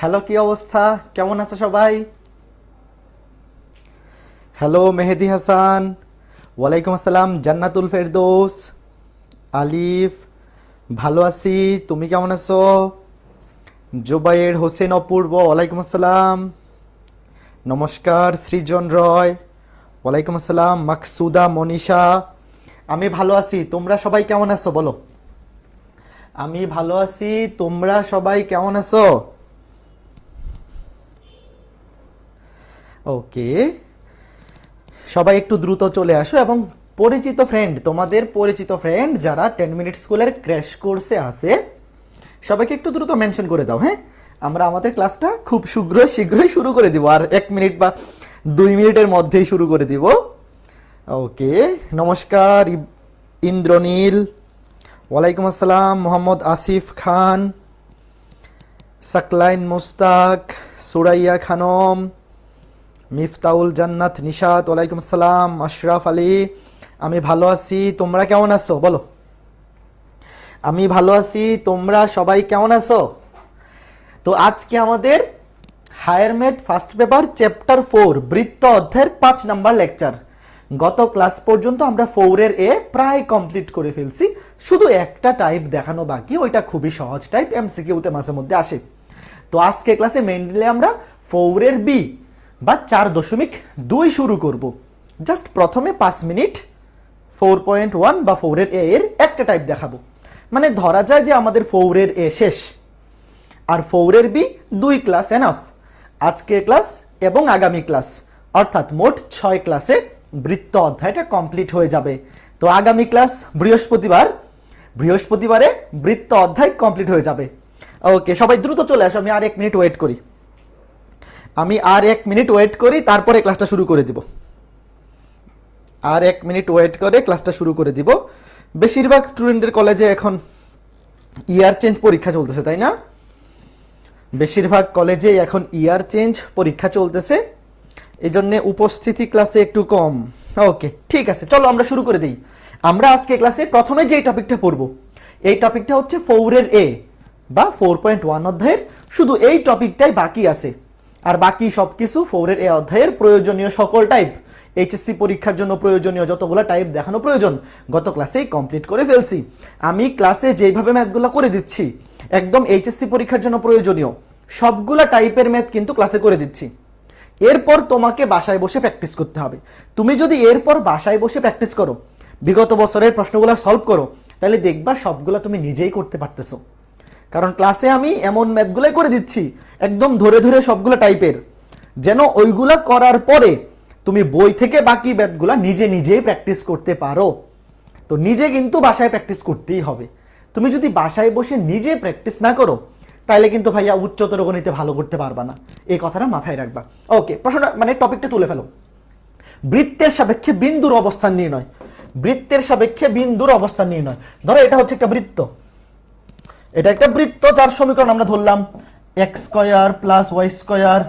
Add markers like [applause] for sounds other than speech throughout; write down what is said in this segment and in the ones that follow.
Hello, কি অবস্থা? কেমন আছে সবাই? হ্যালো, মেহেদি হাসান। ওয়ালাইকুম আসসালাম, জান্নাতুল ফেরদৌস। আলিফ, ভালো আছি, তুমি কেমন আছো? জুবাইর হোসেন অপূর্ব, ওয়ালাইকুম আসসালাম। নমস্কার, সৃজন রয়। ওয়ালাইকুম আসসালাম, মাকসুদা, মনীষা। আমি ভালো আছি, তোমরা সবাই কেমন আছো, বলো? আমি ভালো আছি, তোমরা সবাই কেমন আছো? ওকে সবাই একটু দ্রুত চলে আসো এবং পরিচিত ফ্রেন্ড তোমাদের পরিচিত ফ্রেন্ড যারা টেন মিনিট স্কুলের ক্র্যাশ কোর্সে আছে, সবাইকে একটু দ্রুত মেনশন করে দাও হ্যাঁ? আমরা আমাদের ক্লাসটা খুব শীঘ্রই শীঘ্রই শুরু করে দিব, আর এক মিনিট বা দুই মিনিটের মধ্যেই শুরু করে দিব। ওকে নমস্কার ইন্দ্রনীল। ওয়ালাইকুম আসসালাম, মোহাম্মদ আসিফ খান, সাকলাইন মুস্তাক, সুরাইয়া খানম মিফতাউল জান্নাত, নিশাত, ওয়ালাইকুম আসসালাম, আশরাফ আলী, আমি ভালো আছি, তোমরা কেমন আছো? বলো। আমি ভালো আছি, তোমরা সবাই কেমন আছো? তো আজকে আমাদের higher math first paper, chapter four, বৃত্ত অধ্যায়ের পাঁচ নাম্বার লেকচার। গত ক্লাস পর্যন্ত আমরা ফোরের এ প্রায় কমপ্লিট করে ফেলছি। শুধু একটা টাইপ দেখানো বাকি, ওইটা খুবই সহজ টাইপ, এমসিকিউতে মাঝে মধ্যে আসে। তো আজকে ক্লাসে মেনলি আমরা ফোরের বি বা চার দশমিক দুই শুরু করব। জাস্ট প্রথমে পাঁচ মিনিট ফোর পয়েন্ট ওয়ান বা ফোরের এ এর একটা টাইপ দেখাবো। মানে ধরা যায় যে আমাদের ফোরের এ শেষ। আর ফোরের বি দুই ক্লাস এনাফ আজকে ক্লাস এবং আগামী ক্লাস অর্থাৎ মোট ছয় ক্লাসে বৃত্ত অধ্যায়টা কমপ্লিট হয়ে যাবে। তো আগামী ক্লাস বৃহস্পতিবার। বৃহস্পতিবারে বৃত্ত অধ্যায় কমপ্লিট হয়ে যাবে। ওকে সবাই দ্রুত চলে আসো, আমি আর এক মিনিট ওয়েট করি। আমি আর এক মিনিট ওয়েট করি, তারপরে ক্লাসটা শুরু করে দিব। আর এক মিনিট ওয়েট করে ক্লাসটা শুরু করে দিব। বেশিরভাগ স্টুডেন্টের কলেজে এখন ইয়ার চেঞ্জ পরীক্ষা চলতেছে, তাই না? বেশিরভাগ কলেজে এখন ইয়ার চেঞ্জ পরীক্ষা চলতেছে। এই জন্য উপস্থিতি ক্লাসে একটু কম। ওকে, ঠিক আছে, চলো আমরা শুরু করে দিই। আমরা আজকে ক্লাসে প্রথমে যে টপিকটা পড়ব, এই টপিকটা হচ্ছে ফোরের এ বা ফোর পয়েন্ট ওয়ান অধ্যায়ের। শুধু এই টপিকটাই বাকি আছে। আর বাকি সবকিছু ফোরের এ অধ্যায়ের প্রয়োজনীয় সকল টাইপ এইচএসসি পরীক্ষার জন্য প্রয়োজনীয় যতগুলো টাইপ দেখানো প্রয়োজন, গত ক্লাসেই কমপ্লিট করে ফেলছি। আমি ক্লাসে যেইভাবে ম্যাথগুলো করে দিচ্ছি, একদম এইচএসসি পরীক্ষার জন্য প্রয়োজনীয়, সবগুলা টাইপের ম্যাথ কিন্তু ক্লাসে করে দিচ্ছি। এরপর তোমাকে বাসায় বসে প্র্যাকটিস করতে হবে। তুমি যদি এরপর বাসায় বসে প্র্যাকটিস করো, বিগত বছরের প্রশ্নগুলো সলভ করো, তাহলে দেখবা সবগুলো তুমি নিজেই করতে পারতেছো। কারণ ক্লাসে আমি এমন ম্যাথগুলাই করে দিচ্ছি একদম ধরে ধরে সবগুলো টাইপের যেন ওইগুলা করার পরে তুমি বই থেকে বাকি ম্যাথগুলা নিজে নিজেই প্র্যাকটিস করতে পারো। তো নিজে কিন্তু বাসায় প্র্যাকটিস করতেই হবে। তুমি যদি বাসায় বসে নিজে প্র্যাকটিস না করো তাহলে কিন্তু ভাইয়া উচ্চতর গণিতে ভালো করতে পারবা না। এই কথাটা মাথায় রাখবা। ওকে প্রশ্নটা মানে টপিকটা তুলে ফেলো। বৃত্তের সাপেক্ষে বিন্দুর অবস্থান নির্ণয়। বৃত্তের সাপেক্ষে বিন্দুর অবস্থান নির্ণয়। ধরো এটা হচ্ছে একটা বৃত্ত। এটা একটা বৃত্ত যার সমীকরণ আমরা ধরলাম। X square plus y square,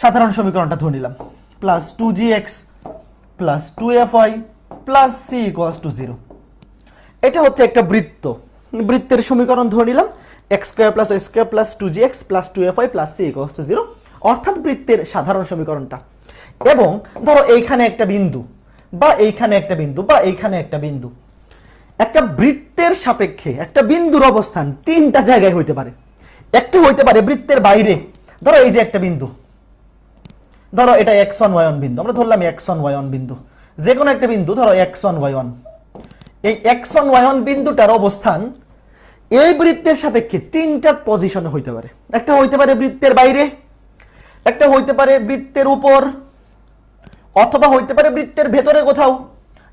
সাধারণ সমীকরণটা ধরে নিলাম। Plus two g x plus two f y plus c equals to zero এটা হচ্ছে একটা বৃত্ত। বৃত্তের সমীকরণ ধরে নিলাম x square plus y square plus two g x plus two f y plus c equals to zero অর্থাৎ বৃত্তের সাধারণ সমীকরণটা। এবং ধরো এইখানে একটা বিন্দু, বা এইখানে একটা বিন্দু, বা এইখানে একটা বিন্দু। একটা বৃত্তের সাপেক্ষে একটা বিন্দুর অবস্থান তিনটা জায়গায় হইতে পারে। একটা হইতে পারে বৃত্তের বাইরে। ধরো এই যে একটা বিন্দু। ধরো এটা ওয়াই ওয়ান বিন্দু। আমরা ধরলাম ওয়াই ওয়ান বিন্দু। যে কোনো একটা বিন্দু, ধরো ওয়াই ওয়ান এই ওয়াই ওয়ান বিন্দুটার অবস্থান এই বৃত্তের সাপেক্ষে তিনটা পজিশনে হইতে পারে। একটা হইতে পারে বৃত্তের বাইরে, একটা হইতে পারে বৃত্তের উপর, অথবা হইতে পারে বৃত্তের ভেতরে কোথাও।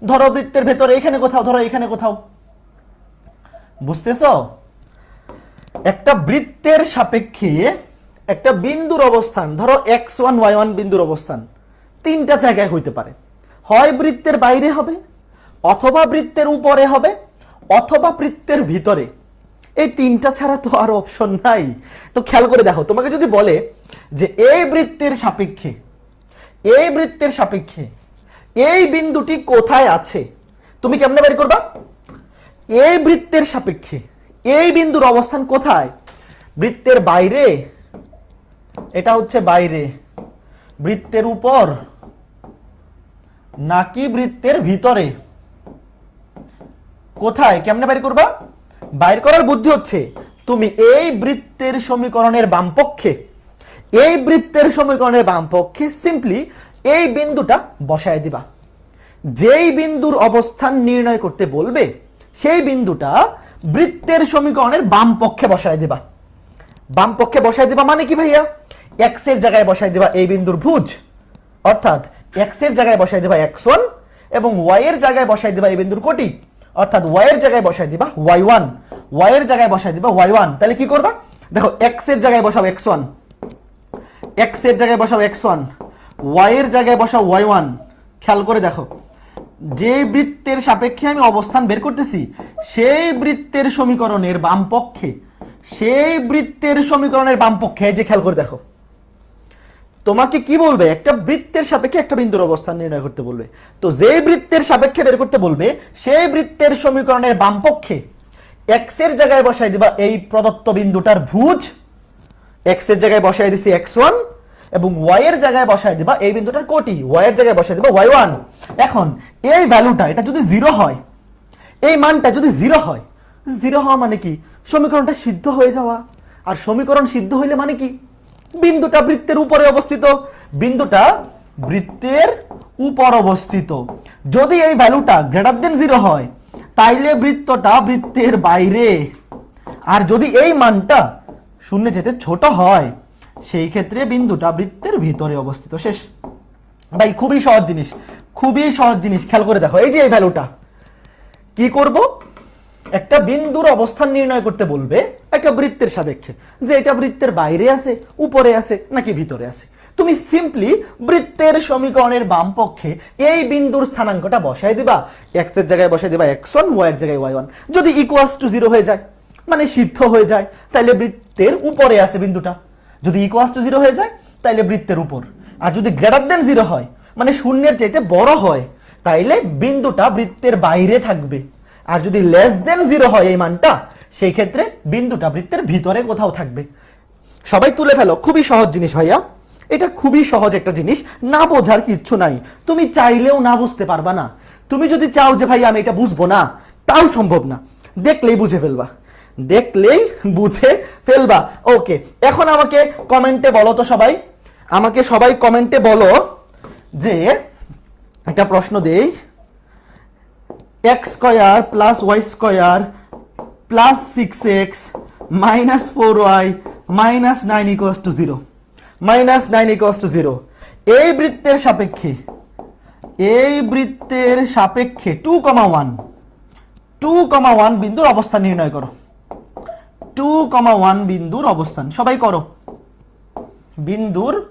ধরো বৃত্তের ভেতরে এখানে কোথাও, ধরো এখানে কোথাও। বুঝতেছ? একটা বৃত্তের সাপেক্ষে একটা বিন্দুর অবস্থান, ধরো এক্স ওয়ান ওয়াই ওয়ান বিন্দুর অবস্থান, তিনটা জায়গায় হইতে পারে। হয় বৃত্তের বাইরে হবে, অথবা বৃত্তের উপরে হবে, অথবা বৃত্তের ভিতরে। এই তিনটা ছাড়া তো আর অপশন নাই। তো খেয়াল করে দেখো, তোমাকে যদি বলে যে এই বৃত্তের সাপেক্ষে, এই বৃত্তের সাপেক্ষে এই বিন্দুটি কোথায় আছে, তুমি কেমনে বের করবা? এই বৃত্তের সাপেক্ষে এই বিন্দুর অবস্থান কোথায়? বৃত্তের বাইরে। এটা হচ্ছে বাইরে। বৃত্তের উপর। নাকি বৃত্তের ভিতরে? কোথায়? কেমনে বাইর করবা? বাইর করার বুদ্ধি হচ্ছে, তুমি এই বৃত্তের সমীকরণের বামপক্ষে, এই বৃত্তের সমীকরণের বামপক্ষে সিম্পলি এই বিন্দুটা বসায় দিবা। যেই বিন্দুর অবস্থান নির্ণয় করতে বলবে, সেই বিন্দুটা বৃত্তের সমীকরণের বাম পক্ষে বসায় দিবা। বাম পক্ষে বসায় দিবা মানে কি ভাইয়া? এক্সের জায়গায় বসায় দিবা এই বিন্দুর ভুজ। অর্থাৎ এক্সের জায়গায় বসায় দিবা এক্স ওয়ান এবং ওয়াই এর জায়গায় বসায় দিবা এই বিন্দুর কোটি। অর্থাৎ ওয়াই এর জায়গায় বসায় দিবা ওয়াই ওয়ান ওয়াই এর জায়গায় বসায় দিবা ওয়াই ওয়ান তাহলে কি করবা? দেখো এক্সের জায়গায় বসাও এক্স ওয়ান এক্সের জায়গায় বসাও এক্স ওয়ান ওয়াই এর জায়গায় বসাও ওয়াই ওয়ান খেয়াল করে দেখো। যে বৃত্তের সাপেক্ষে আমি অবস্থান বের করতেছি, সেই বৃত্তের সমীকরণের বাম পক্ষে, সেই বৃত্তের সমীকরণের বাম পক্ষে যে খেয়াল করে দেখো। তোমাকে কি বলবে? একটা বৃত্তের সাপেক্ষে একটা বিন্দুর অবস্থান নির্ণয় করতে বলবে। তো যে বৃত্তের সাপেক্ষে বের করতে বলবে, সেই বৃত্তের সমীকরণের বাম পক্ষে এক্সের জায়গায় বসাই দিবা এই প্রদত্ত বিন্দুটার ভুজ এক্সের জায়গায় বসাই দিছি এক্স ওয়ান এবং ওয়াই এর জায়গায় বসাই দিবা এই বিন্দুটার কোটি ওয়াই এর জায়গায় বসাই দিবা ওয়াই ওয়ান এখন এই ভ্যালুটা এটা যদি জিরো হয়, এই মানটা যদি জিরো হয় জিরো হওয়া মানে কি? সমীকরণটা সিদ্ধ হয়ে যাওয়া। আর সমীকরণ সিদ্ধ হইলে মানে কি? বিন্দুটা বৃত্তের উপরে অবস্থিত। বিন্দুটা বৃত্তের উপর অবস্থিত। যদি এই ভ্যালুটা গ্রেটার দেন জিরো হয়, তাইলে বৃত্তটা বৃত্তের বাইরে। আর যদি এই মানটা শূন্য যেতে ছোট হয় সেই ক্ষেত্রে বিন্দুটা বৃত্তের ভিতরে অবস্থিত। শেষ। ভাই, খুবই সহজ জিনিস। খুবই সহজ জিনিস। খেয়াল করে দেখো। এই যে এই ভ্যালুটা কি করব? একটা বিন্দুর অবস্থান নির্ণয় করতে বলবে একটা বৃত্তের সাপেক্ষে। যে এটা বৃত্তের বাইরে আছে, উপরে আছে, নাকি ভিতরে আছে? তুমি সিম্পলি বৃত্তের সমীকরণের বাম পক্ষে এই বিন্দুর স্থানাঙ্কটা বসায় দিবা। এক্সের জায়গায় বসায় দিবা এক্স ওয়ান ওয়াই এর জায়গায় ওয়াই ওয়ান যদি ইকুয়ালস টু জিরো হয়ে যায় মানে সিদ্ধ হয়ে যায়, তাহলে বৃত্তের উপরে আছে বিন্দুটা। যদি ইকুয়ালস টু জিরো হয়ে যায়, তাইলে বৃত্তের উপর। আর যদি গ্রেটার দেন জিরো হয় মানে শূন্যের চাইতে বড় হয়, তাইলে বিন্দুটা বৃত্তের বাইরে থাকবে। আর যদি লেস দেন জিরো হয় এই মানটা, সেই ক্ষেত্রে বিন্দুটা বৃত্তের ভিতরে কোথাও থাকবে। সবাই তুলে ফেলো, খুবই সহজ জিনিস ভাইয়া। এটা খুবই সহজ একটা জিনিস, না বোঝার কিচ্ছু নাই। তুমি চাইলেও না বুঝতে পারবা না। তুমি যদি চাও যে ভাই আমি এটা বুঝব না, তাও সম্ভব না। দেখলেই বুঝে ফেলবা। দেখলেই বুঝে ফেলবা। ওকে এখন আমাকে কমেন্টে বলো তো সবাই। আমাকে সবাই কমেন্টে বলো যে, একটা প্রশ্ন দেই। X square plus y square plus six x minus four y minus nine equals to zero minus nine equals to zero এই বৃত্তের সাপেক্ষে, এই বৃত্তের সাপেক্ষে two comma one two comma one বিন্দুর অবস্থান নির্ণয় করো। টু কমা ওয়ান বিন্দুর অবস্থান। সবাই করো। বিন্দুর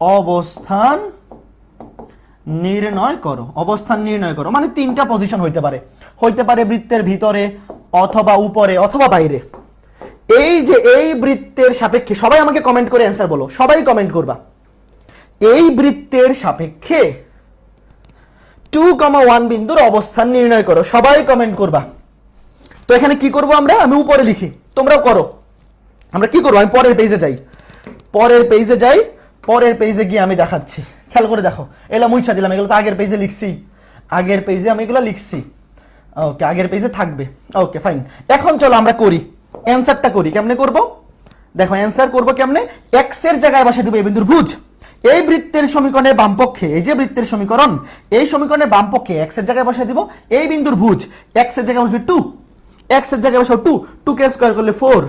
অবস্থান নির্ণয় করো। অবস্থান নির্ণয় করো। মানে তিনটা পজিশন হইতে পারে। হইতে পারে বৃত্তের ভিতরে অথবা উপরে অথবা বাইরে। এই যে এই বৃত্তের সাপেক্ষে সবাই আমাকে কমেন্ট করে অ্যান্সার বলো। সবাই কমেন্ট করবা। এই বৃত্তের সাপেক্ষে টু কমা ওয়ান বিন্দুর অবস্থান নির্ণয় করো। সবাই কমেন্ট করবা। তো এখানে কি করব আমরা? আমি উপরে লিখি। তোমরাও করো। আমরা কি করব? আমি পরের পেজে যাই। পরের পেজে যাই। পরের পেজে গিয়ে আমি দেখাচ্ছি। খেয়াল করে দেখো। এগুলো মুইছা দিলাম। এগুলো তো আগের পেজে লিখছি। আগের পেজে আমি এগুলো লিখছি। ওকে আগের পেজে থাকবে। ওকে ফাইন এখন চলো আমরা করি। অ্যান্সারটা করি। কেমনে করব? দেখো অ্যান্সার করব কেমনে? এক্সের জায়গায় বসে দেবো এই বিন্দুর ভুজ। এই বৃত্তের সমীকরণের বামপক্ষে এই যে বৃত্তের সমীকরণ, এই সমীকরণের বাম পক্ষে এক্সের জায়গায় বসে দিব। এই বিন্দুর ভুজ। এক্সের জায়গায় বসবে টু এক্সের জায়গায় বসাও টু টু কে স্কোয়ার করলে ফোর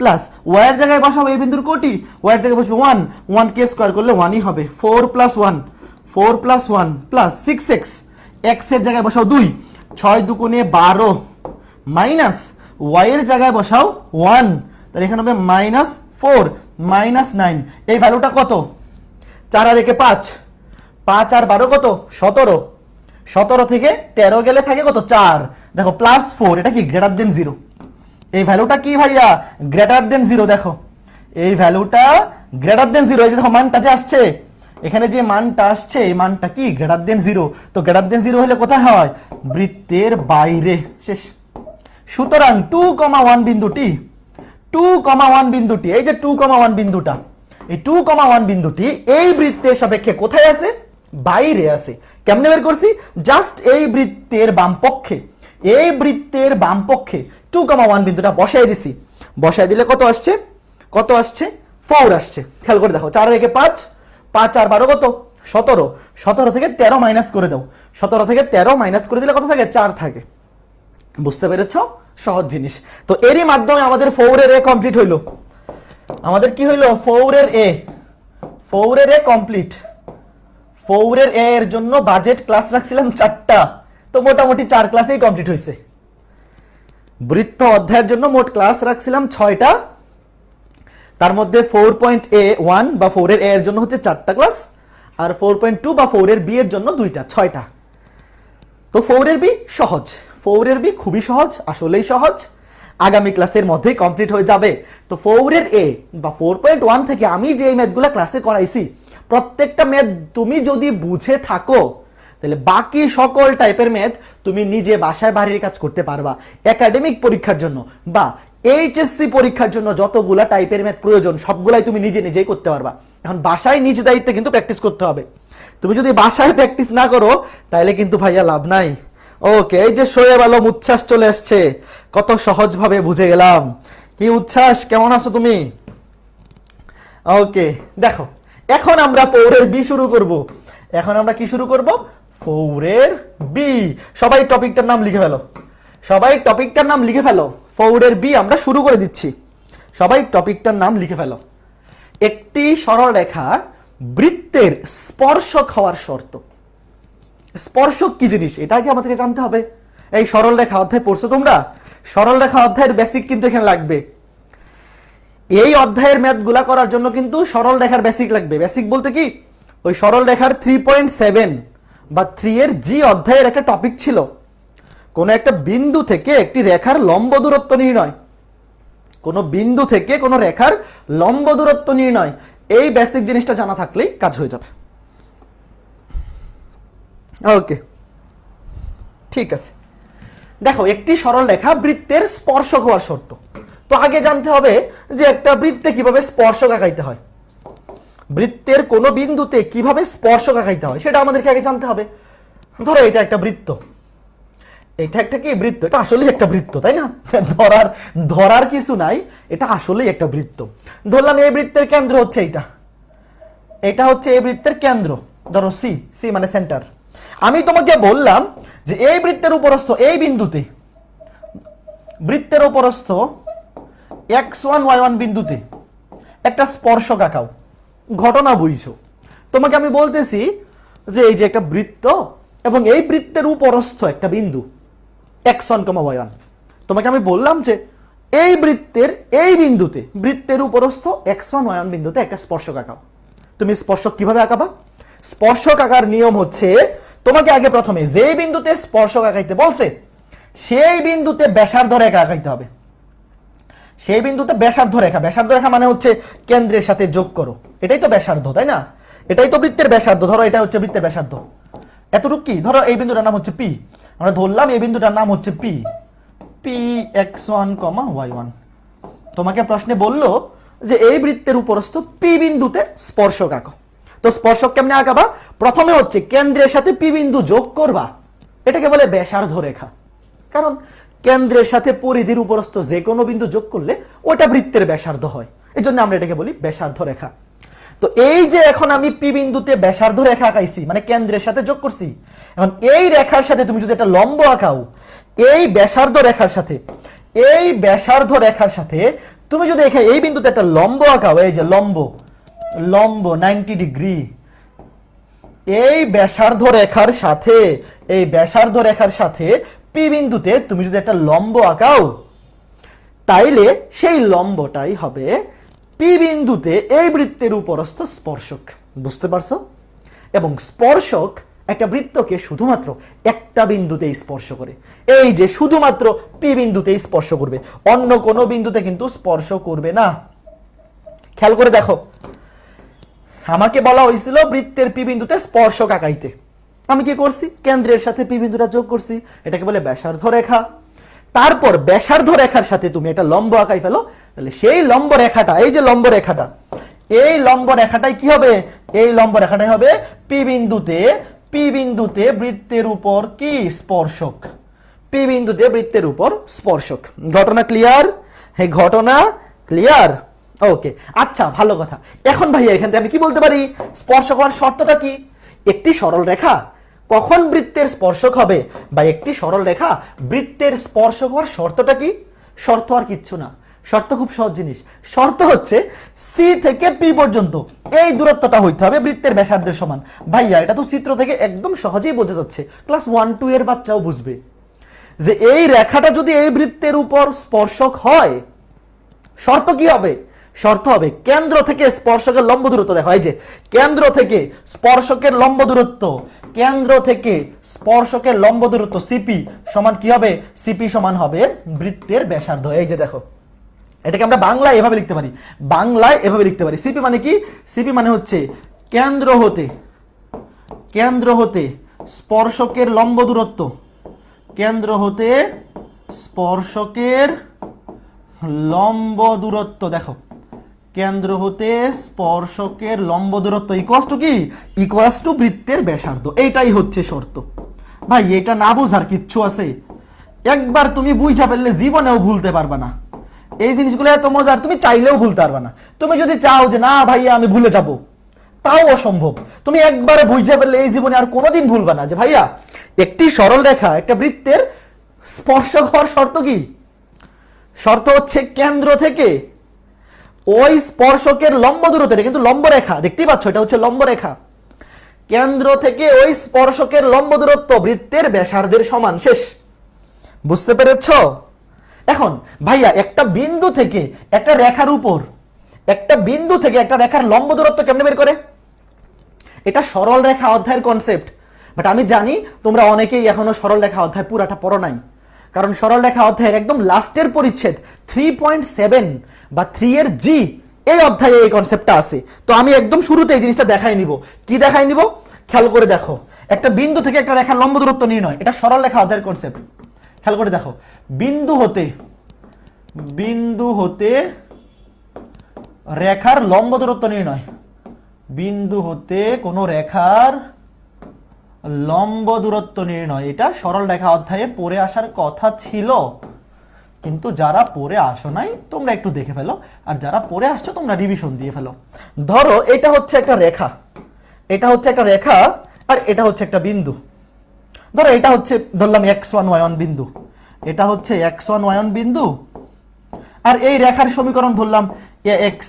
প্লাস ওয়াই এর জায়গায় বসাবো এই বিন্দুর কোটি ওয়াই এর জায়গায় বসবে ওয়ান ওয়ান কে স্কোয়ার করলে ওয়ানই হবে four plus one four plus one plus six x এক্সের জায়গায় বসাও দুই, ছয় দুগুণে বারো মাইনাস ওয়াই এর জায়গায় বসাও ওয়ান তাহলে এখানে হবে মাইনাস ফোর মাইনাস নাইন এই ভ্যালুটা কত? চার আর একে পাঁচ পাঁচ আর বারো কত? সতেরো সতেরো থেকে তেরো গেলে থাকে কত? চার দেখো প্লাস ফোর এটা কি? গ্রেটার দেন জিরো এই ভ্যালুটা কি ভাইয়া? গ্রেটার দেন জিরো দেখো। এই ভ্যালুটা গ্রেটার দেন জিরো এই যে দেখো, মানটা যে আসছে, এখানে যে মানটা আসছে, এই মানটা কি? গ্রেটার দেন জিরো তো গ্রেটার দেন জিরো হলে কোথায় হয়? বৃত্তের বাইরে। শেষ। সুতরাং টু কমা ওয়ান বিন্দুটি টু কমা ওয়ান বিন্দুটি, এই যে টু কমা ওয়ান বিন্দুটা, এই টু কমা ওয়ান বিন্দুটি এই বৃত্তের সাপেক্ষে কোথায় আছে? বাইরে আছে। কেমনে বের করছি? জাস্ট এই বৃত্তের বাম পক্ষে এই বৃত্তের বাম পক্ষে টু কমা ওয়ান বিন্দুটা বসাই দিছি। বসাই দিলে কত আসছে? কত আসছে? ফোর আসছে। খেয়াল করে দেখো, চার রেখে পাঁচ পাঁচ আর বারো কত? সতেরো। সতেরো থেকে তেরো মাইনাস করে দাও। সতেরো থেকে তেরো মাইনাস করে দিলে কত থাকে? চার থাকে। বুঝতে পেরেছ? সহজ জিনিস। তো এরই মাধ্যমে আমাদের ফৌরের এ কমপ্লিট হইল। আমাদের কি হইল? ফৌরের এ। ফৌরের এ কমপ্লিট ফৌরের এ এর জন্য বাজেট ক্লাস রাখছিলাম চারটা। তো মোটামুটি চার ক্লাসেই কমপ্লিট হয়েছে বৃত্ত অধ্যায়ের জন্য মোট ক্লাস রাখছিলাম ছয়টা। তার মধ্যে ফোর পয়েন্ট এ ওয়ান বা ফোরের এ এর জন্য হচ্ছে চারটা ক্লাস আর ফোর পয়েন্ট টু বা ফোরের বি এর জন্য দুইটা, ছয়টা। তো ফোরের বি সহজ। ফোরের বি খুবই সহজ, আসলেই সহজ। আগামী ক্লাসের মধ্যেই কমপ্লিট হয়ে যাবে। তো ফোরের এ বা ফোর পয়েন্ট ওয়ান থেকে আমি যে ম্যাথগুলো ক্লাসে করাইছি, প্রত্যেকটা ম্যাথ তুমি যদি বুঝে থাকো তাহলে বাকি সকল টাইপের ম্যাথ তুমি নিজে বাসায় বাড়ির কাজ করতে পারবা। একাডেমিক পরীক্ষার জন্য বা এইচএসসি পরীক্ষার জন্য যতগুলা টাইপের ম্যাথ প্রয়োজন, সবগুলাই তুমি নিজে নিজেই করতে পারবা। এখন বাসায় নিজ দায়িত্বে কিন্তু প্র্যাকটিস করতে হবে। তুমি যদি বাসায় প্র্যাকটিস না করো, তাহলে কিন্তু ভাইয়া লাভ নাই। ওকে এই যে শোয়েব আলম উচ্ছ্বাস চলে আসছে, কত সহজভাবে বুঝে গেলাম। কি উচ্ছ্বাস? কেমন আছো তুমি? ওকে দেখো, এখন আমরা পৌরের বি শুরু করব। এখন আমরা কি শুরু করব? ফৌরের বি সবাই টপিকটার নাম লিখে ফেলো। সবাই টপিকটার নাম লিখে ফেলো। ফৌরের বি আমরা শুরু করে দিচ্ছি। সবাই টপিকটার নাম লিখে ফেলো। একটি সরল রেখা বৃত্তের স্পর্শক হওয়ার শর্ত। স্পর্শক কি জিনিস? এটা আগে আমাদেরকে জানতে হবে। এই সরল রেখা অধ্যায় পড়ছো তোমরা? সরল রেখা অধ্যায়ের বেসিক কিন্তু এখানে লাগবে। এই অধ্যায়ের ম্যাথগুলা করার জন্য কিন্তু সরল রেখার বেসিক লাগবে। বেসিক বলতে কি? ওই সরল রেখার থ্রি পয়েন্ট সেভেন বা থ্রি এর জি অধ্যায়ের একটা টপিক ছিল। কোন একটা বিন্দু থেকে একটি রেখার লম্ব দূরত্ব নির্ণয়। কোন বিন্দু থেকে কোন রেখার লম্ব দূরত্ব নির্ণয়। এই বেসিক জিনিসটা জানা থাকলেই কাজ হয়ে যাবে। ওকে ঠিক আছে। দেখো, একটি সরল রেখা বৃত্তের স্পর্শক হওয়ার শর্ত। তো আগে জানতে হবে যে একটা বৃত্তে কীভাবে স্পর্শক আঁকাইতে হয়। বৃত্তের কোন বিন্দুতে কীভাবে স্পর্শক আঁকাইতে হয় সেটা আমাদেরকে আগে জানতে হবে। ধরো এটা একটা বৃত্ত। এটা একটা কি বৃত্ত? এটা আসলেই একটা বৃত্ত, তাই না? ধরার ধরার কিছু নাই, এটা আসলেই একটা বৃত্ত। ধরলাম এই বৃত্তের কেন্দ্র হচ্ছে এইটা। এটা হচ্ছে এই বৃত্তের কেন্দ্র। ধরো সি সি মানে সেন্টার আমি তোমাকে বললাম যে এই বৃত্তের উপরস্থ এই বিন্দুতে, বৃত্তের উপরস্থ এক্স ওয়ান ওয়াই ওয়ান বিন্দুতে একটা স্পর্শক আঁকাও। ঘটনা বুঝছ। তোমাকে আমি বলতেছি যে এই যে একটা বৃত্ত এবং এই বৃত্তের উপরস্থ একটা বিন্দু X one comma Y one. তোমাকে আমি বললাম যে এই বৃত্তের এই বিন্দুতে, বৃত্তের উপরস্থ এক্স ওয়ান ওয়াই ওয়ান বিন্দুতে একটা স্পর্শক আঁকাও। তুমি স্পর্শক কীভাবে আঁকাবা? স্পর্শক আঁকার নিয়ম হচ্ছে, তোমাকে আগে প্রথমে যে বিন্দুতে স্পর্শক আঁকাইতে বলছে, সেই বিন্দুতে ব্যাসার্ধ রেখা আঁকাইতে হবে। সেই বিন্দুতে ব্যাসার্ধ রেখা। ব্যাসার্ধ রেখা মানে হচ্ছে কেন্দ্রের সাথে যোগ করো। এটাই তো ব্যাসার্ধ, তাই না? এটাই তো বৃত্তের ব্যাসার্ধ। ধরো এটা হচ্ছে বৃত্তের ব্যাসার্ধ। এতটুকু কি? ধরো এই বিন্দুটার নাম হচ্ছে পি আমরা ধরলাম এই বিন্দুটার নাম হচ্ছে P P X one comma Y one তোমাকে প্রশ্নে বলল যে এই বৃত্তের উপরস্থ পি বিন্দুতে স্পর্শক আঁকো। তো স্পর্শক কেমনে আঁকাবা? প্রথমে হচ্ছে কেন্দ্রের সাথে পি বিন্দু যোগ করবা। এটাকে বলে ব্যাসার্ধ রেখা। কারণ কেন্দ্রের সাথে পরিধির উপরস্থ যে কোনো বিন্দু যোগ করলে ওটা বৃত্তের ব্যাসার্ধ হয়। এই জন্য আমরা এটাকে বলি ব্যাসার্ধ রেখা। তো এই যে এখন আমি পি বিন্দুতে ব্যাসার্ধ রেখা আঁকাইছি মানে কেন্দ্রের সাথে যোগ করছি, এখন এই রেখার সাথে তুমি যদি একটা লম্ব আঁকাও, এই ব্যাসার্ধ রেখার সাথে, এই ব্যাসার্ধ রেখার সাথে তুমি যদি এখানে এই বিন্দুতে একটা লম্ব আঁকাও, এই যে লম্ব লম্ব নাইনটি ডিগ্রি, এই ব্যাসার্ধ রেখার সাথে, এই ব্যাসার্ধ রেখার সাথে পি বিন্দুতে তুমি যদি একটা লম্ব আঁকাও, তাইলে সেই লম্বটাই হবে পি বিন্দুতে এই বৃত্তের উপরস্থ স্পর্শক। বুঝতে পারছ? এবং স্পর্শক একটা বৃত্তকে শুধুমাত্র একটা বিন্দুতেই স্পর্শ করে। এই যে শুধুমাত্র পি বিন্দুতেই স্পর্শ করবে, অন্য কোনো বিন্দুতে কিন্তু স্পর্শ করবে না। খেয়াল করে দেখো। আমাকে বলা হয়েছিল বৃত্তের পি বিন্দুতে স্পর্শক আঁকাইতে। আমি কি করছি? কেন্দ্রের সাথে পি বিন্দুটা যোগ করছি। এটাকে বলে ব্যাসার্ধ রেখা। তারপর ব্যাসার্ধ রেখার সাথে তুমি একটা লম্ব আঁকাই ফেলো। তাহলে সেই লম্ব রেখাটা, এই যে লম্ব রেখাটা, এই লম্ব রেখাটাই কি হবে? এই লম্ব রেখাটাই হবে পি বিন্দুতে পি বিন্দুতে বৃত্তের উপর কি? স্পর্শক। পি বিন্দুতে বৃত্তের উপর স্পর্শক। ঘটনা ক্লিয়ার হে, ঘটনা ক্লিয়ার ওকে আচ্ছা ভালো কথা। এখন ভাইয়া, এখান থেকে আমি কি বলতে পারি? স্পর্শক হওয়ার শর্তটা কি? একটি সরল রেখা। কখন বৃত্তের স্পর্শক হবে? বা একটি সরল রেখা, বৃত্তের স্পর্শক হওয়ার শর্তটা কি? শর্ত আর কিচ্ছু না। শর্ত খুব সহজ জিনিস। শর্ত হচ্ছে সি থেকে পি পর্যন্ত এই দূরত্বটা হইতে হবে বৃত্তের ব্যাসার্ধের সমান। ভাইয়া, এটা তো চিত্র থেকে একদম সহজেই বোঝা যাচ্ছে। ক্লাস ওয়ান, টু এর বাচ্চাও বুঝবে যে এই রেখাটা যদি এই বৃত্তের উপর স্পর্শক হয়, শর্ত কি হবে? শর্ত হবে, কেন্দ্র থেকে স্পর্শকের লম্ব দূরত্ব দেখো, এই যে, কেন্দ্র থেকে স্পর্শকের লম্ব দূরত্ব, কেন্দ্র থেকে স্পর্শকের লম্ব দূরত্ব সিপি সমান কি হবে? সিপি সমান হবে বৃত্তের ব্যাসার্ধ, এই যে দেখো। এটাকে আমরা বাংলায় এভাবে লিখতে পারি, বাংলায় এভাবে লিখতে পারি। সিপি মানে কি? সিপি মানে হচ্ছে কেন্দ্র হতে কেন্দ্র হতে স্পর্শকের লম্ব দূরত্ব, কেন্দ্র হতে স্পর্শকের লম্ব দূরত্ব, দেখো। কেন্দ্র হতে স্পর্শকের লম্ব দূরত্ব ইকুয়াস টু কি? ইকুয়াস টু বৃত্তের ব্যাসার্ধ। এইটাই হচ্ছে শর্ত। ভাই, এটা না বুঝার কিচ্ছু আছে। একবার তুমি বুঝা ফেললে জীবনেও ভুলতে পারবা না। এই জিনিসগুলো এত মজার, তুমি চাইলেও ভুলতে পারবা না। তুমি যদি চাও যে, না ভাইয়া আমি ভুলে যাব। তাও অসম্ভব। তুমি একবারে বুঝে ফেললে এই জীবনে আর কোনোদিন ভুলবা না যে, ভাইয়া, একটি সরল রেখা, একটা বৃত্তের স্পর্শক হওয়ার শর্ত কি? শর্ত হচ্ছে কেন্দ্র থেকে ওই স্পর্শকের লম্ব দূরত্ব কিন্তু লম্ব রেখা, দেখতেই পাচ্ছ, এটা হচ্ছে লম্ব রেখা। কেন্দ্র থেকে ওই স্পর্শকের লম্ব দূরত্ব বৃত্তের ব্যাসার্ধের সমান, শেষ। বুঝতে পেরেছ? এখন, ভাইয়া, একটা বিন্দু থেকে একটা রেখার উপর, একটা বিন্দু থেকে একটা রেখার লম্ব দূরত্ব কেমনে বের করে? এটা সরল রেখা অধ্যায়ের কনসেপ্ট বাট আমি জানি তোমরা অনেকেই এখনও সরল রেখা অধ্যায় পুরাটা পড়ো নাই। কারণ সরল রেখা অধ্যায়ের একদম লাস্টের পরিচ্ছেদ থ্রি পয়েন্ট সেভেন বা থ্রি এর জি এই অধ্যায়ে এই কনসেপ্টটা আছে। তো আমি একদম শুরুতে এই জিনিসটা দেখাই নিব। কি দেখাই নিব? খেয়াল করে দেখো। একটা বিন্দু থেকে একটা রেখার লম্ব দূরত্ব নির্ণয়। এটা সরল রেখা অধ্যায়ের কনসেপ্ট খেয়াল করে দেখো। বিন্দু হতে বিন্দু হতে রেখার লম্ব দূরত্ব নির্ণয়। বিন্দু হতে কোনো রেখার লম্ব দূরত্ব নির্ণয়। এটা সরল রেখা অধ্যায়ে পড়ে আসার কথা ছিল। কিন্তু যারা পড়ে আসো নাই, তোমরা একটু দেখে ফেলো। আর যারা পড়ে আসছো, তোমরা রিভিশন দিয়ে ফেলো। ধরো, এটা হচ্ছে একটা রেখা। এটা হচ্ছে একটা রেখা, আর এটা হচ্ছে একটা বিন্দু। ধরো, এটা হচ্ছে, ধরলাম এক্স ওয়ান ওয়ান বিন্দু। এটা হচ্ছে এক্স ওয়ান ওয়ান বিন্দু। আর এই রেখার সমীকরণ ধরলাম A X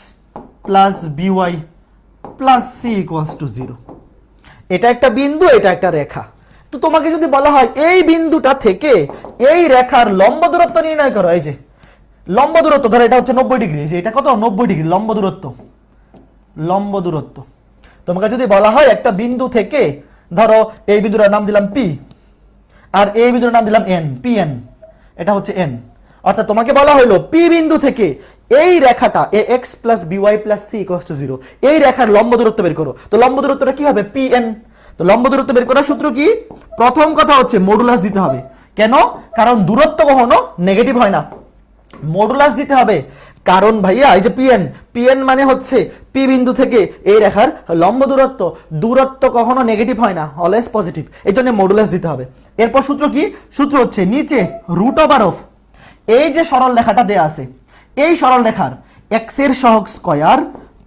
plus B Y plus C equals to zero এটা একটা বিন্দু, এটা একটা রেখা। তো তোমাকে যদি বলা হয়, এই বিন্দুটা থেকে এই রেখার লম্ব দূরত্ব নির্ণয় করো, এই যে, লম্ব দূরত্ব, ধরো এটা হচ্ছে নব্বই ডিগ্রি এটা কত? নব্বই ডিগ্রি, লম্ব দূরত্ব। লম্ব দূরত্ব। তোমাকে যদি বলা হয়, একটা বিন্দু থেকে, ধরো এই বিন্দুটার নাম দিলাম পি আর এই বিন্দুটার নাম দিলাম এন পি এন এটা হচ্ছে এন অর্থাৎ তোমাকে বলা হলো পি বিন্দু থেকে এই রেখাটা A X plus B Y plus C equals to zero এই রেখার লম্ব দূরত্ব বের করো। তো লম্ব দূরত্বটা কি হবে? পি এন তো লম্ব দূরত্ব বের করার সূত্র কি? প্রথম কথা হচ্ছে মডুলাস দিতে হবে। কেন? কারণ দূরত্ব কখনো নেগেটিভ হয় না। মডুলাস দিতে হবে। কারণ ভাইয়া, এই যে পিএন পিএন মানে হচ্ছে পি বিন্দু থেকে এই রেখার লম্ব দূরত্ব। দূরত্ব কখনো নেগেটিভ হয় না অলওয়েজ পজিটিভ এই জন্য মডুলাস দিতে হবে। এরপর সূত্র কি? সূত্র হচ্ছে নিচে রুট ওভার অফ এই যে সরল রেখাটা দেয়া আছে এই সরল রেখার এক্সের সহগ স্কয়ার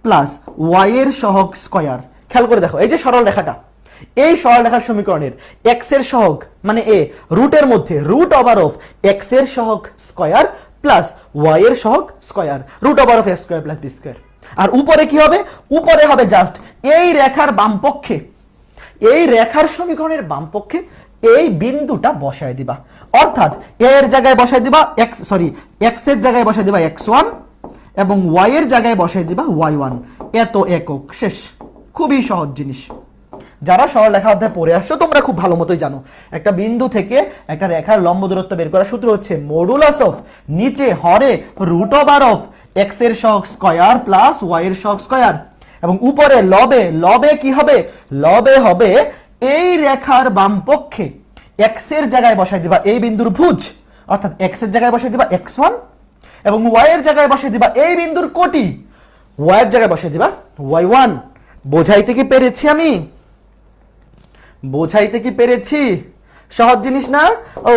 প্লাস ওয়াই এর সহগ স্কয়ার। খেয়াল করে দেখো, এই যে সরল রেখাটা, এই সরল রেখার সমীকরণের এক্সের সহগ মানে এ রুটের মধ্যে রুট ওভার অফ এক্সের সহগ স্কয়ার প্লাস ওয়াই এর সহগ square root over of A square plus B square আর উপরে কি হবে? উপরে হবে জাস্ট এই রেখার বাম পক্ষে এই রেখার সমীকরণের বাম পক্ষে এই বিন্দুটা বসায় দিবা। অর্থাৎ এর জায়গায় বসায় দিবা এক্স সরি এক্সের জায়গায় বসায় দিবা এক্স ওয়ান এবং ওয়াই এর জায়গায় বসায় দিবা ওয়াই ওয়ান এত একক, শেষ। খুবই সহজ জিনিস। যারা সরল রেখা অধ্যায় পড়ে আসছো, তোমরা খুব ভালো মতোই জানো। একটা বিন্দু থেকে একটা রেখার লম্ব দূরত্ব বের করার সূত্র হচ্ছে মডুলাস অফ নিচে হরে রুট ওভার অফ এক্সের সহগ স্কয়ার প্লাস ওয়াই এর সহগ স্কয়ার এবং উপরে লবে লবে কি হবে? লবে হবে এই রেখার বাম পক্ষে এক্সের জায়গায় বসাই দিবা এই বিন্দুর ভুজ, অর্থাৎ এক্সের জায়গায় বসাই দিবা এক্স ওয়ান এবং ওয়াই এর জায়গায় বসাই দিবা এই বিন্দুর কোটি। ওয়াইয়ের জায়গায় বসিয়ে দিবা ওয়াই ওয়ান বোঝাইতে কি পেরেছি আমি? বোঝাইতে কি পেরেছি? সহজ জিনিস না?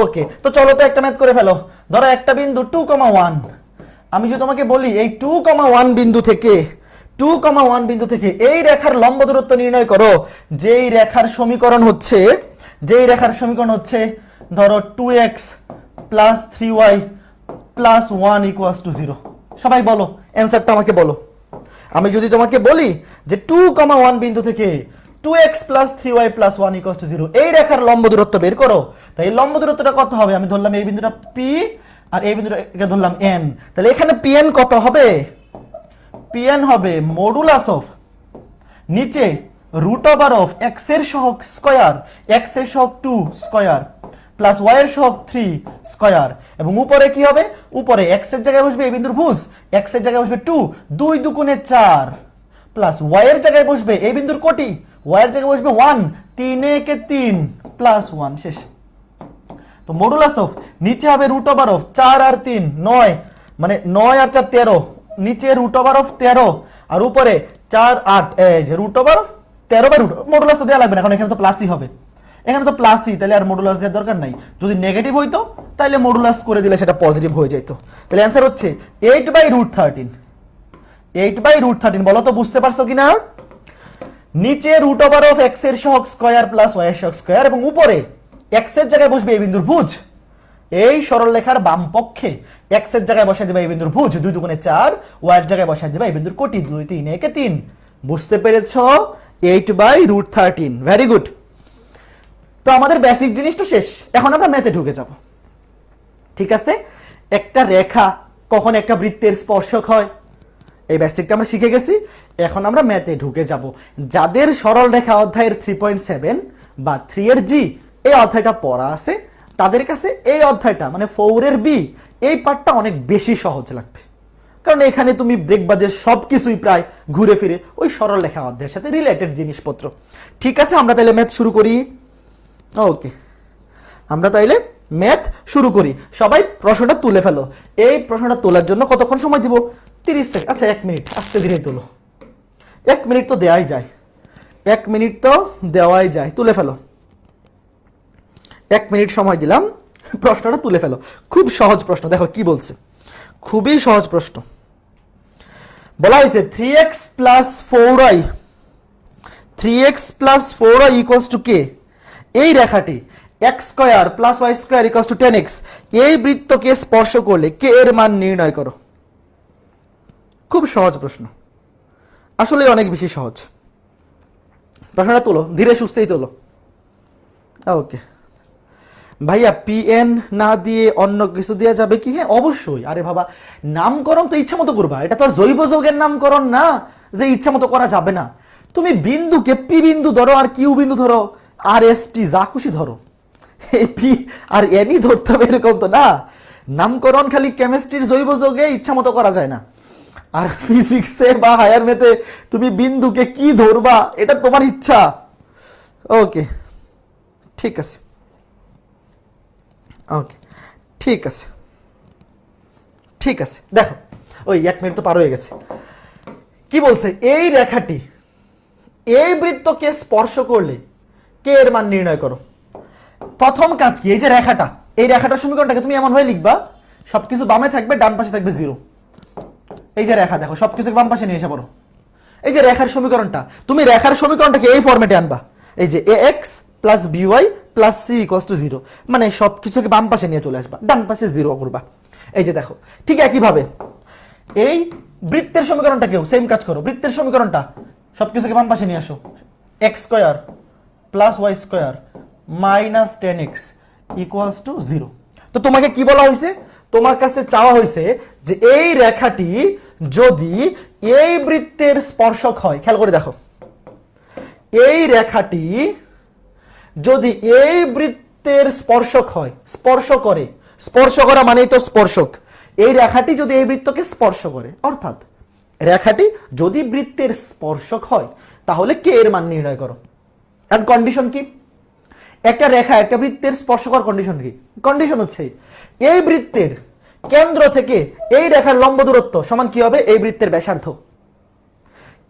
ওকে তো চলো তো একটা ম্যাথ করে ফেলো। ধরো একটা বিন্দু টু কমা ওয়ান আমি যদি তোমাকে বলি এই টু কমা ওয়ান বিন্দু থেকে টু কমা ওয়ান বিন্দু থেকে এই রেখার লম্ব দূরত্ব নির্ণয় করো। যেই রেখার সমীকরণ হচ্ছে, যেই রেখার সমীকরণ হচ্ছে, ধরো two X plus three Y plus one equals to zero সবাই বলো অ্যান্সারটা আমাকে বলো। আমি যদি তোমাকে বলি যে টু কমা ওয়ান বিন্দু থেকে two X plus three Y plus one equals to zero এই রেখার লম্ব দূরত্ব বের করো। তাই এই লম্ব দূরত্বটা কত হবে? আমি ধরলাম এই বিন্দুটা পি আর এই বিন্দুটাকে ধরলাম এন তাহলে এখানে পি এন কত হবে? পি এন হবে মডুলাস অফ নিচে রুট ওভার অফ এক্সের সহগ স্কয়ার এক্সের সহগ টু স্কয়ার প্লাস ওয়াই এর সহগ থ্রি স্কয়ার এবং উপরে কি হবে? উপরে এক্স জায়গায় বসবে এই বিন্দুর ভুজ এক্স জায়গায় বসবে টু দুই দুগুণে চার প্লাস ওয়াই এর জায়গায় বসবে এই বিন্দুর কোটি ওয়াই জায়গায় বসবে ওয়ান তিন একে তিন প্লাস ওয়ান শেষ। তো মডুলাস অফ নিচে হবে রুট ওভার অফ চার আর তিন, নয় মানে নয় আর চার তেরো। নিচে রুট ওভার অফ তেরো, আর উপরে চার, আট রুট ওভার অফ তেরো বাই রুট মডুলাস তো দেওয়া লাগবে না, কারণ এখানে তো প্লাসই হবে। এখানে তো প্লাসই তাহলে আর মডুলাস দেওয়ার দরকার নাই। যদি নেগেটিভ হইতো, তাহলে মডুলাস করে দিলে সেটা পজিটিভ হয়ে যেত তাহলে অ্যান্সার হচ্ছে eight by root thirteen eight by root thirteen বলো তো বুঝতে পারছ কি না নিচে রুট ওভার অফ এক্সের স্কয়ার প্লাস ওয়াই এর স্কয়ার এবং উপরে এক্সের জায়গায় বসবে এই বিন্দুর ভুজ। এই সরল রেখার বাম পক্ষে এক্সের জায়গায় বসাই দিবা এই বিন্দুর ভুজ, দুই দুগুণে চার। ওয়াই এর জায়গায় বসাই দিবা এই বিন্দুর কোটি, দুই তিন একে তিন। বুঝতে পেরেছ? Eight by root thirteen very good তো আমাদের বেসিক জিনিসটা শেষ। এখন আমরা ম্যাথে ঢুকে যাব। ঠিক আছে? একটা রেখা কখন একটা বৃত্তের স্পর্শক হয়? এই বেসিকটা আমরা শিখে গেছি। এখন আমরা ম্যাথে ঢুকে যাব। যাদের সরল রেখা অধ্যায়ের থ্রি পয়েন্ট সেভেন বা থ্রি এর জি এই অধ্যায়টা পড়া আছে। তাদের কাছে এই অধ্যায়টা মানে ফৌরের বি, এই পার্টটা অনেক বেশি সহজ লাগবে। কারণ এখানে তুমি দেখবা যে সব কিছুই প্রায় ঘুরে ফিরে ওই সরল লেখা অধ্যায়ের সাথে রিলেটেড জিনিসপত্র। ঠিক আছে, আমরা তাহলে ম্যাথ শুরু করি? ওকে আমরা তাইলে ম্যাথ শুরু করি। সবাই প্রশ্নটা তুলে ফেলো। এই প্রশ্নটা তোলার জন্য কতক্ষণ সময় দিব? তিরিশ সেকেন্ড আচ্ছা এক মিনিট। আস্তে ধীরে তোলো। এক মিনিট তো দেওয়াই যায়। এক মিনিট তো দেওয়াই যায়। তুলে ফেলো। এক মিনিট সময় দিলাম, প্রশ্নটা তুলে ফেলো। খুব সহজ প্রশ্ন, দেখো কি বলছে। খুবই সহজ প্রশ্ন। বলা হয়েছে three X plus four I three X plus four I equals to K এই রেখাটি X square plus Y square equals to ten X এই বৃত্তকে স্পর্শ করলে কে এর মান নির্ণয় করো। খুব সহজ প্রশ্ন। আসলে অনেক বেশি সহজ। প্রশ্নটা তোলো, ধীরে সুস্থেই তোলো। ওকে। ভাইয়া পিএন না দিয়ে অন্য কিছু দেওয়া যাবে কি? হ্যাঁ অবশ্যই। আরে বাবা, নামকরণ তো ইচ্ছা মতো করবা। এটা তো আর জৈব যৌগের নামকরণ না, যে ইচ্ছা মতো করা যাবে না। তুমি বিন্দুকে পি বিন্দু ধরো আর কিউ বিন্দু ধরো, আর এস টি যা খুশি ধরো। পি আর এনই ধরতে হবে এরকম তো না। নামকরণ খালি কেমিস্ট্রির জৈব যৌগে ইচ্ছা মতো করা যায় না। আর ফিজিক্সে বা হায়ার মেতে তুমি বিন্দুকে কি ধরবা, এটা তোমার ইচ্ছা। ওকে ঠিক আছে। ওকে ঠিক আছে। ঠিক আছে। দেখো, ওই এক মিনিট তো পার হয়ে গেছে। কি বলছে? এই রেখাটি, এই বৃত্তকে স্পর্শ করলে কে এর মান নির্ণয় করো? প্রথম কাজ কি? এই যে রেখাটা, এই রেখাটার সমীকরণটাকে তুমি এমন ভাবে লিখবা, সবকিছু বামে থাকবে, ডান পাশে থাকবে জিরো এই যে রেখা, দেখো সবকিছু বাম পাশে নিয়ে এসে পড়ো। এই যে রেখার সমীকরণটা, তুমি রেখার সমীকরণটাকে এই ফরম্যাটে আনবা। এই যে A X plus B Y plus C equals to zero মানে সব কিছুকে বাম পাশে নিয়ে চলে আসবা। ডান পাশে জিরো করবা। এই যে দেখো, ঠিক একইভাবে এই বৃত্তের সমীকরণটাকেও সেম কাজ করো। বৃত্তের সমীকরণটা সব কিছুকে বাম পাশে নিয়ে আসো। X square plus Y square minus ten X equals to zero তো তোমাকে কি বলা হয়েছে? তোমার কাছে চাওয়া হয়েছে যে এই রেখাটি যদি এই বৃত্তের স্পর্শক হয়, খেয়াল করে দেখো। এই রেখাটি যদি এই বৃত্তের স্পর্শক হয়, স্পর্শ করে, স্পর্শ করা মানেই তো স্পর্শক। এই রেখাটি যদি এই বৃত্তকে স্পর্শ করে, অর্থাৎ রেখাটি যদি বৃত্তের স্পর্শক হয়, তাহলে কে এর মান নির্ণয় করো? আর কন্ডিশন কি? একটা রেখা একটা বৃত্তের স্পর্শকর কন্ডিশন কি? কন্ডিশন হচ্ছে এই বৃত্তের কেন্দ্র থেকে এই রেখার লম্ব দূরত্ব সমান কি হবে? এই বৃত্তের ব্যাসার্ধ।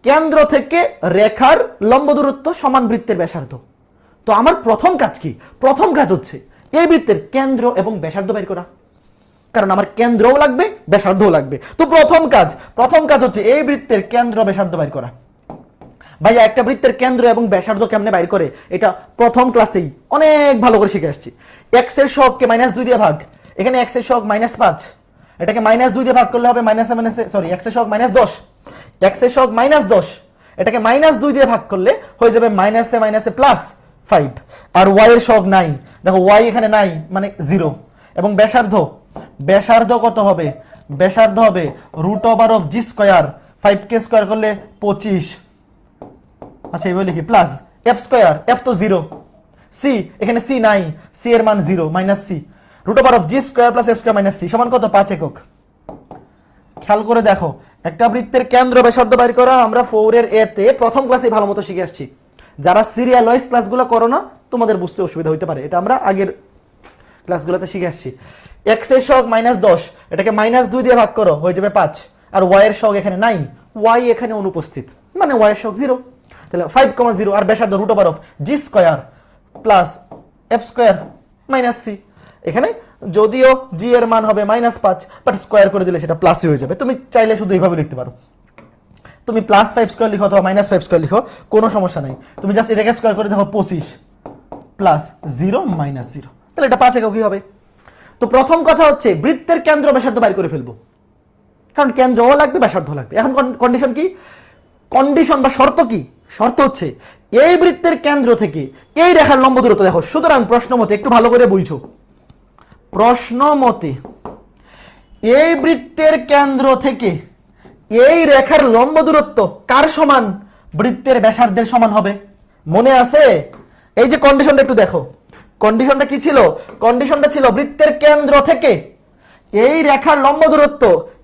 কেন্দ্র থেকে রেখার লম্ব দূরত্ব সমান বৃত্তের ব্যাসার্ধ। তো আমার প্রথম কাজ কি? প্রথম কাজ হচ্ছে এই বৃত্তের কেন্দ্র এবং ব্যাসার্ধ বের করা। কারণ আমার কেন্দ্রও লাগবে, ব্যাসার্ধও লাগবে। তো প্রথম কাজ প্রথম কাজ হচ্ছে এই বৃত্তের কেন্দ্র, ব্যাসার্ধ বের করা। ভাইয়া, একটা বৃত্তের কেন্দ্র এবং ব্যাসার্ধ কেমনে বাইর করে? এটা প্রথম ক্লাসেই অনেক ভালো করে শিখে আসছি। এক্সের সহগকে মাইনাস দুই দিয়ে ভাগ। এখানে এক্সের সহগ মাইনাস পাঁচ। এটাকে মাইনাস দুই দিয়ে ভাগ করলে হবে মাইনাস মাইনাস সরি এক্সের সহগ মাইনাস দশ। এক্সের সহগ মাইনাস দশ। এটাকে মাইনাস দুই দিয়ে ভাগ করলে হয়ে যাবে মাইনাসে মাইনাসে প্লাস ফাইভ আর ওয়াই এর সহগ নাই। দেখো ওয়াই এখানে নাই মানে জিরো এবং ব্যাসার্ধ ব্যাসার্ধ কত হবে? ব্যাসার্ধ হবে root over of G square five K square করলে পঁচিশ। আচ্ছা এইভাবে লিখি প্লাস এফ স্কোয়ার এফ তো জিরো সি এখানে সি নাই সি এর মান zero minus C root over of G square plus F square minus C সমান কত? পাঁচ একক। খেয়াল করে দেখো, একটা বৃত্তের কেন্দ্র ব্যাসার্ধ বাইর করা আমরা ফোরের এতে প্রথম ক্লাসে ভালো মতো শিখে আসছি। যারা সিরিয়াল ওয়াইজ ক্লাসগুলো করো না, তোমাদের বুঝতে অসুবিধা হইতে পারে। এটা আমরা আগের ক্লাসগুলোতে শিখে আসছি। এক্সের শখ মাইনাস দশ, এটাকে মাইনাস দুই দিয়ে ভাগ করো, হয়ে যাবে পাঁচ। আর ওয়াই এর শখ এখানে নাই ওয়াই এখানে অনুপস্থিত। মানে ওয়াই এর শখ জিরো তাহলে ফাইভ কমা জিরো আর ব্যাসার্ধ root over of G square plus F square minus C এখানে যদিও জি এর মান হবে মাইনাস পাঁচ বাট স্কোয়ার করে দিলে সেটা প্লাসই হয়ে যাবে। তুমি চাইলে শুধু এইভাবে লিখতে পারো। তুমি প্লাস ফাইভ স্কোয়ার লিখো অথবা মাইনাস ফাইভ স্কোয়ার লিখো, কোনো সমস্যা নেই। তুমি জাস্ট এটাকে স্কোয়ার করে দেখো পঁচিশ প্লাস জিরো মাইনাস জিরো তাহলে এটা পাঁচ একক কি হবে? তো প্রথম কথা হচ্ছে বৃত্তের কেন্দ্র ব্যাসার্ধ বাইর করে ফেলব। কারণ কেন্দ্রও লাগবে ব্যাসার্ধ লাগবে। এখন কন্ডিশন কি? কন্ডিশন বা শর্ত কি? শর্ত হচ্ছে এই বৃত্তের কেন্দ্র থেকে এই রেখার লম্ব দূরত্ব দেখো। সুতরাং প্রশ্ন মতে একটু ভালো করে বুঝছ। প্রশ্ন মতে এই বৃত্তের কেন্দ্র থেকে এই রেখার লম্ব দূরত্ব কার সমান? বৃত্তের ব্যাসার্ধের সমান হবে। মনে আছে? এই যে কন্ডিশনটা একটু দেখো। কন্ডিশনটা কি ছিল? কন্ডিশনটা ছিল বৃত্তের কেন্দ্র থেকে। এই রেখার লম্ব দূরত্ব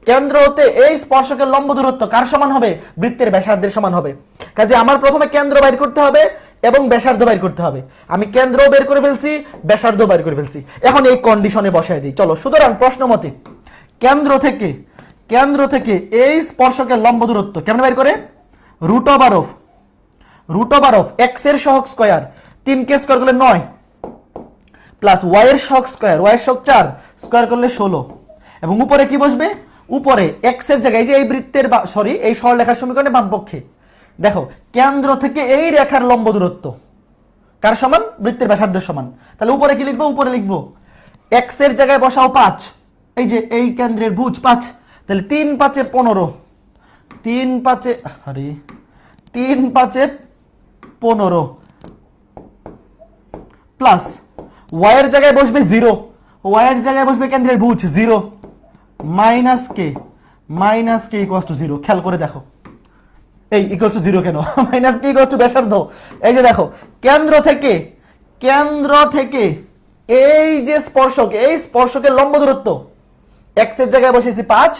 কেন্দ্র হতে এই স্পর্শকের লম্ব দূরত্ব কার সমান হবে? বৃত্তের ব্যাসার্ধের সমান হবে। কাজে আমার প্রথমে কেন্দ্র বাইর করতে হবে এবং ব্যাসার্ধ বাইর করতে হবে। আমি কেন্দ্র বের করে ফেলছি, ব্যাসার্ধ বাইর করে ফেলছি। এখন এই কন্ডিশনে বসায় দিই। চলো, সুতরাং প্রশ্ন মতে কেন্দ্র থেকে কেন্দ্র থেকে এই স্পর্শকের লম্ব দূরত্ব। কেমন বাইর করে? Root over of. Root over of. এক্সের সহগ স্কোয়ার। তিন কে স্কোয়ার করলে নয়। প্লাস ওয়াই এর শক স্কোয়ার। ওয়াই এর চার। স্কোয়ার করলে ষোলো। এবং উপরে কি বসবে? উপরে এক্সের জায়গায় যে এই বৃত্তের সরি এই সরলেখার সমীকরণে বাম পক্ষে। দেখো, কেন্দ্র থেকে এই রেখার লম্ব দূরত্ব। কার সমান? বৃত্তের ব্যাসার্ধের সমান। তাহলে উপরে কি লিখব? উপরে লিখব। এক্সের জায়গায় বসাও পাঁচ। এই যে এই কেন্দ্রের ভুজ পাঁচ। তাহলে তিন পাঁচে পনেরো। তিন পাঁচে, আরে, তিন পাঁচে পনেরো। প্লাস ওয়াইয়ের জায়গায় বসবে জিরো ওয়াইয়ের জায়গায় বসবে কেন্দ্রের ভুজ zero minus K minus K equals to zero খেয়াল করে দেখো। এই ইকুয়াস টু জিরো কেন? মাইনাস কে ইকুয়াস টু ব্যাসার্ধ। এই যে দেখো, কেন্দ্র থেকে কেন্দ্র থেকে এই যে স্পর্শক, এই স্পর্শকের লম্ব দূরত্ব এক্সের জায়গায় বসেছি পাঁচ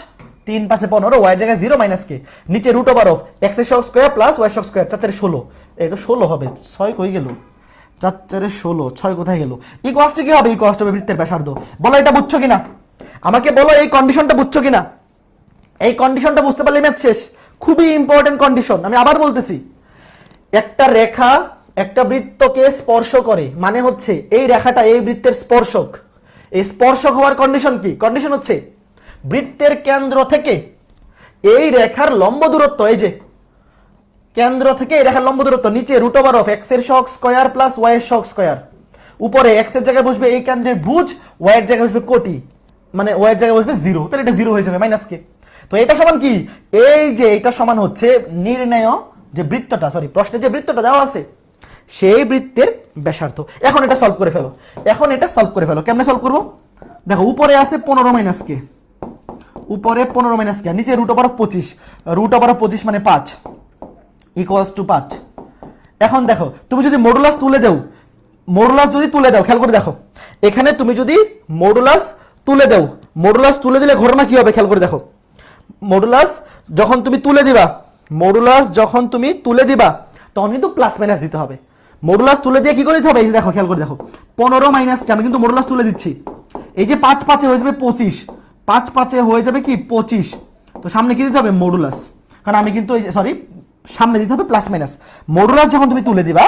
তিন পাশে পনেরো ওয়াই জায়গায় জিরো মাইনাস কে নিচে রুট ওভার অফ এক্সের শক স্কোয়ার প্লাস ওয়াই শক স্কোয়ার চার ষোলো। এই তো ষোলো হবে, ছয় কই গেল? চার চারে ষোলো, ছয় কোথায় গেল? ই কষ্ট কি হবে? ই কষ্ট হবে বৃত্তের ব্যাসার্ধ। বলো এটা বুঝছ কিনা? আমাকে বলো এই কন্ডিশনটা বুঝছ কিনা? এই কন্ডিশনটা বুঝতে পারলে ম্যাথ শেষ। খুবই ইম্পর্টেন্ট কন্ডিশন আমি আবার বলতেছি। একটা রেখা একটা বৃত্তকে স্পর্শ করে মানে হচ্ছে এই রেখাটা এই বৃত্তের স্পর্শক। এই স্পর্শক হওয়ার কন্ডিশন কি? কন্ডিশন হচ্ছে বৃত্তের কেন্দ্র থেকে এই রেখার লম্ব দূরত্ব, এই যে কেন্দ্র থেকে এই রেখার লম্ব দূরত্ব, নিচে রুট ওভার অফ এক্সের শক স্কোয়ার প্লাস ওয়াই এর শক স্কোয়ার উপরে এক্সের জায়গায় বসবে এই কেন্দ্রের ভুজ ওয়াই এর জায়গায় বসবে কোটি মানে ওয়াই এর জায়গায় বসবে জিরো তাহলে এটা জিরো হয়ে যাবে মাইনাস কে তো এটা সমান কি? এই যে এটা সমান হচ্ছে নির্ণয় যে বৃত্তটা সরি প্রশ্নে যে বৃত্তটা দেওয়া আছে, সেই বৃত্তের ব্যাসার্ধ। এখন এটা সলভ করে ফেলো। এখন এটা সলভ করে ফেলো। কেমনে সলভ করব? দেখো, উপরে আছে পনেরো মাইনাস কে উপরে পনেরো মাইনাস কে, নিচে রুট ওভার পঁচিশ। রুট ওভার পঁচিশ মানে পাঁচ। ইকুয়ালস টু পাঁচ। এখন দেখো, তুমি যদি মডুলাস তুলে দাও মডুলাস যদি তুলে দাও, খেয়াল করে দেখো। এখানে তুমি যদি মডুলাস তুলে দাও মডুলাস তুলে দিলে ঘটনা কি হবে, খেয়াল করে দেখো। মডুলাস যখন তুমি তুলে দিবা মডুলাস যখন তুমি তুলে দিবা, তখন কিন্তু প্লাস মাইনাস দিতে হবে। মডুলাস তুলে দিয়ে কি করে দিতে হবে? এই যে দেখো, খেয়াল করে দেখো। পনেরো মাইনাসকে আমি কিন্তু মডুলাস তুলে দিচ্ছি। এই যে পাঁচ পাঁচে হয়ে যাবে পঁচিশ। পাঁচ পাঁচে হয়ে যাবে কি? পঁচিশ। তো সামনে কি দিতে হবে? মডুলাস কারণ আমি কিন্তু সরি সামনে দিতে হবে প্লাস মাইনাস মডুলাস যখন তুমি তুলে দিবা,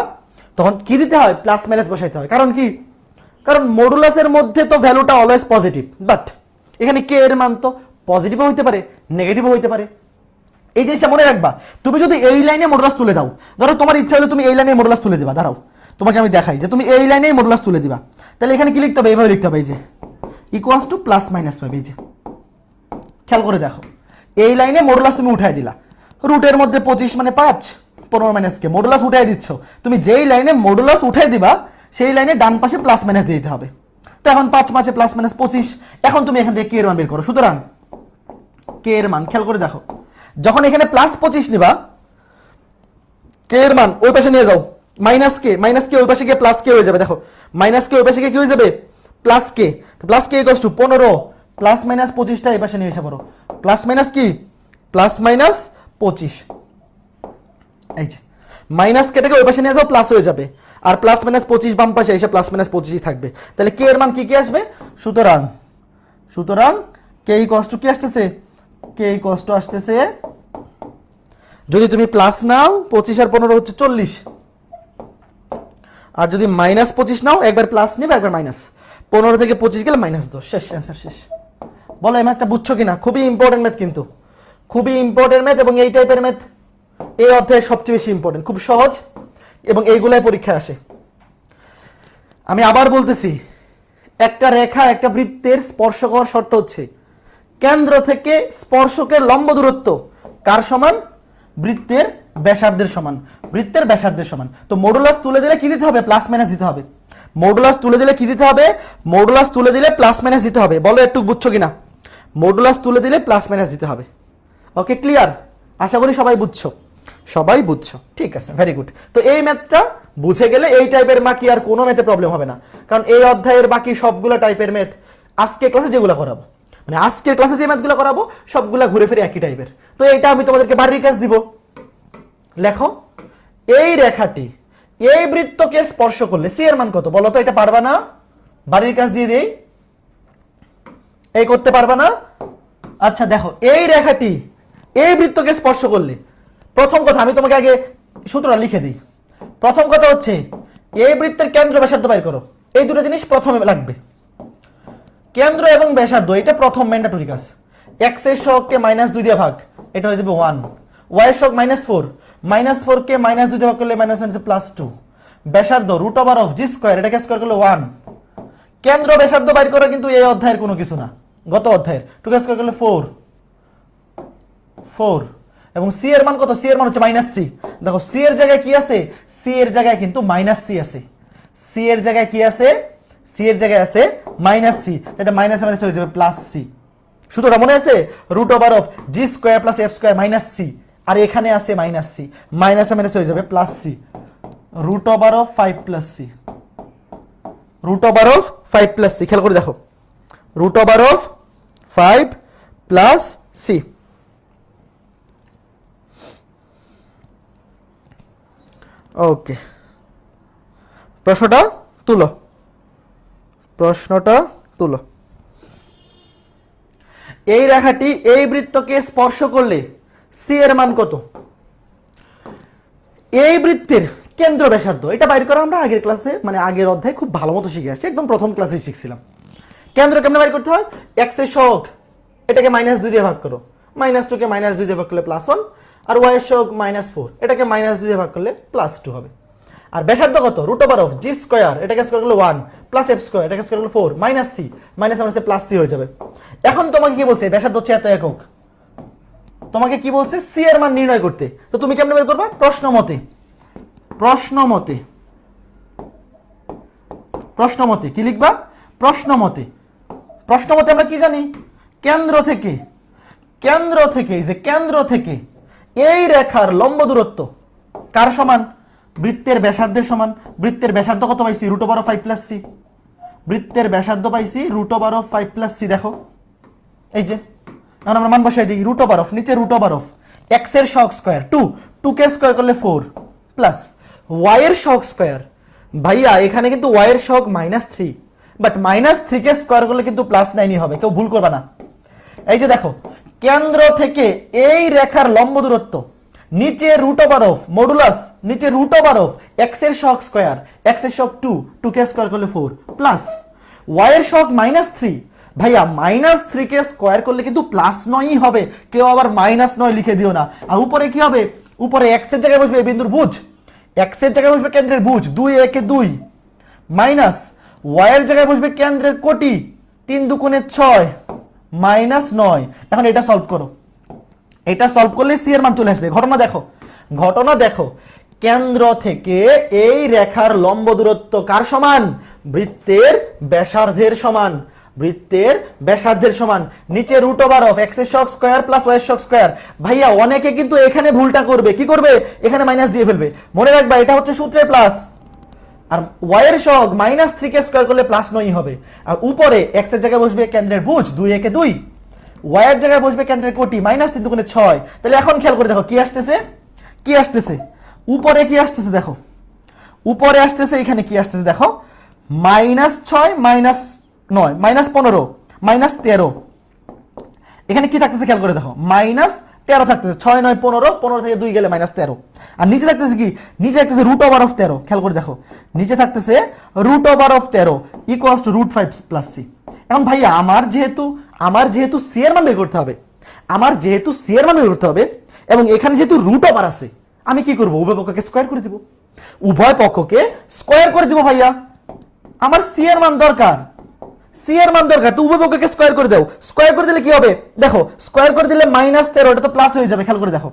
তখন কি দিতে হয়? প্লাস মাইনাস বসাইতে হয়। কারণ কি? কারণ মডুলাসের মধ্যে তো ভ্যালুটা অলওয়েজ পজিটিভ বাট এখানে কে এর মান তো পজিটিভও হইতে পারে নেগেটিভও হইতে পারে। এই জিনিসটা মনে রাখবা। তুমি যদি এই লাইনে মডুলাস তুলে দাও, ধরো তোমার ইচ্ছা হলে তুমি এই লাইনে মডুলাস তুলে দিবা। দাঁড়াও, তোমাকে আমি দেখাই যে তুমি এই লাইনেই মডুলাস তুলে দিবা। তাহলে এখানে কি লিখতে হবে? এইভাবে লিখতে হবে এই যে। ইকুয়ালস টু প্লাস মাইনাস পাবে এই যে। খেয়াল করে দেখো। এই লাইনে মডুলাস তুমি উঠাই দিলা। রুটের মধ্যে পঁচিশ মানে পাঁচ, পনেরো মাইনাসকে মডুলাস উঠাই দিচ্ছ। তুমি যেই লাইনে মডুলাস উঠাই দিবা, সেই লাইনে ডান পাশে প্লাস মাইনাস দিতে হবে। তো এখন পাঁচ পাঁচে প্লাস মাইনাস পঁচিশ। এখন তুমি এখান থেকে কে এর মান বের করো। সুতরাং কে এর মান, খেয়াল করে দেখো। যখন এখানে প্লাস পঁচিশ নিবা কে এর মান ওই পাশে নিয়ে যাও। মাইনাস কে মাইনাস কে ওই পাশে গিয়ে প্লাস কে হয়ে যাবে। দেখো মাইনাস কে ওই পাশে গিয়ে কি হয়ে যাবে? Plus K plus K equals to পনেরো প্লাস মাইনাস পঁচিশটা এই পাশে নিয়ে এসে পড়ো। প্লাস মাইনাস কি? প্লাস মাইনাস পঁচিশ। এই যে মাইনাস কেটে ওই পাশে নিয়ে যাও প্লাস হয়ে যাবে। আর প্লাস মাইনাস পঁচিশ বাম পাশে এসে প্লাস মাইনাস পঁচিশই থাকবে। তাহলে কে এর মান কি কি আসবে? সুতরাং সুতরাং কে কষ্ট কি আসতেছে? কে কষ্ট আসতেছে, যদি তুমি প্লাস নাও, পঁচিশ আর পনেরো হচ্ছে চল্লিশ। আর যদি মাইনাস পঁচিশ নাও, একবার প্লাস নেবে, একবার মাইনাস পনেরো থেকে পঁচিশ গেলে মাইনাস দশ। শেষ অ্যান্সার শেষ। বলো এই ম্যাথটা বুঝছ কিনা? খুবই ইম্পর্টেন্ট ম্যাথ কিন্তু। খুবই ইম্পর্টেন্ট ম্যাথ এবং এই টাইপের ম্যাথ এই অধ্যায়ে সবচেয়ে বেশি ইম্পর্টেন্ট খুব সহজ এবং এইগুলাই পরীক্ষায় আসে। আমি আবার বলতেছি, একটা রেখা, একটা বৃত্তের স্পর্শ করার শর্ত হচ্ছে, কেন্দ্র থেকে স্পর্শকের লম্ব দূরত্ব কার সমান? বৃত্তের ব্যাসার্ধের সমান। বৃত্তের ব্যাসার্ধের সমান। তো মডুলাস তুলে দিলে কি দিতে হবে? প্লাস মাইনাস দিতে হবে। মডুলাস তুলে দিলে কি দিতে হবে? মডুলাস তুলে দিলে প্লাস মাইনাস দিতে হবে। বলো একটু বুঝছ কিনা? মডুলাস তুলে দিলে প্লাস মাইনাস দিতে হবে। ওকে ক্লিয়ার আশা করি সবাই বুঝছ। সবাই বুঝছ। ঠিক আছে ভেরি গুড তো এই ম্যাথটা বুঝে গেলে এই টাইপের মা কি আর কোনো ম্যাথে প্রবলেম হবে না। কারণ এই অধ্যায়ের বাকি সবগুলো টাইপের ম্যাথ আজকে ক্লাসে যেগুলো করাবো মানে আজকের ক্লাসে যে ম্যাথগুলো করাবো, সবগুলো ঘুরে ফিরে একই টাইপের তো এইটা আমি তোমাদেরকে বাড়ির কাজ দিব। লেখো, এই রেখাটি এই বৃত্তকে স্পর্শ করলে সি এর মান কত? বলো তো, এটা পারবা না? বাড়ির কাজ দিয়ে দেই। এই করতে পারবা না? আচ্ছা দেখো, এই রেখাটি, এই বৃত্তকে স্পর্শ করলে, প্রথম কথা আমি তোমাকে আগে সূত্রটা লিখে দিই। প্রথম কথা হচ্ছে, এই বৃত্তের কেন্দ্র ব্যাসার্ধ বাইর করো। এই দুটো জিনিস প্রথমে লাগবে। কেন্দ্র এবং ব্যাসার্ধ, এটা প্রথম ম্যান্ডাটরি কাজ। এক্সের সহগকে মাইনাস দুই দিয়ে ভাগ, এটা হয়ে যাবে ওয়ান ওয়াই এর সহগ মাইনাস ফোর মাইনাস ফোর কে মাইনাস দুই ভাগ করলে মাইনাস হচ্ছে প্লাস টু ব্যাসার্ধ root over of G square এটাকে স্কোয়ার করলে ওয়ান কেন্দ্র ব্যাসার্ধ বাইর করা কিন্তু এই অধ্যায়ের কোনো কিছু না। গত অধ্যায়ের। টু স্কোয়ার করলে ফোর ফোর এবং সি এর মান কত? সি এর মান হচ্ছে মাইনাস সি দেখো সি এর জায়গায় কি আছে? সি এর জায়গায় কিন্তু মাইনাস সি আছে। সি এর জায়গায় কি আছে? সি এর জায়গায় আছে মাইনাস সি এটা মাইনাস মাইনাস হয়ে যাবে প্লাস সি সূত্রটা মনে আছে? Root over of G square plus F square minus C আর এখানে আছে মাইনাস সি মাইনাস মাইনাস হয়ে যাবে plus C root over of five plus C root over of five plus C খেয়াল করে দেখো। Root over of five plus C okay প্রশ্নটা তুলো। প্রশ্নটা তুলো। এই রেখাটি এই বৃত্তকে স্পর্শ করলে সি এর মান কত? এই বৃত্তের কেন্দ্র ব্যাসার্ধ, এটা বাইর করা আমরা আগের ক্লাসে মানে আগের অধ্যায়ে খুব ভালো মতো শিখে আসছি, একদম প্রথম ক্লাসে শিখছিলাম। কেন্দ্র কেমনে বাইর করতে হয়? এক্সের শোক এটাকে মাইনাস দুই দিয়ে ভাগ করো। মাইনাস টুকে মাইনাস দুই দিয়ে ভাগ করলে প্লাস ওয়ান আর ওয়াই এর শোক মাইনাস ফোর এটাকে মাইনাস দুই দিয়ে ভাগ করলে প্লাস টু হবে। আর ব্যাসার্ধ কত? Root over of G square এটাকে স্কোয়ার করলে ওয়ান প্লাস এফ স্কোয়ার এটাকে স্কোয়ার করলে ফোর মাইনাস সি মাইনাস মাইনাসে প্লাস সি হয়ে যাবে। এখন তোমাকে কি বলছে? ব্যাসার্ধ হচ্ছে এত একক। তোমাকে কি বলছে? সি এর মান নির্ণয় করতে। তো তুমি কেমন বের করবা? প্রশ্ন মতে। প্রশ্ন মতে। প্রশ্ন মতে। কি লিখবা? প্রশ্ন মতে। প্রশ্ন মতে আমরা কি জানি? কেন্দ্র থেকে। কেন্দ্র থেকে। যে কেন্দ্র থেকে। এই রেখার লম্ব দূরত্ব। কার সমান? বৃত্তের ব্যাসার্ধের সমান। বৃত্তের ব্যাসার্ধ কত পাইছি? Root over five plus C বৃত্তের ব্যাসার্ধ পাইছি root of five plus C দেখো। এই যে। এখন আমরা মান বসাই দিই রুট ওভার অফ নিচে রুট ওভার অফ এক্সের শক স্কোয়ার টু টু কে স্কোয়ার করলে ফোর প্লাস ওয়াই এর শক স্কোয়ার ভাইয়া, এখানে কিন্তু ওয়াই এর শক minus three but minus three K square করলে কিন্তু প্লাস নাইনই হবে, কেউ ভুল করবে না। এই যে দেখো, কেন্দ্র থেকে এই রেখার লম্ব দূরত্ব, নিচে রুট ওভার অফ মডুলাস নিচে রুট ওভার অফ এক্সের শক স্কোয়ার এক্সের শক টু টু কে স্কোয়ার করলে ফোর প্লাস ওয়াই এর শক মাইনাস থ্রি ভাইয়া মাইনাস থ্রি কে স্কোয়ার করলে কিন্তু প্লাস নয়ই হবে। কেউ আবার মাইনাস নয় লিখে দিও না। আর উপরে কি হবে? উপরে এক্সের জায়গায় বসবে বিন্দুর ভুজ এক্সের জায়গায় বসবে কেন্দ্রের ভুজ দুই, একে, দুই। মাইনাস ওয়াই এর জায়গায় বসবে কেন্দ্রের কোটি। তিন দুগুণে ছয়। মাইনাস নয় এখন এটা সলভ করো। এটা সলভ করলে সি এর মান চলে আসবে। ঘটনা দেখো। ঘটনা দেখো। কেন্দ্র থেকে এই রেখার লম্ব দূরত্ব কার সমান? বৃত্তের, ব্যাসার্ধের সমান। বৃত্তের ব্যাসার্ধের সমান। নিচে রুট ওভার অফ এক্সের শক স্কোয়ার প্লাস ওয়াই শক স্কোয়ার ভাইয়া, অনেকে কিন্তু এখানে ভুলটা করবে। কি করবে? এখানে মাইনাস দিয়ে ফেলবে। মনে রাখবা, এটা হচ্ছে সূত্রে প্লাস আর এর সহগ মাইনাস থ্রি কে স্কোয়ার করলে প্লাস নয় হবে। আর উপরে এক্সের জায়গায় বসবে কেন্দ্রের ভুজ দুই একে দুই। এর জায়গায় বসবে কেন্দ্রের কোটি মাইনাস তিন দুগুণে ছয়। তাহলে এখন খেয়াল করে দেখো, কি আসতেছে? কি আসতেছে? উপরে কি আসতেছে দেখো? উপরে আসতেছে, এখানে কি আসতেছে দেখো? মাইনাস ছয় মাইনাস নয় মাইনাস পনেরো মাইনাস তেরো। এখানে কি থাকতেছে খেয়াল করে দেখো মাইনাস তেরো থাকতেছে, ছয়, নয়, পনেরো পনেরো থেকে দুই গেলে মাইনাস তেরো। আর নিচে থাকতেছে কি? নিচে থাকতেছে রুট ওভার অফ তেরো, খেয়াল করে দেখো। নিচে থাকতেছে রুট ওভার অফ তেরো equals to root five plus C এখন ভাইয়া, আমার যেহেতু আমার যেহেতু সি এর মান বের করতে হবে, আমার যেহেতু সি এর মান বের করতে হবে, এবং এখানে যেহেতু রুট ওভার আছে, আমি কি করব? উভয় পক্ষকে স্কোয়ার করে দিব। উভয় পক্ষকে স্কোয়ার করে দিব ভাইয়া। আমার সি এর মান দরকার। সি এর মান দরকার, তো উভয় পক্ষকে স্কোয়ার করে দাও। স্কোয়ার করে দিলে কি হবে? দেখো স্কোয়ার করে দিলে মাইনাস তেরো, এটা তো প্লাস হয়ে যাবে, খেয়াল করে দেখো।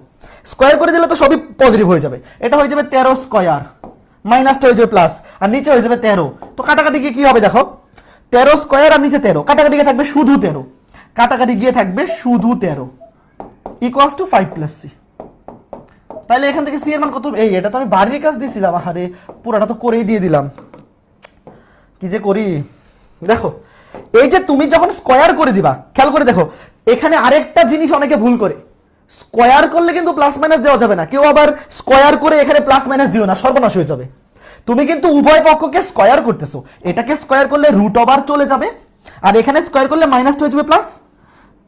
স্কোয়ার করে দিলে তো সবই পজিটিভ হয়ে যাবে। এটা হয়ে যাবে তেরো স্কোয়ার মাইনাসটা হয়ে যাবে প্লাস আর নিচে হয়ে যাবে তেরো। তো কাটাকাটি গিয়ে কি হবে দেখো? তেরো স্কোয়ার আর নিচে তেরো। কাটাকাটি গিয়ে থাকবে শুধু তেরো। কাটাকাটি গিয়ে থাকবে শুধু তেরো। Equals to five plus C তাহলে এখান থেকে সি এর মান কত এই, এটা তো আমি বাড়ির কাজ দিয়েছিলাম আহারে, পুরাটা তো করেই দিয়ে দিলাম। কি যে করি? দেখো এই যে তুমি যখন স্কোয়ার করে দিবা, খেয়াল করে দেখো, এখানে আরেকটা জিনিস অনেকে ভুল করে। স্কোয়ার করলে কিন্তু প্লাস মাইনাস দেওয়া যাবে না। কেউ আবার স্কোয়ার করে এখানে প্লাস মাইনাস দিও না, সর্বনাশ হয়ে যাবে। তুমি কিন্তু উভয় পক্ষকে স্কোয়ার করতেছো। এটাকে স্কোয়ার করলে রুট ওভার চলে যাবে, আর এখানে স্কোয়ার করলে মাইনাস হয়ে যাবে প্লাস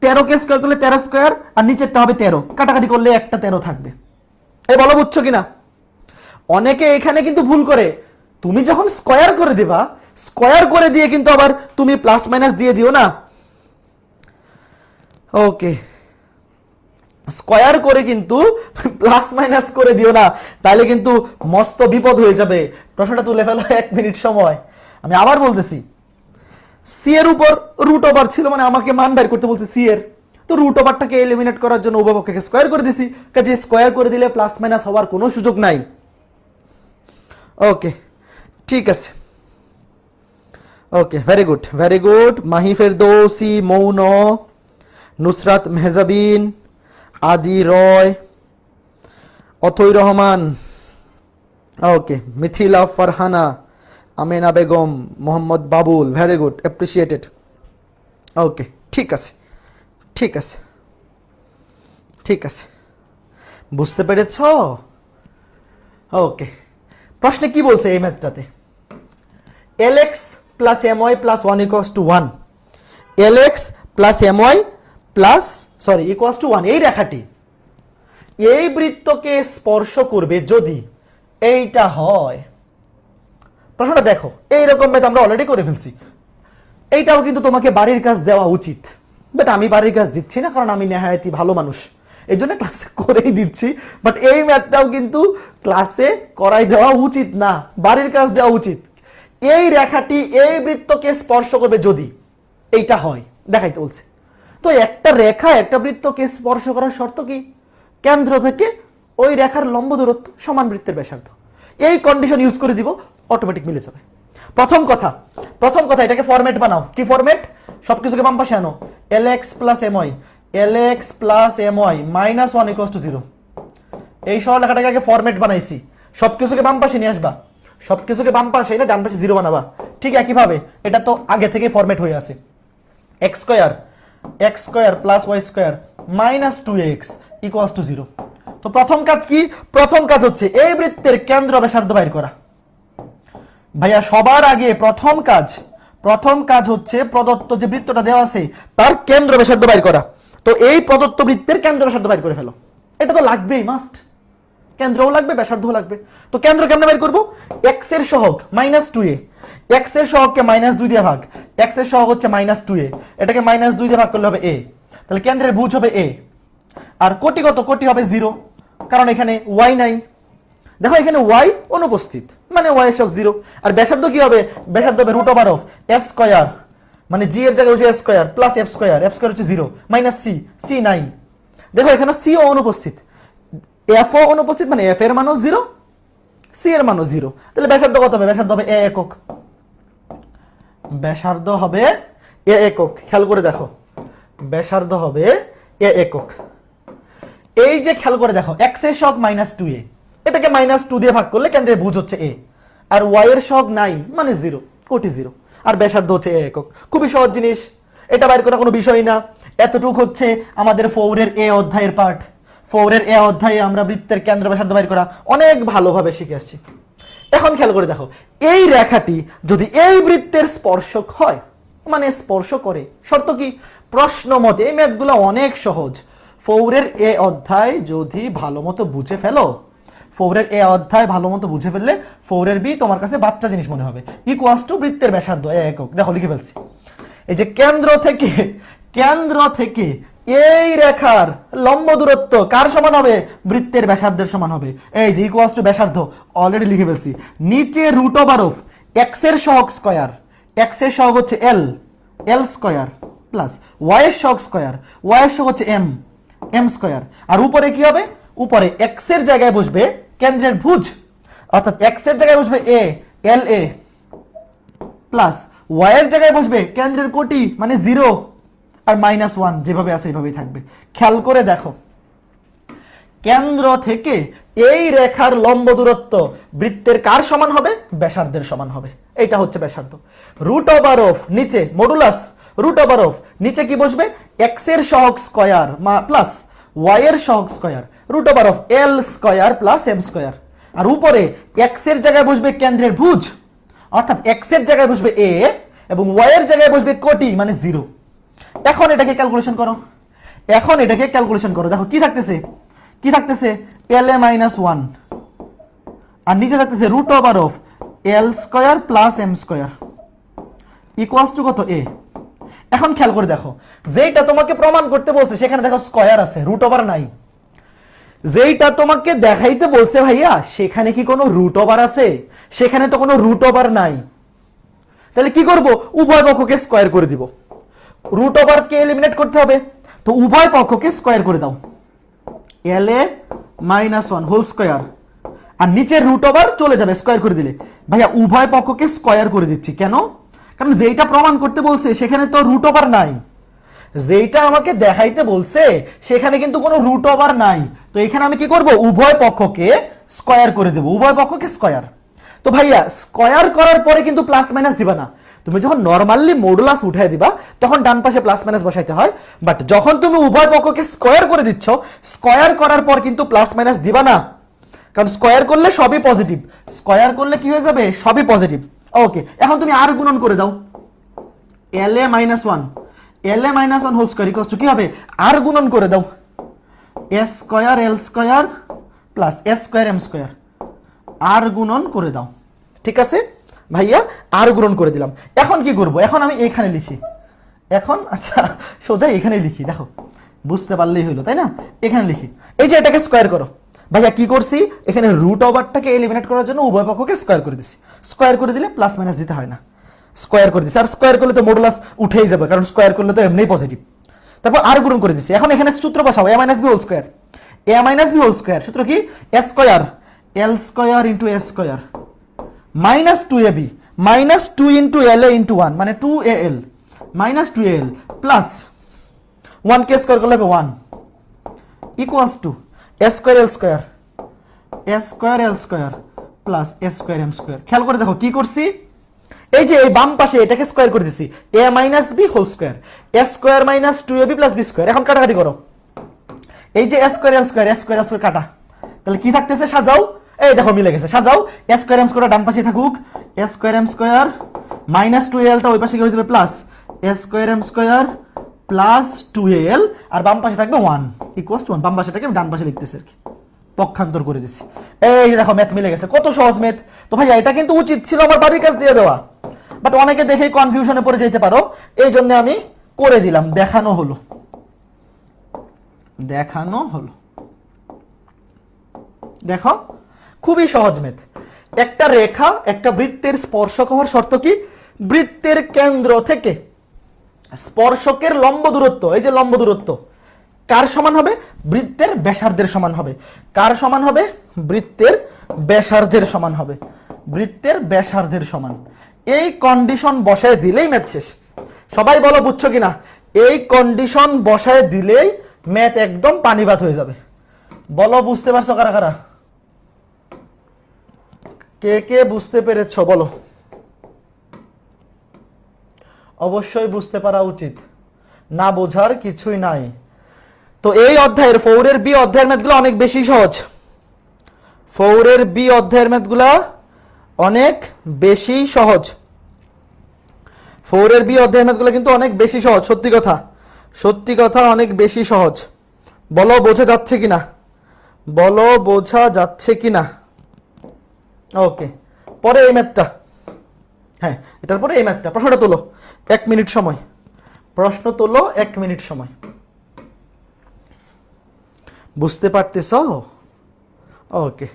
তেরো কে স্কোয়ার করলে তেরো স্কোয়ার আর নিচেরটা হবে তেরো। কাটাকাটি করলে একটা তেরো থাকবে। এ বলো, বুঝছ কিনা? অনেকে এখানে কিন্তু ভুল করে। তুমি যখন স্কোয়ার করে দিবা স্কোয়ার করে দিয়ে কিন্তু আবার তুমি প্লাস মাইনাস দিয়ে দিও না। ওকে স্কোয়ার করে কিন্তু [laughs] প্লাস মাইনাস করে দিও না। তাহলে কিন্তু মস্ত বিপদ হয়ে যাবে। প্রশ্নটা তুলে ফেলো, [laughs] এক মিনিট সময়। আমি আবার বলতেছি সি এর উপর রুট ওভার ছিল মানে আমাকে মান বের করতে বলছে সি এর। তো রুট ওভারটাকে এলিমিনেট করার জন্য উভয়পক্ষকে স্কোয়ার করে দিছি। কাজে স্কোয়ার করে দিলে প্লাস মাইনাস হওয়ার কোনো সুযোগ নাই। ওকে ঠিক আছে। Okay very good very good Mahi Ferdousi Moun Nusrat Mehjabin Adi Roy Othoi Rahman okay Mithila Farhana Amena Begum Mohammad Babul very good appreciated okay ঠিক আছে ঠিক আছে ঠিক আছে। বুঝতে পেরেছ? ওকে প্রশ্নে কি বলছে এই ম্যাথটাতে? L X plus M Y plus one equals to one L X plus M Y plus sorry equals to one এই রেখাটি। এই বৃত্তকে স্পর্শ করবে যদি এইটা হয়। প্রশ্নটা দেখো, এইরকম ম্যাথ আমরা অলরেডি করে ফেলছি। এইটাও কিন্তু তোমাকে বাড়ির কাজ দেওয়া উচিত। বাট আমি বাড়ির কাজ দিচ্ছি না, কারণ আমি নেহায়তি ভালো মানুষ। এই জন্য ক্লাসে করেই দিচ্ছি। বাট এই ম্যাথটাও কিন্তু ক্লাসে করাই দেওয়া উচিত না। বাড়ির কাজ দেওয়া উচিত। এই রেখাটি এই বৃত্তকে স্পর্শ করবে যদি। এইটা হয়, দেখাইতে বলছে। তো একটা রেখা, একটা বৃত্তকে স্পর্শ করার শর্ত কি? কেন্দ্র থেকে ওই রেখার লম্ব দূরত্ব সমান বৃত্তের ব্যাসার্ধ। এই কন্ডিশন ইউজ করে দিব অটোমেটিক মিলে যাবে। প্রথম কথা প্রথম কথা, এটাকে ফরম্যাট বানাও। কি ফরম্যাট সবকিছুকে বাম পাশে আনো। L X plus M Y L X plus M Y minus one equals to zero এই সরল লেখাটাকে আগে ফরম্যাট বানাইছি। সবকিছুকে বাম পাশে নিয়ে আসবা। সবকিছুকে বাম পাশে এনে ডান পাশে জিরো বানাবা। ঠিক একইভাবে, এটা তো আগে থেকে ফরম্যাট হয়ে আছে। X square X square plus Y square minus two X equals to zero তো প্রথম কাজ কি? প্রথম কাজ হচ্ছে এই বৃত্তের কেন্দ্র ব্যাসার্ধ বাইর করা। ভাইয়া, সবার আগে প্রথম কাজ প্রথম কাজ হচ্ছে প্রদত্ত যে বৃত্তটা দেওয়া আছে, তার কেন্দ্র ব্যাসার্ধ বাইর করা। তো এই প্রদত্ত বৃত্তের কেন্দ্র ব্যাসার্ধ বাইর করে ফেলো। এটা তো লাগবেই মাস্ট কেন্দ্রও লাগবে, ব্যাসার্ধও লাগবে। তো কেন্দ্র কেমনে বের করব? এক্সের সহগ মাইনাস টু এ এক্সের সহগকে মাইনাস দুই দিয়ে ভাগ। এক্সের সহগ হচ্ছে মাইনাস টু এ এটাকে মাইনাস দুই দিয়ে ভাগ করলে হবে এ তাহলে কেন্দ্রের ভুজ হবে এ আর কোটি কত কোটি হবে জিরো কারণ এখানে ওয়াই নাই। দেখো, এখানে ওয়াই অনুপস্থিত। মানে ওয়াই সহগ জিরো আর ব্যাসার্ধ কি হবে? ব্যাসার্ধ হবে root over of S square মানে জি এর জায়গায় বসে S square plus F square F square হচ্ছে জিরো মাইনাস সি সি নাই। দেখো, এখানে সি ও অনুপস্থিত। এফ ও অনুপস্থিত মানে এফ এর মানও জিরো সি এর মানও জিরো তাহলে ব্যাসার্ধ কত হবে? ব্যাসার্ধ হবে এ একক। ব্যাসার্ধ হবে এ একক। খেয়াল করে দেখো। ব্যাসার্ধ হবে এ একক। এই যে খেয়াল করে দেখো এক্সের শক মাইনাস টু এ এটাকে মাইনাস টু দিয়ে ভাগ করলে কেন্দ্রে ভুজ হচ্ছে এ আর ওয়াই এর শক নাই মানে জিরো কোটি জিরো আর ব্যাসার্ধ হচ্ছে এ একক। খুবই সহজ জিনিস। এটা বাইর করা কোনো বিষয় না। এতটুক হচ্ছে আমাদের ফৌরের এ অধ্যায়ের পাঠ। ফৌরের এ অধ্যায়ে আমরা বৃত্তের কেন্দ্র ব্যাসার্ধ বাইর করা অনেক ভালোভাবে শিখে আসছি। এখন খেয়াল করে দেখো, এই রেখাটি যদি এই বৃত্তের স্পর্শক হয় মানে স্পর্শ করে, শর্ত কি? প্রশ্ন মতে এই ম্যাথগুলো অনেক সহজ। ফৌরের এ অধ্যায় যদি ভালো মতো বুঝে ফেলো, ফৌরের এ অধ্যায় ভালো মতো বুঝে ফেললে ফৌরের বি তোমার কাছে বাচ্চা জিনিস মনে হবে। ইকুয়াস টু বৃত্তের ব্যাসার্ধ একক। দেখো, লিখে ফেলছি। এই যে কেন্দ্র থেকে কেন্দ্র থেকে এই রেখার লম্ব দূরত্ব কার সমান হবে? বৃত্তের ব্যাসার্ধের সমান হবে। এই যে ইকুয়াস টু ব্যাসার্ধ অলরেডি লিখে ফেলছি। নিচে রুট ওভার অফ এক্সের সহগ স্কয়ার এক্সের সহগ হচ্ছে L L square plus Y এর সহগ স্কয়ার ওয়াই এর সহগ হচ্ছে এম এম স্কয়ার আর উপরে কি হবে? উপরে এক্সের জায়গায় বসবে কেন্দ্রের ভুজ। অর্থাৎ এক্সের জায়গায় বসবে এ এল এ প্লাস ওয়াই এর জায়গায় বসবে কেন্দ্রের কোটি মানে জিরো আর মাইনাস ওয়ান যেভাবে আছে এইভাবেই থাকবে। খেয়াল করে দেখো। কেন্দ্র থেকে এই রেখার লম্ব দূরত্ব বৃত্তের কার সমান হবে? ব্যাসার্ধের সমান হবে। এটা হচ্ছে ব্যাসার্ধ। রুট ওভার অফ নিচে মডুলাস রুট ওভার অফ নিচে কি বসবে? এক্সের সহগ স্কয়ার প্লাস ওয়াই এর সহগ square root over of L square plus M square আর উপরে এক্সের জায়গায় বসবে কেন্দ্রের ভুজ। অর্থাৎ এক্সের জায়গায় বসবে এ এবং ওয়াই এর জায়গায় বসবে কোটি মানে জিরো এখন এটাকে ক্যালকুলেশন করো। এখন এটাকে ক্যালকুলেশন করো। দেখো, কি থাকতেছে? কি থাকতেছে? এল এ মাইনাস ওয়ান আর নিচে থাকতেছে root over of L square plus M square equals to কত? এ এখন খেয়াল করে দেখো। যেইটা তোমাকে প্রমাণ করতে বলছে, সেখানে দেখো স্কোয়ার আছে রুট ওভার নাই। যেইটা তোমাকে দেখাইতে বলছে ভাইয়া, সেখানে কি কোনো রুট ওভার আছে? সেখানে তো কোনো রুট ওভার নাই। তাহলে কি করব? উভয় পক্ষকে স্কোয়ার করে দিব। রুট ওভারকে এলিমিনেট করতে হবে, তো উভয় পক্ষকে স্কয়ার করে দাও। L A minus one whole square আর নিচের রুট ওভার চলে যাবে স্কয়ার করে দিলে। ভাইয়া, উভয় পক্ষকে স্কয়ার করে দিচ্ছি। কেন? কারণ যেইটা প্রমাণ করতে বলছে, সেখানে তো রুট ওভার নাই। যেইটা আমাকে দেখাইতে বলছে, সেখানে কিন্তু কোনো রুট ওভার নাই। তো এখানে আমি কি করব? উভয় পক্ষকে স্কয়ার করে দেব। উভয় পক্ষকে স্কয়ার তো ভাইয়া স্কয়ার করার পরে কিন্তু প্লাস মাইনাস দিবা না। তুমি যখন নর্মালি মডুলাস উঠাই দিবা, তখন ডান পাশে প্লাস মাইনাস বসাইতে হয়। বাট যখন তুমি উভয় পক্ষকে স্কোয়ার করে দিচ্ছ স্কয়ার করার পর কিন্তু প্লাস মাইনাস দিবা না। কারণ স্কয়ার করলে সবই পজিটিভ স্কয়ার করলে কি হয়ে যাবে? সবই পজিটিভ ওকে এখন তুমি আর গুণন করে দাও। L A minus one L A minus one whole square equals কি হবে? আর গুণন করে দাও। S square L square plus S square M square আর গুণন করে দাও। ঠিক আছে? ভাইয়া, আর গ্রহণ করে দিলাম। এখন কি করব? এখন আমি এখানে লিখি। এখন আচ্ছা সোজা এখানে লিখি, দেখো। বুঝতে পারলেই হইল, তাই না? এখানে লিখি। এই যে এটাকে স্কোয়ার করো। ভাইয়া, কি করছি? এখানে রুট ওভারটাকে এলিমিনেট করার জন্য উভয় পক্ষকে স্কোয়ার করে দিছি। স্কোয়ার করে দিলে প্লাস মাইনাস দিতে হয় না। স্কোয়ার করে দিছি। আর স্কোয়ার করলে তো মডুলাস উঠেই যাবে, কারণ স্কোয়ার করলে তো এমনিই পজিটিভ তারপর আর গুণন করে দিছি। এখন এখানে সূত্র বসাবো A minus B whole square A minus B whole square সূত্র কি? A square L square into A square minus two A B, minus two into L A into one মানে two A L, minus two L plus one K square করলে হবে one equals to A square L square, A square L square plus A square M square. খেয়াল করে দেখো কি করছি? এই যে এই বাম পাশে এটাকে স্কোয়ার করে দিছি, A minus B whole square, A square minus two A B plus B square, এখন কাটাকাটি করো। এই যে A square L square, A square L square কাটা, তাহলে কি থাকতেছে সাজাও? এই দেখো মিলে গেছে, সাজাও। এ স্কোয়ার এম স্কোয়ার ডান পাশে থাকুক। A square m square minus two এলটা ওই পাশে কি হয়ে যাবে plus a square m square plus two l আর বাম পাশে থাকবে ওয়ান ইকুয়াস টু ওয়ান বাম পাশেটাকে আমি ডান পাশে লিখতেছি আর কি। পক্ষান্তর করে দিছি। এই দেখো ম্যাথ মিলে গেছে, কত সহজ ম্যাথ তো ভাইয়া, এটা কিন্তু উচিত ছিল আমার বাড়ির কাছ দিয়ে দেওয়া। বাট অনেকে দেখে কনফিউশনে পড়ে যেতে পারো। এই জন্য আমি করে দিলাম, দেখানো হলো। দেখানো হলো। দেখো। খুবই সহজ মেথ। একটা রেখা একটা বৃত্তের স্পর্শক হওয়ার শর্ত কি? বৃত্তের কেন্দ্র থেকে। স্পর্শকের লম্ব দূরত্ব, এই যে লম্ব দূরত্ব, কার সমান হবে? বৃত্তের ব্যাসার্ধের সমান হবে। কার সমান হবে? বৃত্তের ব্যাসার্ধের সমান হবে। বৃত্তের ব্যাসার্ধের সমান। এই কন্ডিশন বসায় দিলেই ম্যাথ শেষ। সবাই বলো, বুঝছ কিনা? এই কন্ডিশন বসায় দিলেই ম্যাথ একদম পানিবাদ হয়ে যাবে। বলো, বুঝতে পারছ কারা কারা? কে কে বুঝতে পেরেছ বলো? অবশ্যই বুঝতে পারা উচিত। না বোঝার কিছুই নাই। তো এই অধ্যায়ের ফৌরের বি অধ্যায়ের ম্যাথগুলো অনেক বেশি সহজ। ফৌরের বি অধ্যায়ের ম্যাথগুলা অনেক বেশি সহজ। ফৌরের বি অধ্যায়ের ম্যাথগুলো কিন্তু অনেক বেশি সহজ, সত্যি কথা। সত্যি কথা, অনেক বেশি সহজ। বলো, বোঝা যাচ্ছে কিনা? বলো, বোঝা যাচ্ছে কিনা? ওকে পরে এই ম্যাথটা হ্যাঁ এটার পরে এই ম্যাথটা প্রশ্নটা তোলো। এক মিনিট সময়। প্রশ্ন তোলো এক মিনিট সময়। বুঝতে পারতেছ? ওকে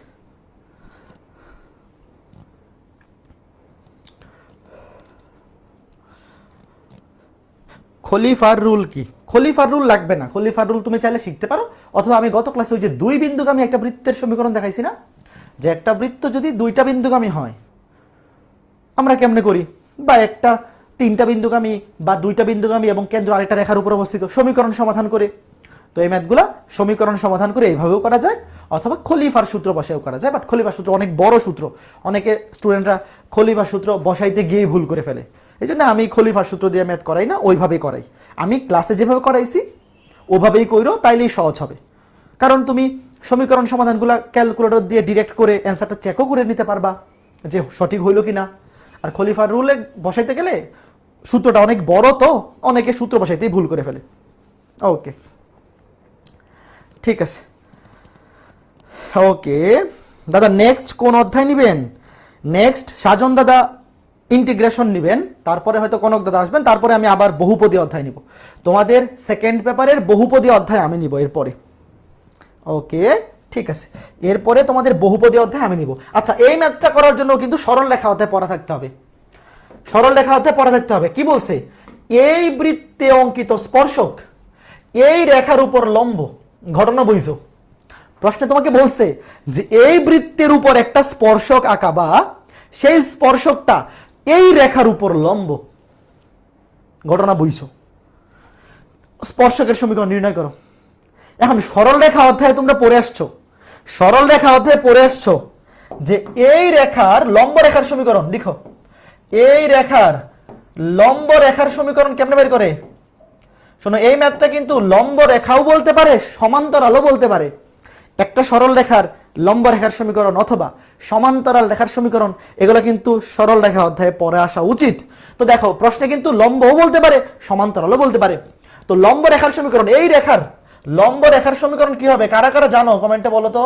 খলিফার রুল কি? খলিফার রুল লাগবে না। খলিফার রুল তুমি চাইলে শিখতে পারো। অথবা আমি গত ক্লাসে ওই যে দুই বিন্দুগামী একটা বৃত্তের সমীকরণ দেখাইছি না? যে একটা বৃত্ত যদি দুইটা বিন্দুগামী হয়, আমরা কেমনে করি? বা একটা তিনটা বিন্দুগামী বা দুইটা বিন্দুগামী এবং কেন্দ্র আরেকটা রেখার উপর অবস্থিত সমীকরণ সমাধান করে। তো এই ম্যাথগুলা সমীকরণ সমাধান করে এইভাবেও করা যায়, অথবা খলিফার সূত্র বসায়ও করা যায় বাট খলিফার সূত্র অনেক বড় সূত্র। অনেকে স্টুডেন্টরা খলিফার সূত্র বসাইতে গিয়ে ভুল করে ফেলে। এই জন্য আমি খলিফার সূত্র দিয়ে ম্যাথ করাই না, ওইভাবেই করাই। আমি ক্লাসে যেভাবে করাইছি, ওভাবেই কইরো, তাইলেই সহজ হবে। কারণ তুমি সমীকরণ সমাধানগুলো ক্যালকুলেটর দিয়ে ডিরেক্ট করে অ্যান্সারটা চেকও করে নিতে পারবা যে সঠিক হইল কিনা। আর খলিফার রুলে বসাইতে গেলে সূত্রটা অনেক বড় তো, অনেকে সূত্র বসাইতেই ভুল করে ফেলে। ওকে। ঠিক আছে। ওকে। দাদা নেক্সট কোন অধ্যায় নিবেন? নেক্সট সাজন দাদা ইন্টিগ্রেশন নিবেন। তারপরে হয়তো কনক দাদা আসবেন, তারপরে আমি আবার বহুপদী অধ্যায় নিব। তোমাদের সেকেন্ড পেপারের বহুপদী অধ্যায় আমি নিব এরপরে। ওকে, ঠিক আছে। এরপরে তোমাদের বহুপদী অধ্যায় আমি নিব। আচ্ছা এই ম্যাথটা করার জন্য কিন্তু সরল লেখা অধ্যায় পড়া থাকতে হবে। সরল লেখা অধ্যায় পড়া থাকতে হবে। কি বলছে? এই বৃত্তে অঙ্কিত স্পর্শক, এই রেখার উপর লম্ব। ঘটনা বুঝছ? প্রশ্নে তোমাকে বলছে যে এই বৃত্তের উপর একটা স্পর্শক আঁকা বা সেই স্পর্শকটা এই রেখার উপর লম্ব। ঘটনা বুঝছ? স্পর্শকের সমীকরণ নির্ণয় করো। এখন সরল রেখা অধ্যায়ে তোমরা পড়ে আসছো। সরল রেখা অধ্যায়ে পড়ে আসছো যে এই রেখার লম্ব রেখার সমীকরণ, লিখো। এই রেখার লম্ব রেখার সমীকরণ কেমনে বের করে? শোনো, এই ম্যাথটা কিন্তু লম্ব রেখাও বলতে পারে, সমান্তরালও বলতে পারে। একটা সরল রেখার লম্ব রেখার সমীকরণ অথবা সমান্তরাল রেখার সমীকরণ, এগুলো কিন্তু সরল রেখা অধ্যায়ে পরে আসা উচিত। তো দেখো, প্রশ্নে কিন্তু লম্বও বলতে পারে, সমান্তরালও বলতে পারে। তো লম্ব রেখার সমীকরণ, এই রেখার লম্ব রেখার সমীকরণ কি হবে? কারা কারা জানো? কমেন্টে বলো তো।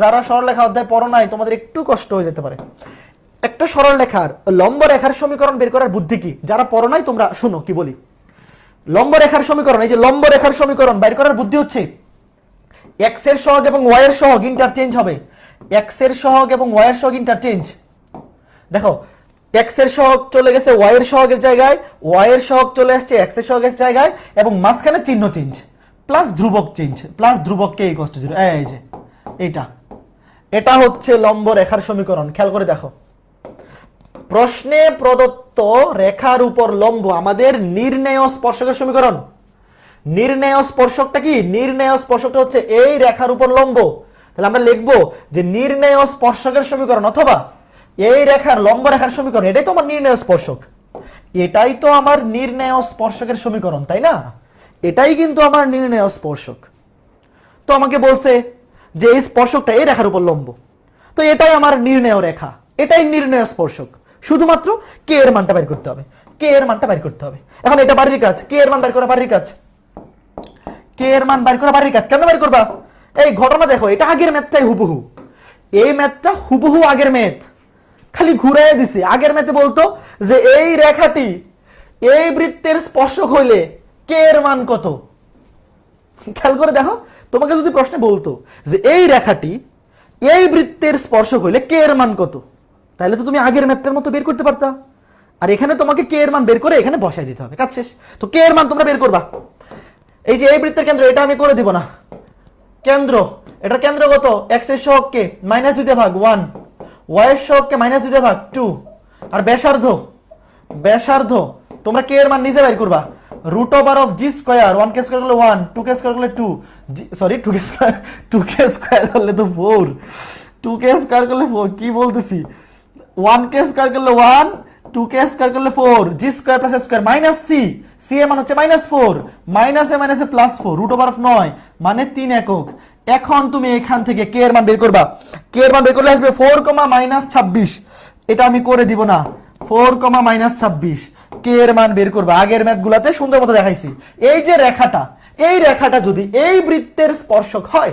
যারা সরল রেখা অধ্যায় পড়ো নাই, তোমাদের একটু কষ্ট হয়ে যেতে পারে। একটা সরল রেখার লম্ব রেখার সমীকরণ বের করার বুদ্ধি কি? যারা পড়ো নাই, তোমরা শুনো, কি বলি? লম্ব রেখার সমীকরণ, এই যে লম্ব রেখার সমীকরণ বের করার বুদ্ধি হচ্ছে? এক্সের সহগ এবং ওয়াই এর সহগ ইন্টারচেঞ্জ হবে। এক্সের সহগ এবং ওয়াই এর সহগ ইন্টারচেঞ্জ দেখো এক্সের সহগ চলে গেছে ওয়াই এর সহগের জায়গায় ওয়াই এর সহগ চলে আসছে এক্সের সহগের জায়গায়, এবং মাঝখানে চিহ্ন চেঞ্জ প্লাস ধ্রুবক চেঞ্জ প্লাস ধ্রুবক কে কষ্ট জিরো এই যে, এইটা। এটা হচ্ছে লম্ব রেখার সমীকরণ, খেয়াল করে দেখো। প্রশ্নে প্রদত্ত রেখার উপর লম্ব আমাদের নির্ণেয় স্পর্শকের সমীকরণ। নির্ণেয় স্পর্শকটা কি? নির্ণেয় স্পর্শকটা হচ্ছে এই রেখার উপর লম্ব। তাহলে আমরা লিখব যে নির্ণেয় স্পর্শকের সমীকরণ অথবা এই রেখার লম্ব রেখার সমীকরণ। এটাই তো আমার নির্ণয় স্পর্শক। এটাই তো আমার নির্ণয় স্পর্শকের সমীকরণ, তাই না? এটাই কিন্তু আমার নির্ণয় স্পর্শক। তো আমাকে বলছে যে এই স্পর্শকটা এই রেখার উপর লম্ব। তো এটাই আমার নির্ণয় রেখা। এটাই নির্ণয় স্পর্শক। শুধুমাত্র কে এর মানটা বের করতে হবে। কে এর মানটা বের করতে হবে। এখন এটা বাড়ির কাজ। কে এর মান বের করা বাড়ির কাজ? কে এর মান বের করা বাড়ির কাজ? কেন বের করবা? এই ঘটনা দেখো, এটা আগের ম্যাথটাই হুবহু। এই ম্যাথটা হুবহু আগের ম্যাথ। খালি ঘুরাই দিছে। আগের ম্যাথে বলতো যে এই রেখাটি এই বৃত্তের স্পর্শক হইলে কে এর মান কত? খেয়াল করে দেখো, তোমাকে যদি প্রশ্নে বলতো যে এই রেখাটি এই বৃত্তের স্পর্শ হইলে কে এর মান কত? তাহলে তো তুমি আগের ম্যাথটার মতো বের করতে পারতা। আর এখানে তোমাকে কে এর মান বের করে এখানে বসাই দিতে হবে, কাজ শেষ। তো কে এর মান তোমরা বের করবা। এই যে এই বৃত্তের কেন্দ্র, এটা আমি করে দিব না। কেন্দ্র, এটার কেন্দ্র কত? এক্সের সহগকে মাইনাস দুই ভাগ ওয়ান ওয়াই এর সহগকে মাইনাস দুই ভাগ টু আর ব্যাসার্ধ ব্যাসার্ধ তোমরা কে এর মান নিজে বের করবা? Root over of g square one K square করলে ওয়ান টু কে স্কোয়ার করলে টু সরি টু কে স্কোয়ার টু কে স্কোয়ার করলে তো ফোর টু কে স্কোয়ার করলে ফোর কি বলতেছি? ওয়ান কে স্কোয়ার করলে ওয়ান টু কে স্কোয়ার করলে four g square plus square minus c c এ মান হচ্ছে minus four minus a minus a plus four root over of নয় মানে তিন একক। এখন তুমি এখান থেকে কে এর মান বের করবা? কে এর মান বের করলে আসবে ফোর কমা মাইনাস ছাব্বিশ। এটা আমি করে দিব না। ফোর কমা মাইনাস ছাব্বিশ। কে এর মান বের করবা? আগের ম্যাথ গুলাতে সুন্দর মতো দেখাইছি। এই যে রেখাটা, এই রেখাটা যদি এই বৃত্তের স্পর্শক হয়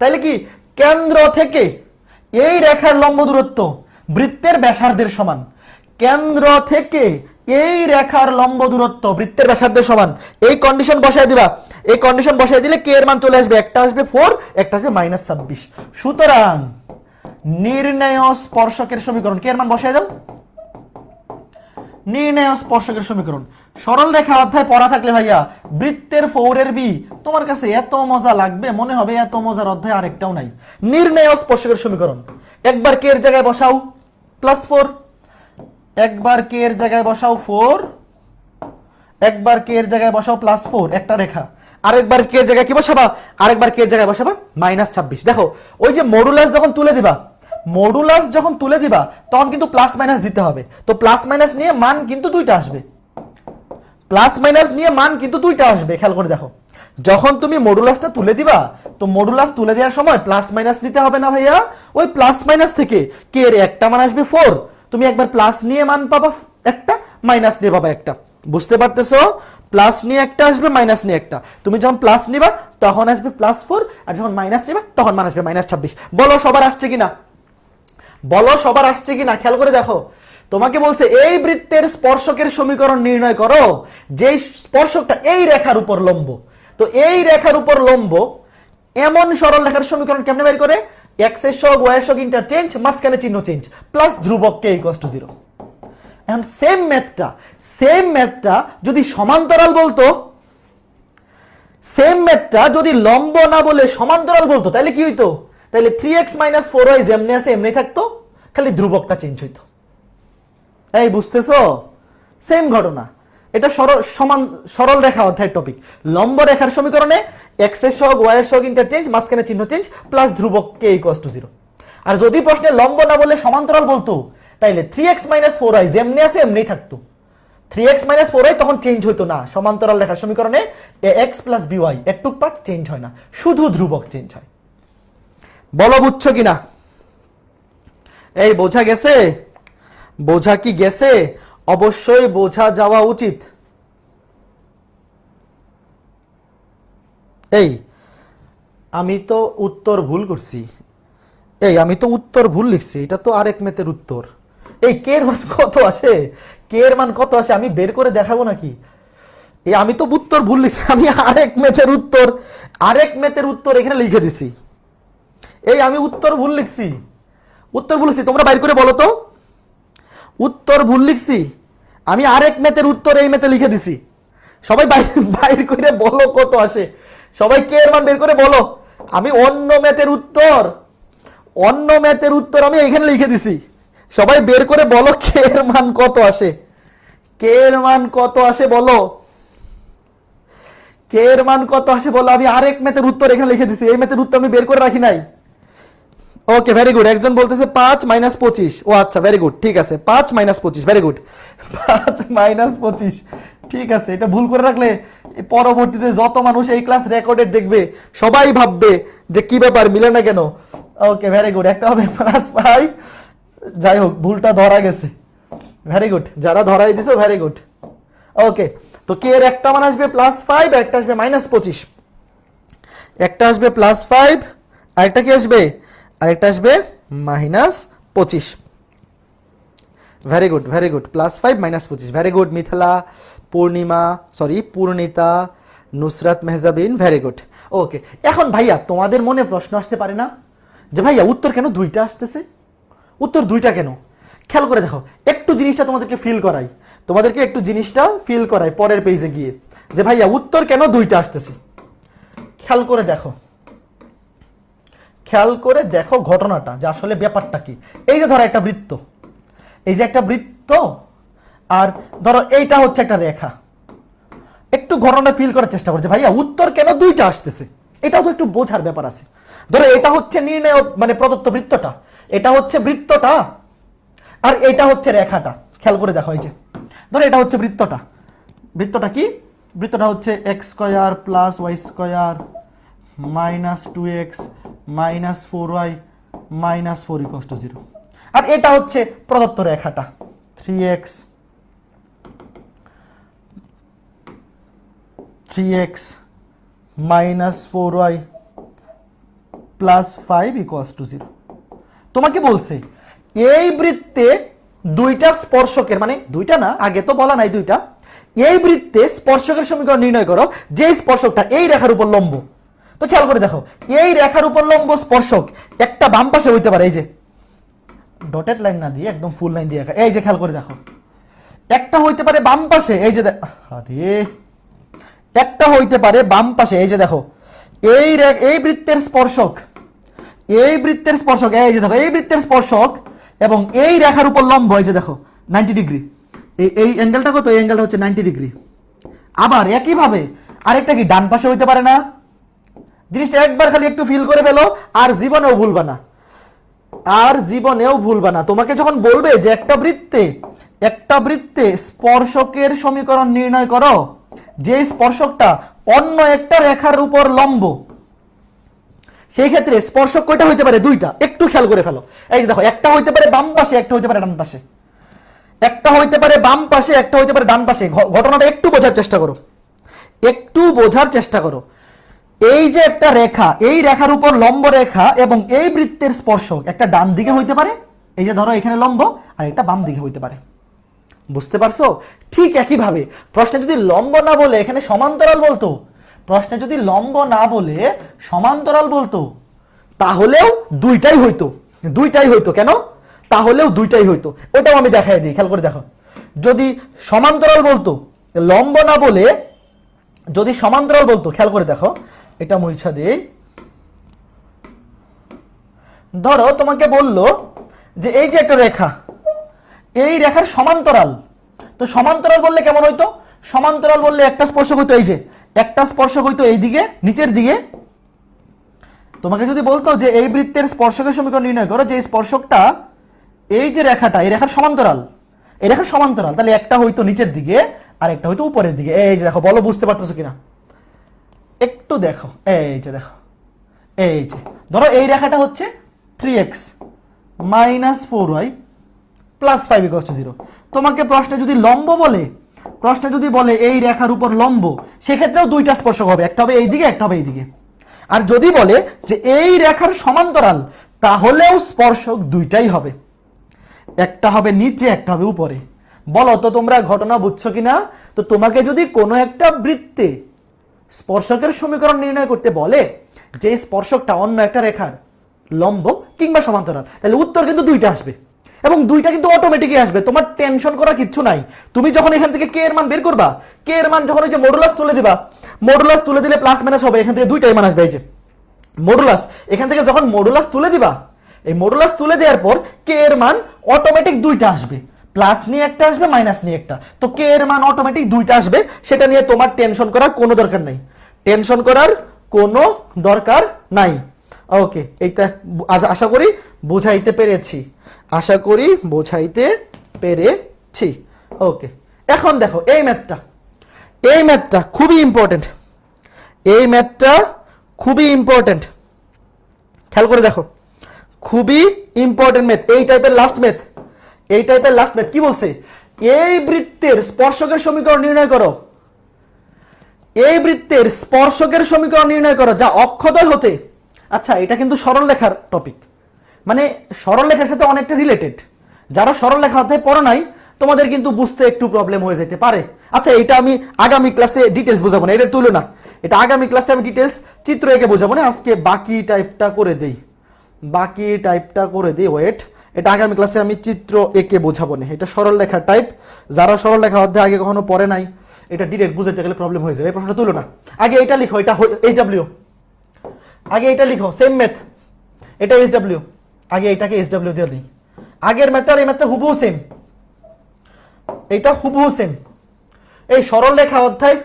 তাহলে কি কেন্দ্র থেকে এই রেখার লম্ব দূরত্ব বৃত্তের ব্যাসার্ধের সমান? কেন্দ্র থেকে এই রেখার লম্ব দূরত্ব বৃত্তের ব্যাসার্ধের সমান? এই কন্ডিশন বসায় দিবা। এই কন্ডিশন বসায় দিলে কে এর মান চলে আসবে? একটা আসবে ফোর একটা আসবে মাইনাস ছাব্বিশ। সুতরাং নির্ণয় স্পর্শকের সমীকরণ কে এর মান বসায় দাও? নির্ণয় স্পর্শকের সমীকরণ। সরল রেখা অধ্যায় পড়া থাকলে ভাইয়া, বৃত্তের ফৌরের বি, তোমার কাছে এত মজা লাগবে, মনে হবে এত মজার অধ্যায় আরেকটাও নাই। নির্ণয় স্পর্শকের সমীকরণ। একবার কে জায়গায় বসাও? প্লাস ফোর একবার কে এর জায়গায় বসাও ফোর একবার কে এর জায়গায় বসাও প্লাস ফোর একটা রেখা। আরেকবার কে জায়গায় কি বসাবা? আরেকবার কে জায়গায় বসাবা? মাইনাস ছাব্বিশ। দেখো, ওই যে মডুলাস যখন তুলে দিবা মডুলাস যখন তুলে দিবা, তখন কিন্তু প্লাস মাইনাস দিতে হবে। তো প্লাস মাইনাস নিয়ে মান কিন্তু দুইটা আসবে। প্লাস মাইনাস নিয়ে মান কিন্তু দুইটা আসবে, খেয়াল করে দেখো। যখন তুমি মডুলাসটা তুলে দিবা, তো মডুলাস তুলে দেওয়ার সময় প্লাস মাইনাস নিতে হবে না ভাইয়া? ওই প্লাস মাইনাস থেকে কে এর একটা মান আসবে ফোর তুমি একবার প্লাস নিয়ে মান পাবা একটা মাইনাস নিয়ে পাবা একটা। বুঝতে পারতেছো? প্লাস নিয়ে একটা আসবে মাইনাস নিয়ে একটা। তুমি যখন প্লাস নিবা, তখন আসবে প্লাস ফোর আর যখন মাইনাস নিবা, তখন মান আসবে মাইনাস ছাব্বিশ। বলো সবার আসছে কিনা? বলো, সবার আসছে কিনা? খেয়াল করে দেখো। তোমাকে বলছে, এই বৃত্তের স্পর্শকের সমীকরণ নির্ণয় করো, যেই স্পর্শকটা এই রেখার উপর লম্ব। তো এই রেখার উপর লম্ব, এমন সরল রেখার সমীকরণ কেমনে বের করে? এক্সের সহগ ওয়াই এর সহগ ইন্টারচেঞ্জ মাঝখানে চিহ্ন চেঞ্জ প্লাস ধ্রুবক কে ইকুয়াল টু জিরো এখন সেম ম্যাথটা সেম ম্যাথটা যদি সমান্তরাল বলতো সেম ম্যাথটা যদি লম্ব না বলে সমান্তরাল বলতো, তাহলে কি হইতো? তাহলে three x minus four y যেমনি আছে, এমনি থাকতো, খালি ধ্রুবকটা চেঞ্জ হইতো। এই বুঝতেছো? সেম ঘটনা। এটা সরল, সমান, সরল রেখা অধ্যায়ের টপিক লম্ব রেখার সমীকরণে এক্সের সহগ ওয়াই এর সহগ ইন্টারচেঞ্জ মাঝখানে চিহ্ন চেঞ্জ প্লাস ধ্রুবক কে ইকুয়াল টু জিরো আর যদি প্রশ্নে লম্ব না বলে সমান্তরাল বলতো, তাইলে three x minus four y যেমনি আছে এমনি থাকতো। Three x minus four y তখন চেঞ্জ হইতো না। সমান্তরাল রেখার সমীকরণে এক্স প্লাস বিওয়াই একটুক পার্ট চেঞ্জ হয় না। শুধু ধ্রুবক চেঞ্জ হয়। বলো, বুঝছ কিনা? এই, বোঝা গেছে? বোঝা কি গেছে? অবশ্যই বোঝা যাওয়া উচিত। এই, আমি তো উত্তর ভুল করছি। এই, আমি তো উত্তর ভুল লিখছি, এটা তো আরেক মেতের উত্তর। এই কে এর মান কত আসে কে এর মান কত আসে আমি বের করে দেখাবো নাকি? এই, আমি তো উত্তর ভুল লিখছি, আমি আরেক মেথের উত্তর, আরেক মেথের উত্তর এখানে লিখে দিছি। এই আমি উত্তর ভুল লিখছি। উত্তর ভুল লিখছি, তোমরা বাইর করে বলো তো। উত্তর ভুল লিখছি, আমি আরেক মেথের উত্তর এই মেথে লিখে দিছি। সবাই বাইর করে বলো কত আসে। সবাই কে এর মান বের করে বলো। আমি অন্য ম্যাথের উত্তর, অন্য ম্যাথের উত্তর আমি এখানে লিখে দিছি। সবাই বের করে বলো কে এর মান কত আসে। কে এর মান কত আসে বলো। কে এর মান কত আসে বলো। আমি আরেক ম্যাথের উত্তর এখানে লিখে দিছি। এই ম্যাথের উত্তর আমি বের করে রাখি নাই। ওকে ভেরি গুড একজন বলতেছে পাঁচ মাইনাস পঁচিশ। ও আচ্ছা ভেরি গুড ঠিক আছে, পাঁচ মাইনাস পঁচিশ ভেরি গুড [laughs] পাঁচ মাইনাস পঁচিশ। ঠিক আছে, এটা ভুল করে রাখলে পরবর্তীতে যত মানুষ এই ক্লাস রেকর্ডেড দেখবে, সবাই ভাববে যে কি ব্যাপার, মিলে না কেন? ওকে ভেরি গুড একটা হবে প্লাস ফাইভ যাই হোক, ভুলটা ধরা গেছে। ভেরি গুড যারা ধরাই দিছে ভেরি গুড ওকে তো কে এর একটা মান আসবে? প্লাস ফাইভ একটা আসবে মাইনাস পঁচিশ। একটা আসবে প্লাস ফাইভ আরেকটা কি আসবে? আরেকটা আসবে, মাইনাস পঁচিশ। Very good very good plus five minus পঁচিশ। Very good Mithila, Purnima sorry Purnita, Nusrat Mehjabin very good okay এখন ভাইয়া তোমাদের মনে প্রশ্ন আসতে পারে না যে ভাইয়া উত্তর কেন দুইটা আসতেছে? উত্তর দুইটা কেন? খেয়াল করে দেখো, একটু জিনিসটা তোমাদেরকে ফিল করাই। তোমাদেরকে একটু জিনিসটা ফিল করাই পরের পেজে গিয়ে। যে ভাইয়া উত্তর কেন দুইটা আসতেছে? খেয়াল করে দেখো। খেয়াল করে দেখো ঘটনাটা যে আসলে ব্যাপারটা কি। এই যে ধরো একটা বৃত্ত। এই যে একটা বৃত্ত, আর ধরো এইটা হচ্ছে একটা রেখা। একটু ঘটনা ফিল করার চেষ্টা করছে ভাইয়া, উত্তর কেন দুইটা আসতেছে? এটাও তো একটু বোঝার ব্যাপার আছে। ধরো এটা হচ্ছে নির্ণয় মানে প্রদত্ত বৃত্তটা। এটা হচ্ছে বৃত্তটা, আর এটা হচ্ছে রেখাটা। খেয়াল করে দেখো এই যে। ধরো এটা হচ্ছে বৃত্তটা। বৃত্তটা কি? বৃত্তটা হচ্ছে x square plus y square minus two x minus four y minus four equals to zero আর এটা হচ্ছে প্রদত্ত রেখাটা। Three x three x minus four y plus five equals to zero তোমাকে বলছে, এই বৃত্তে দুইটা স্পর্শকের মানে দুইটা না, আগে তো বলা নাই দুইটা, এই বৃত্তে স্পর্শকের সমীকরণ নির্ণয় করো যে স্পর্শকটা এই রেখার উপর লম্ব। তো খেয়াল করে দেখো, এই রেখার উপর লম্ব স্পর্শক, একটা বাম পাশে হইতে পারে, এই যে। ডটেড লাইন না দিয়ে, একদম ফুল লাইন দিয়ে আঁকা। এই যে খেয়াল করে দেখো। একটা হইতে পারে বাম পাশে, এই যে আরে একটা হইতে পারে বাম পাশে, এই যে দেখো। এই এই বৃত্তের স্পর্শক, এই বৃত্তের স্পর্শক, এই যে দেখো, এই বৃত্তের স্পর্শক এবং এই রেখার উপর লম্ব, এই যে দেখো নাইনটি ডিগ্রি এই এই অ্যাঙ্গেলটা কত? এই অ্যাঙ্গেলটা হচ্ছে নাইনটি ডিগ্রি আবার একইভাবে, আরেকটা কি, ডান পাশে হইতে পারে না? জিনিসটা একবার খালি একটু ফিল করে ফেলো, আর জীবনেও ভুলবা না। আর জীবনেও ভুলবা না। তোমাকে যখন বলবে যে একটা বৃত্তে একটা বৃত্তে স্পর্শকের সমীকরণ নির্ণয় করো, যে স্পর্শকটা অন্য একটা রেখার উপর লম্ব, সেই ক্ষেত্রে স্পর্শক কয়টা হইতে পারে? দুইটা। একটু খেয়াল করে ফেলো। এই যে দেখো, একটা হইতে পারে বাম পাশে, একটা হইতে পারে ডান পাশে। একটা হইতে পারে বাম পাশে, একটা হইতে পারে ডান পাশে। ঘটনাটা একটু বোঝার চেষ্টা করো। একটু বোঝার চেষ্টা করো। এই যে একটা রেখা, এই রেখার উপর লম্ব রেখা এবং এই বৃত্তের স্পর্শক, একটা ডান দিকে হইতে পারে, এই যে ধরো এখানে লম্ব, আর একটা বাম দিকে হইতে পারে। বুঝতে পারছ? ঠিক একইভাবে, প্রশ্নে যদি লম্ব না বলে এখানে সমান্তরাল বলতো, প্রশ্নে যদি লম্ব না বলে সমান্তরাল বলতো, তাহলেও দুইটাই হইতো। দুইটাই হইতো কেন? তাহলেও দুইটাই হইতো। ওটাও আমি দেখাই দিই, খেয়াল করে দেখো। যদি সমান্তরাল বলতো, লম্ব না বলে যদি সমান্তরাল বলতো, খেয়াল করে দেখো এটা মুইছা দিই। ধরো তোমাকে বলল যে এই যে একটা রেখা, এই রেখার সমান্তরাল, তো সমান্তরাল বললে কেমন হইতো? সমান্তরাল বললে একটা স্পর্শক হইতো, এই যে, একটা স্পর্শক হইতো এই দিকে, নিচের দিকে। তোমাকে যদি বলতো যে এই বৃত্তের স্পর্শকের সমীকরণ নির্ণয় করো, যে স্পর্শকটা, এই যে রেখাটা, এই রেখার সমান্তরাল, এই রেখার সমান্তরাল, তাহলে একটা হইতো নিচের দিকে আর একটা হইতো উপরের দিকে। এই যে দেখো, বলো বুঝতে পারতেছো কিনা? একটু দেখো, এই যে দেখো, এই যে, ধরো এই রেখাটা হচ্ছে three x minus four y plus five equals to zero তোমাকে প্রশ্নে যদি লম্ব বলে, প্রশ্নে যদি বলে এই রেখার উপর লম্ব, সেক্ষেত্রেও দুইটা স্পর্শক হবে, একটা হবে এই দিকে একটা হবে এই দিকে আর যদি বলে যে এই রেখার সমান্তরাল, তাহলেও স্পর্শক দুইটাই হবে। একটা হবে নিচে, একটা হবে উপরে। বলো তো তোমরা ঘটনা বুঝছ কিনা? তো তোমাকে যদি কোনো একটা বৃত্তে স্পর্শকের সমীকরণ নির্ণয় করতে বলে যে স্পর্শকটা অন্য একটা রেখার লম্ব কিংবা সমান্তরাল। তাহলে উত্তর কিন্তু দুইটা আসবে এবং দুইটা কিন্তু অটোমেটিকই আসবে। তোমার টেনশন করার কিচ্ছু নাই। তুমি যখন এখান থেকে কে এর মান বের করবা কে এর মান যখন ওই যে মডুলাস তুলে দিবা মডুলাস তুলে দিলে প্লাস মাইনাস হবে। এখান থেকে দুইটাই মান আসবে এই যে। মডুলাস এখান থেকে যখন মডুলাস তুলে দিবা, এই মডুলাস তুলে দেওয়ার পর কে এর মান অটোমেটিক দুইটা আসবে। প্লাস নিয়ে একটা আসবে, মাইনাস নিয়ে একটা। তো কে এর মান অটোমেটিক দুইটা আসবে, সেটা নিয়ে তোমার টেনশন করার কোনো দরকার নাই। টেনশন করার কোনো দরকার নাই। ওকে এইটা আশা করি বোঝাইতে পেরেছি। আশা করি বোঝাইতে পেরেছি। ওকে এখন দেখো, এই ম্যাথটা এই ম্যাথটা খুবই ইম্পর্টেন্ট এই ম্যাথটা খুবই ইম্পর্টেন্ট খেয়াল করে দেখো। খুবই ইম্পর্টেন্ট ম্যাথ এই টাইপের লাস্ট ম্যাথ এই টাইপের লাস্ট ম্যাথ কি বলছে? এই বৃত্তের স্পর্শকের সমীকরণ নির্ণয় করো। এই বৃত্তের স্পর্শকের সমীকরণ নির্ণয় করো, যা অক্ষদয় হতে। আচ্ছা এটা কিন্তু সরল লেখার টপিক মানে সরল লেখার সাথে অনেকটা রিলেটেড যারা সরল লেখা অধ্যায় পড়ো নাই, তোমাদের কিন্তু বুঝতে একটু প্রবলেম হয়ে যেতে পারে। আচ্ছা এটা আমি আগামী ক্লাসে ডিটেলস বোঝাবো না এটা তুলো না এটা আগামী ক্লাসে আমি ডিটেলস চিত্র এঁকে বোঝাবো না, আজকে বাকি টাইপটা করে দেই। বাকি টাইপটা করে দিই ওয়েট এটা আগামী ক্লাসে আমি চিত্র একে বোঝাবো না। এটা সরল লেখা টাইপ যারা সরল লেখা অধ্যায় আগে কখনো পড়ে নাই, এটা ডিরেক্ট বুঝাতে গেলে প্রবলেম হয়ে যাবে। এই প্রশ্নটা তুলো না। আগে এটা লিখো, এটা এইচ ডাব্লিউ আগে এটা লিখো সেম ম্যাথ এটা এইচ ডাব্লিউ আগে এটাকে এইচ ডাব্লিউ দিয়ে দিই। আগের ম্যাথটা আর এই ম্যাথটা হুবহু সেম এটা হুবহু সেম এই সরল রেখা অধ্যায়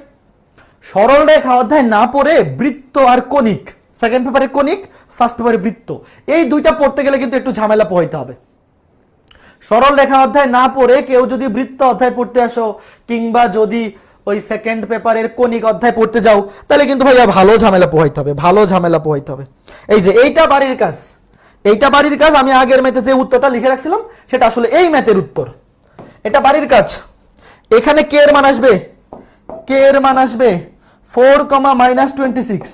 সরল রেখা অধ্যায় না পড়ে বৃত্ত আর কণিক। সেকেন্ড পেপারে কণিক ফার্স্ট পেপারে বৃত্ত। এই দুইটা পড়তে গেলে কিন্তু একটু ঝামেলা পোহাইতে হবে। সরল রেখা অধ্যায় না পড়ে কেউ যদি বৃত্ত অধ্যায় পড়তে আসো, কিংবা যদি ওই সেকেন্ড পেপারের কণিক অধ্যায় পড়তে যাও, তাহলে কিন্তু ভাইয়া ভালো ঝামেলা পোহাইতে হবে, ভালো ঝামেলা পোহাইতে হবে। এই যে এইটা বাড়ির কাজ, এইটা বাড়ির কাজ, আমি আগের ম্যাথে যে উত্তরটা লিখে রাখছিলাম, সেটা আসলে এই ম্যাথের উত্তর। এটা বাড়ির কাজ। এখানে কে এর মান আসবে কে এর মান আসবে ফোর কমা মাইনাস টোয়েন্টি সিক্স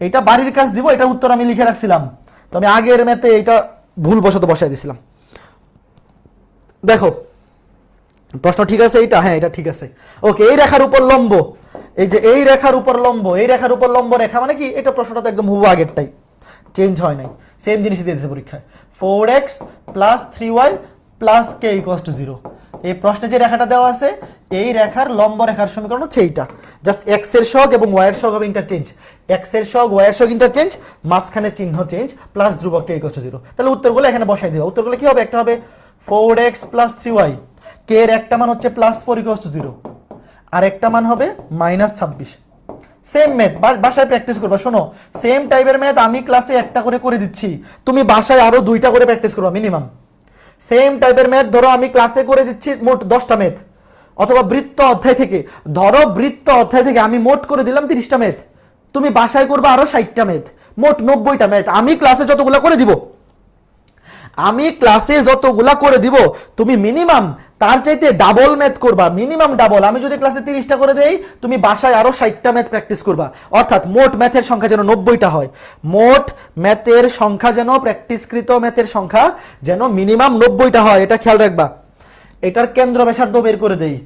এইটা বাড়ির কাজ দিব এটা উত্তর আমি লিখে রাখছিলাম। তো আমি আগের ম্যাথে এটা ভুল বশত বসাই দিছিলাম। দেখো, প্রশ্ন ঠিক আছে এইটা? হ্যাঁ এটা ঠিক আছে। ওকে, এই রেখার উপর লম্ব। এই যে এই রেখার উপর লম্ব, এই রেখার উপর লম্ব রেখা মানে কি? এটা প্রশ্নটা তো একদম হুবু আগেরটাই। চেঞ্জ হয় নাই। সেম জিনিসই দিয়ে দিয়েছে পরীক্ষায়। Four x plus three y plus k equals to zero এই প্রশ্নে যে রেখাটা দেওয়া আছে, এই রেখার লম্ব রেখার সমীকরণ হচ্ছে এইটা। জাস্ট এক্সের সহগ এবং ওয়াই এর সহগ হবে ইন্টারচেঞ্জ এক্সের সহগ ওয়াই এর সহগ ইন্টারচেঞ্জ মাঝখানে চিহ্ন চেঞ্জ প্লাস ধ্রুবক কে ইকোয়াস টু জিরো তাহলে উত্তরগুলো এখানে বসাই দিও উত্তরগুলো কি হবে? একটা হবে four x plus three y k এর একটা মান হচ্ছে plus four equals to zero আর একটা মান হবে মাইনাস ছাব্বিশ। সেম ম্যাথ বাসায় প্র্যাকটিস করবা। শোনো সেম টাইপের ম্যাথ আমি ক্লাসে একটা করে করে দিচ্ছি। তুমি বাসায় আরও দুইটা করে প্র্যাকটিস করবা মিনিমাম সেম টাইপের ম্যাথ ধরো, আমি ক্লাসে করে দিচ্ছি মোট দশটা ম্যাথ অথবা বৃত্ত অধ্যায় থেকে, ধরো বৃত্ত অধ্যায় থেকে আমি মোট করে দিলাম তিরিশটা ম্যাথ তুমি বাসায় করবে আরও ষাটটা ম্যাথ মোট নব্বইটা ম্যাথ আমি ক্লাসে যতগুলো করে দিব। আমি ক্লাসে যতগুলা করে দিব, তুমি মিনিমাম তার চাইতে ডাবল ম্যাথ করবা। মিনিমাম ডাবল আমি যদি ক্লাসে তিরিশটা করে দেই, তুমি বাসায় আরও ষাটটা ম্যাথ প্র্যাকটিস করবা। অর্থাৎ মোট ম্যাথের সংখ্যা যেন নব্বইটা হয়। মোট ম্যাথের সংখ্যা যেন প্র্যাকটিসকৃত ম্যাথের সংখ্যা যেন মিনিমাম নব্বইটা হয়, এটা খেয়াল রাখবা। এটার কেন্দ্র ব্যাসার্ধ বের করে দেই।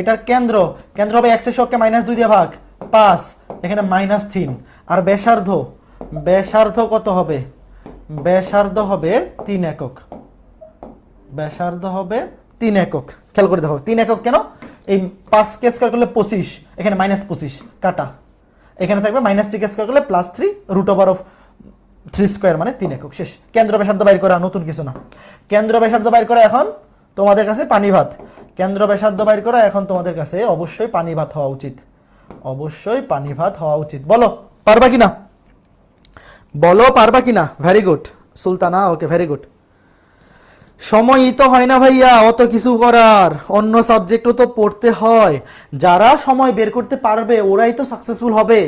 এটার কেন্দ্র কেন্দ্র হবে এক্সের শখকে মাইনাস দুই দিয়ে ভাগ, পাঁচ, এখানে মাইনাস তিন। আর ব্যাসার্ধ ব্যাসার্ধ কত হবে? ব্যাসার্ধ হবে তিন একক। ব্যাসার্ধ হবে তিন একক। খেয়াল করে দেখো, তিন একক কেন? এই পাঁচ কে স্কোয়ার করলে পঁচিশ, এখানে মাইনাস পঁচিশ, কাটা। এখানে থাকবে মাইনাস থ্রি কে স্কোয়ার করলে plus three root over of three square মানে তিন একক। শেষ। কেন্দ্র ব্যাসার্ধ বাইর করা, নতুন কিছু না। কেন্দ্র ব্যাসার্ধ বাইর করা এখন তোমাদের কাছে পানি ভাত। কেন্দ্র ব্যাসার্ধ বাইর করা এখন তোমাদের কাছে অবশ্যই পানি ভাত হওয়া উচিত। অবশ্যই পানি ভাত হওয়া উচিত। বলো, পারবা কিনা? বলো পারবা কিনা? Very good Sultana okay very good সময়ই তো হয় না ভাইয়া, অত কিছু করার। অন্য সাবজেক্টও তো পড়তে হয়। যারা সময় বের করতে পারবে, ওরাই তো সাকসেসফুল হবে।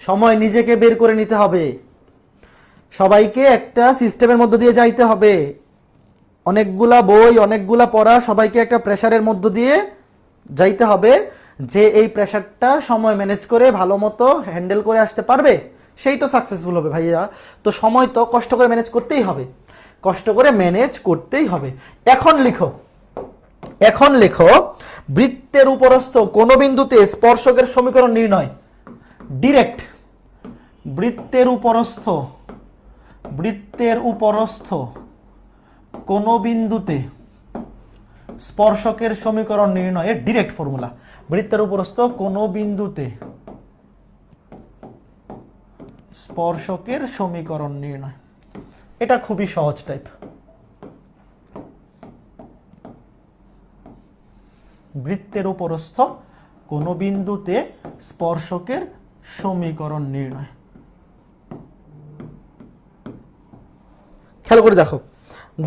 সময় নিজেকে বের করে নিতে হবে। সবাইকে একটা সিস্টেমের মধ্য দিয়ে যাইতে হবে। অনেকগুলা বই, অনেকগুলা পড়া, সবাইকে একটা প্রেশারের মধ্য দিয়ে যাইতে হবে। যে এই প্রেশারটা সময় ম্যানেজ করে, ভালো মতো হ্যান্ডেল করে আসতে পারবে সেই তো সাকসেসফুল হবে ভাইয়া। তো সময় তো কষ্ট করে ম্যানেজ করতেই হবে। কষ্ট করে ম্যানেজ করতেই হবে। এখন লিখো। এখন লেখো, বৃত্তের উপরস্থ কোন বিন্দুতে স্পর্শকের সমীকরণ নির্ণয়? ডিরেক্ট বৃত্তের উপরস্থ বৃত্তের উপরস্থ কোন বিন্দুতে স্পর্শকের সমীকরণ নির্ণয়ের ডিরেক্ট ফর্মুলা বৃত্তের উপরস্থ কোন বিন্দুতে স্পর্শকের সমীকরণ নির্ণয়। এটা খুবই সহজ টাইপ বৃত্তের উপরস্থ কোন বিন্দুতে স্পর্শকের সমীকরণ নির্ণয়। খেয়াল করে দেখো।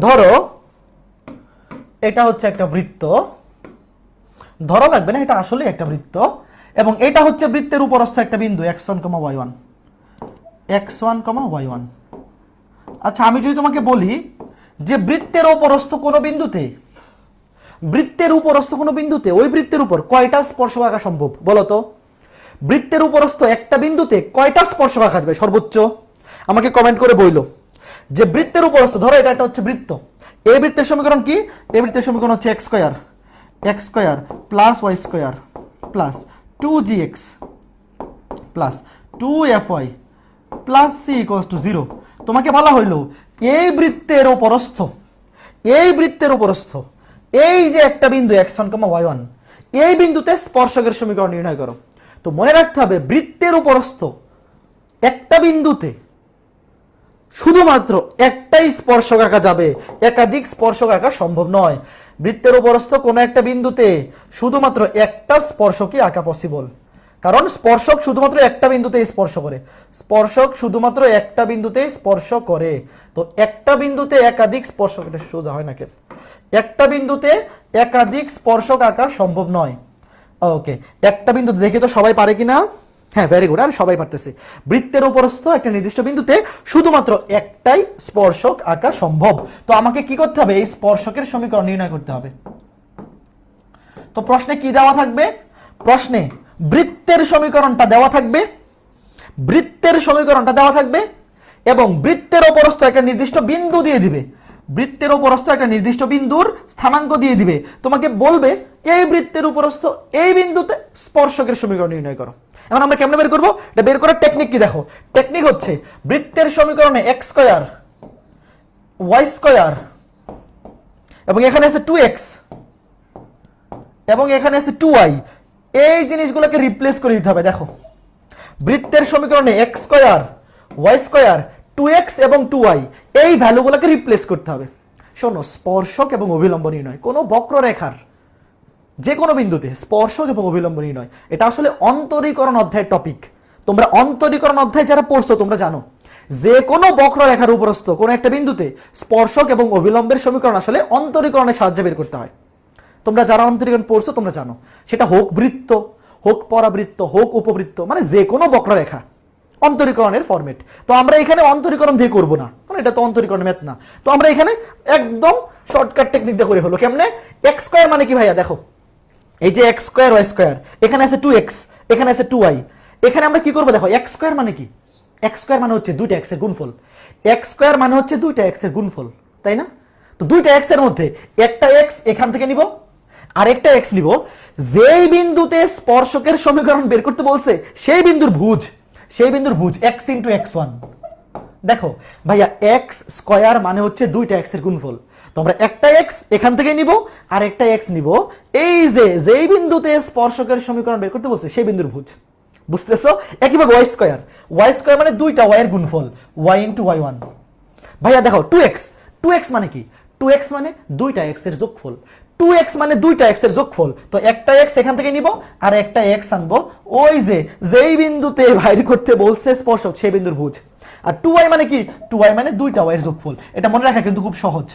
ধরো, এটা হচ্ছে একটা বৃত্ত। ধরো লাগবে না, এটা আসলে একটা বৃত্ত। এবং এটা হচ্ছে বৃত্তের উপরস্থ একটা বিন্দু X one comma Y one X one comma Y one আচ্ছা আমি যদি তোমাকে বলি যে বৃত্তের উপরস্থ কোনো বিন্দুতে, বৃত্তের উপরস্থ কোনো বিন্দুতে, ওই বৃত্তের উপর কয়টা স্পর্শক আঁকা সম্ভব? বলো তো। বৃত্তের উপরস্থ একটা বিন্দুতে কয়টা স্পর্শক আঁকা যাবে? সর্বোচ্চ। আমাকে কমেন্ট করে বইলো। যে বৃত্তের উপরস্থ, ধরো এটা একটা হচ্ছে বৃত্ত। এই বৃত্তের সমীকরণ কি? এই বৃত্তের সমীকরণ হচ্ছে x square x square plus y square plus two g x plus two f y plus c equals to zero তোমাকে বলা হইল, এই বৃত্তের উপরস্থ, এই বৃত্তের উপরস্থ, এই যে একটা বিন্দু X one comma Y one এই বিন্দুতে স্পর্শকের সমীকরণ নির্ণয় করো। তো মনে রাখতে হবে, বৃত্তের উপরস্থ একটা বিন্দুতে শুধুমাত্র একটাই স্পর্শক আঁকা যাবে, একাধিক স্পর্শক আঁকা সম্ভব নয়। বৃত্তের উপরস্থ কোনো একটা বিন্দুতে শুধুমাত্র একটা স্পর্শকই আঁকা পসিবল কারণ স্পর্শক শুধুমাত্র একটা বিন্দুতে স্পর্শ করে। স্পর্শক শুধুমাত্র একটা বিন্দুতে স্পর্শ করে। তো একটা বিন্দুতে একাধিক স্পর্শক, এটা সোজা হয় না কেন? একটা বিন্দুতে একাধিক স্পর্শক আঁকা সম্ভব নয়। ওকে, একটা বিন্দুতে দেখি তো সবাই পারে কিনা? হ্যাঁ ভেরি গুড আর সবাই পারতেছে। বৃত্তের উপরস্থ একটা নির্দিষ্ট বিন্দুতে শুধুমাত্র একটাই স্পর্শক আঁকা সম্ভব। তো আমাকে কি করতে হবে? এই স্পর্শকের সমীকরণ নির্ণয় করতে হবে। তো প্রশ্নে কি দেওয়া থাকবে? প্রশ্নে বৃত্তের সমীকরণটা দেওয়া থাকবে, বৃত্তের সমীকরণটা দেওয়া থাকবে এবং বৃত্তের উপরস্থ একটা নির্দিষ্ট বিন্দু দিয়ে দিবে। বৃত্তের উপরস্থ একটা নির্দিষ্ট বিন্দুর স্থানাঙ্ক দিয়ে দিবে। তোমাকে বলবে, এই বৃত্তের উপরস্থ এই বিন্দুতে স্পর্শকের সমীকরণ নির্ণয় করো। এখন আমরা কেমনে বের করব? এটা বের করার টেকনিক কি দেখো? টেকনিক হচ্ছে বৃত্তের সমীকরণে এক্স স্কোয়ার ওয়াই স্কোয়ার এবং এখানে আছে টু এক্স এবং এখানে আছে টু এই জিনিসগুলোকে রিপ্লেস করে দিতে হবে, দেখো। বৃত্তের সমীকরণে x square y square two x এবং টু ওয়াই এই ভ্যালুগুলোকে রিপ্লেস করতে হবে। শোনো, স্পর্শক এবং অভিলম্ব নির্ণয়, কোনো বক্ররেখার যে কোনো বিন্দুতে স্পর্শক এবং অভিলম্ব নির্ণয়, এটা আসলে অন্তরীকরণ অধ্যায়ের টপিক তোমরা অন্তরীকরণ অধ্যায় যারা পড়ছো, তোমরা জানো যে কোনো বক্ররেখার উপরস্থ কোনো একটা বিন্দুতে স্পর্শক এবং অভিলম্বের সমীকরণ আসলে অন্তরীকরণের সাহায্যে বের করতে হয়। তোমরা যারা অন্তরীকরণ পড়ছো, তোমরা জানো। সেটা হোক বৃত্ত, হোক পরাবৃত্ত, হোক উপবৃত্ত মানে যে কোনো বক্ররেখা, অন্তরীকরণের ফরম্যাট তো আমরা এখানে অন্তরীকরণ দিয়ে করব না মানে এটা তো অন্তরীকরণ ম্যাথ না। তো আমরা এখানে একদম শর্টকাট টেকনিক দিয়ে করে হলো কেমনে? এক্স স্কোয়ার মানে কি ভাইয়া, দেখো। এই যে এক্স স্কোয়ার ওয়াই স্কোয়ার এখানে আছে টু এক্স এখানে আছে টু ওয়াই এখানে আমরা কি করব, দেখো এক্স স্কোয়ার মানে কি? এক্স স্কোয়ার মানে হচ্ছে দুইটা এক্সের গুণফল। এক্স স্কোয়ার মানে হচ্ছে দুইটা এক্সের গুণফল, তাই না? তো দুইটা এক্সের মধ্যে একটা এক্স এখান থেকে নিব আরেকটা এক্স নিব। যেই বিন্দুতে স্পর্শকের সমীকরণ বের করতে বলছে, সেই বিন্দুর ভুজ, সেই বিন্দুর ভুজ এক্স ইন্টু এক্স ওয়ান দেখো, ভাইয়া এক্স স্কয়ার মানে হচ্ছে দুইটা এক্সের গুণফল। তো আমরা একটা এক্স এখান থেকে নিব, আর একটা এক্স নিব। এই যে, যেই বিন্দুতে স্পর্শকের সমীকরণ বের করতে বলছে, সেই বিন্দুর ভুজ। বুঝতেছো? একইভাবে ওয়াই স্কয়ার ওয়াই স্কোয়ার মানে দুইটা ওয়াই এর গুণফল ওয়াই ইন্টু ওয়াই ওয়ান ভাইয়া, দেখো টু এক্স টু এক্স মানে কি? টু এক্স মানে দুইটা এক্সের যোগফল। টু এক্স মানে দুইটা এক্সের যোগফল। তো একটা এক্স এখান থেকে নিব আর একটা এক্স আনব। ওই যে, যেই বিন্দুতে [laughs] বাইর করতে বলছে স্পর্শক, সেই বিন্দুর ভুজ। আর টু ওয়াই মানে কি? টু ওয়াই মানে দুইটা ওয়াই এর যোগফল। এটা মনে রাখা কিন্তু খুব সহজ।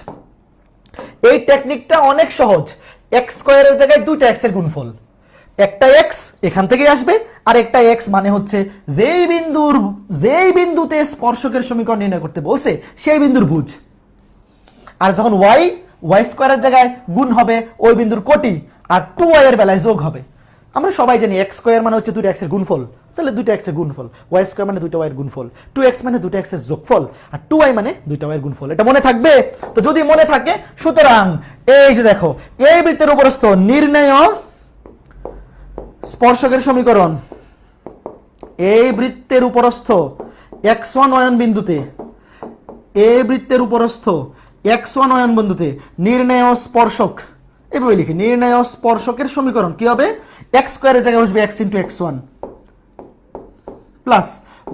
এই টেকনিকটা অনেক সহজ। এক্স স্কোয়ারের জায়গায় দুইটা এক্সের গুণফল। একটা এক্স এখান থেকে আসবে, আর একটা এক্স মানে হচ্ছে যেই বিন্দুর, যেই বিন্দুতে স্পর্শকের সমীকরণ নির্ণয় করতে বলছে, সেই বিন্দুর ভুজ। আর যখন ওয়াই ওয়াই স্কোয়ারের জায়গায় গুণ হবে ওই বিন্দুর কোটি আর টু ওয়াই এর বেলায় যোগ হবে। আমরা সবাই জানি এক্স স্কোয়ার মানে হচ্ছে দুটো এক্সের গুণফল। তাহলে দুটো এক্সের গুণফল। ওয়াই স্কোয়ার মানে দুটো ওয়াইয়ের গুণফল। টু এক্স মানে দুটো এক্সের যোগফল। আর টু ওয়াই মানে দুটো ওয়াইয়ের গুণফল। এটা মনে থাকবে? তো যদি মনে থাকে, সুতরাং এই যে দেখো, এই বৃত্তের উপরস্থ নির্ণয় স্পর্শকের সমীকরণ। এই বৃত্তের উপরস্থ এক্স ওয়ান অয়ন বিন্দুতে, এই বৃত্তের উপরস্থ এক্স ওয়ান অয়ন বিন্দুতে নির্ণয় স্পর্শক। এভাবে লিখি, নির্ণয় স্পর্শকের সমীকরণ কি হবে? এক্স স্কোয়ারের জায়গায় বসবে x into x one plus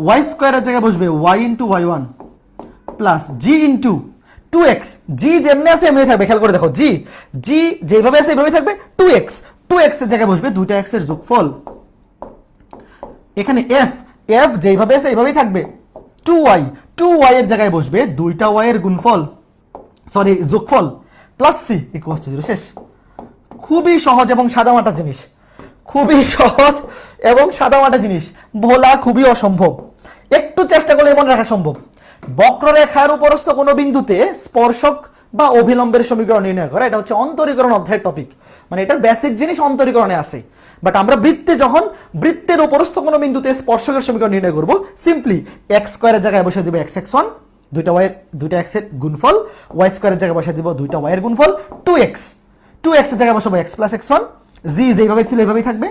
Y স্কোয়ারের জায়গায় বসবে y into y one plus g into two x g যেমনি আছে, এমনি থাকবে। খেয়াল করে দেখো জি জি যেভাবে আছে এভাবে থাকবে টু এক্স টু এক্সের জায়গায় বসবে দুইটা এক্সের যোগফল। এখানে এফ এফ যেভাবে আছে এইভাবেই থাকবে। টু ওয়াই টু ওয়াই এর জায়গায় বসবে দুইটা ওয়াই এর গুণফল। সরি যোগফল plus c equals to zero শেষ। খুবই সহজ এবং সাদামাটা জিনিস। খুবই সহজ এবং সাদামাটা জিনিস। ভোলা খুবই অসম্ভব। একটু চেষ্টা করলে মনে রাখা সম্ভব। বক্ররেখার উপরস্থ কোনো বিন্দুতে স্পর্শক বা অভিলম্বের সমীকরণ নির্ণয় করা, এটা হচ্ছে অন্তরীকরণ অধ্যায়ের টপিক মানে এটার বেসিক জিনিস অন্তরীকরণে আছে। বাট আমরা বৃত্তে যখন, বৃত্তের উপরস্থ কোনো বিন্দুতে স্পর্শকের সমীকরণ নির্ণয় করব সিম্পলি এক্স স্কোয়ারের জায়গায় বসে দিব এক্স এক্স ওয়ান দুইটা ওয়াইয়ের দুইটা এক্সের গুণফল ওয়াই স্কোয়ারের জায়গায় বসে দিব দুইটা ওয়াইয়ের গুণফল টু এক্স টু এক্সের জায়গায় বসাবো x plus x one g যেভাবে ছিল এইভাবেই থাকবে।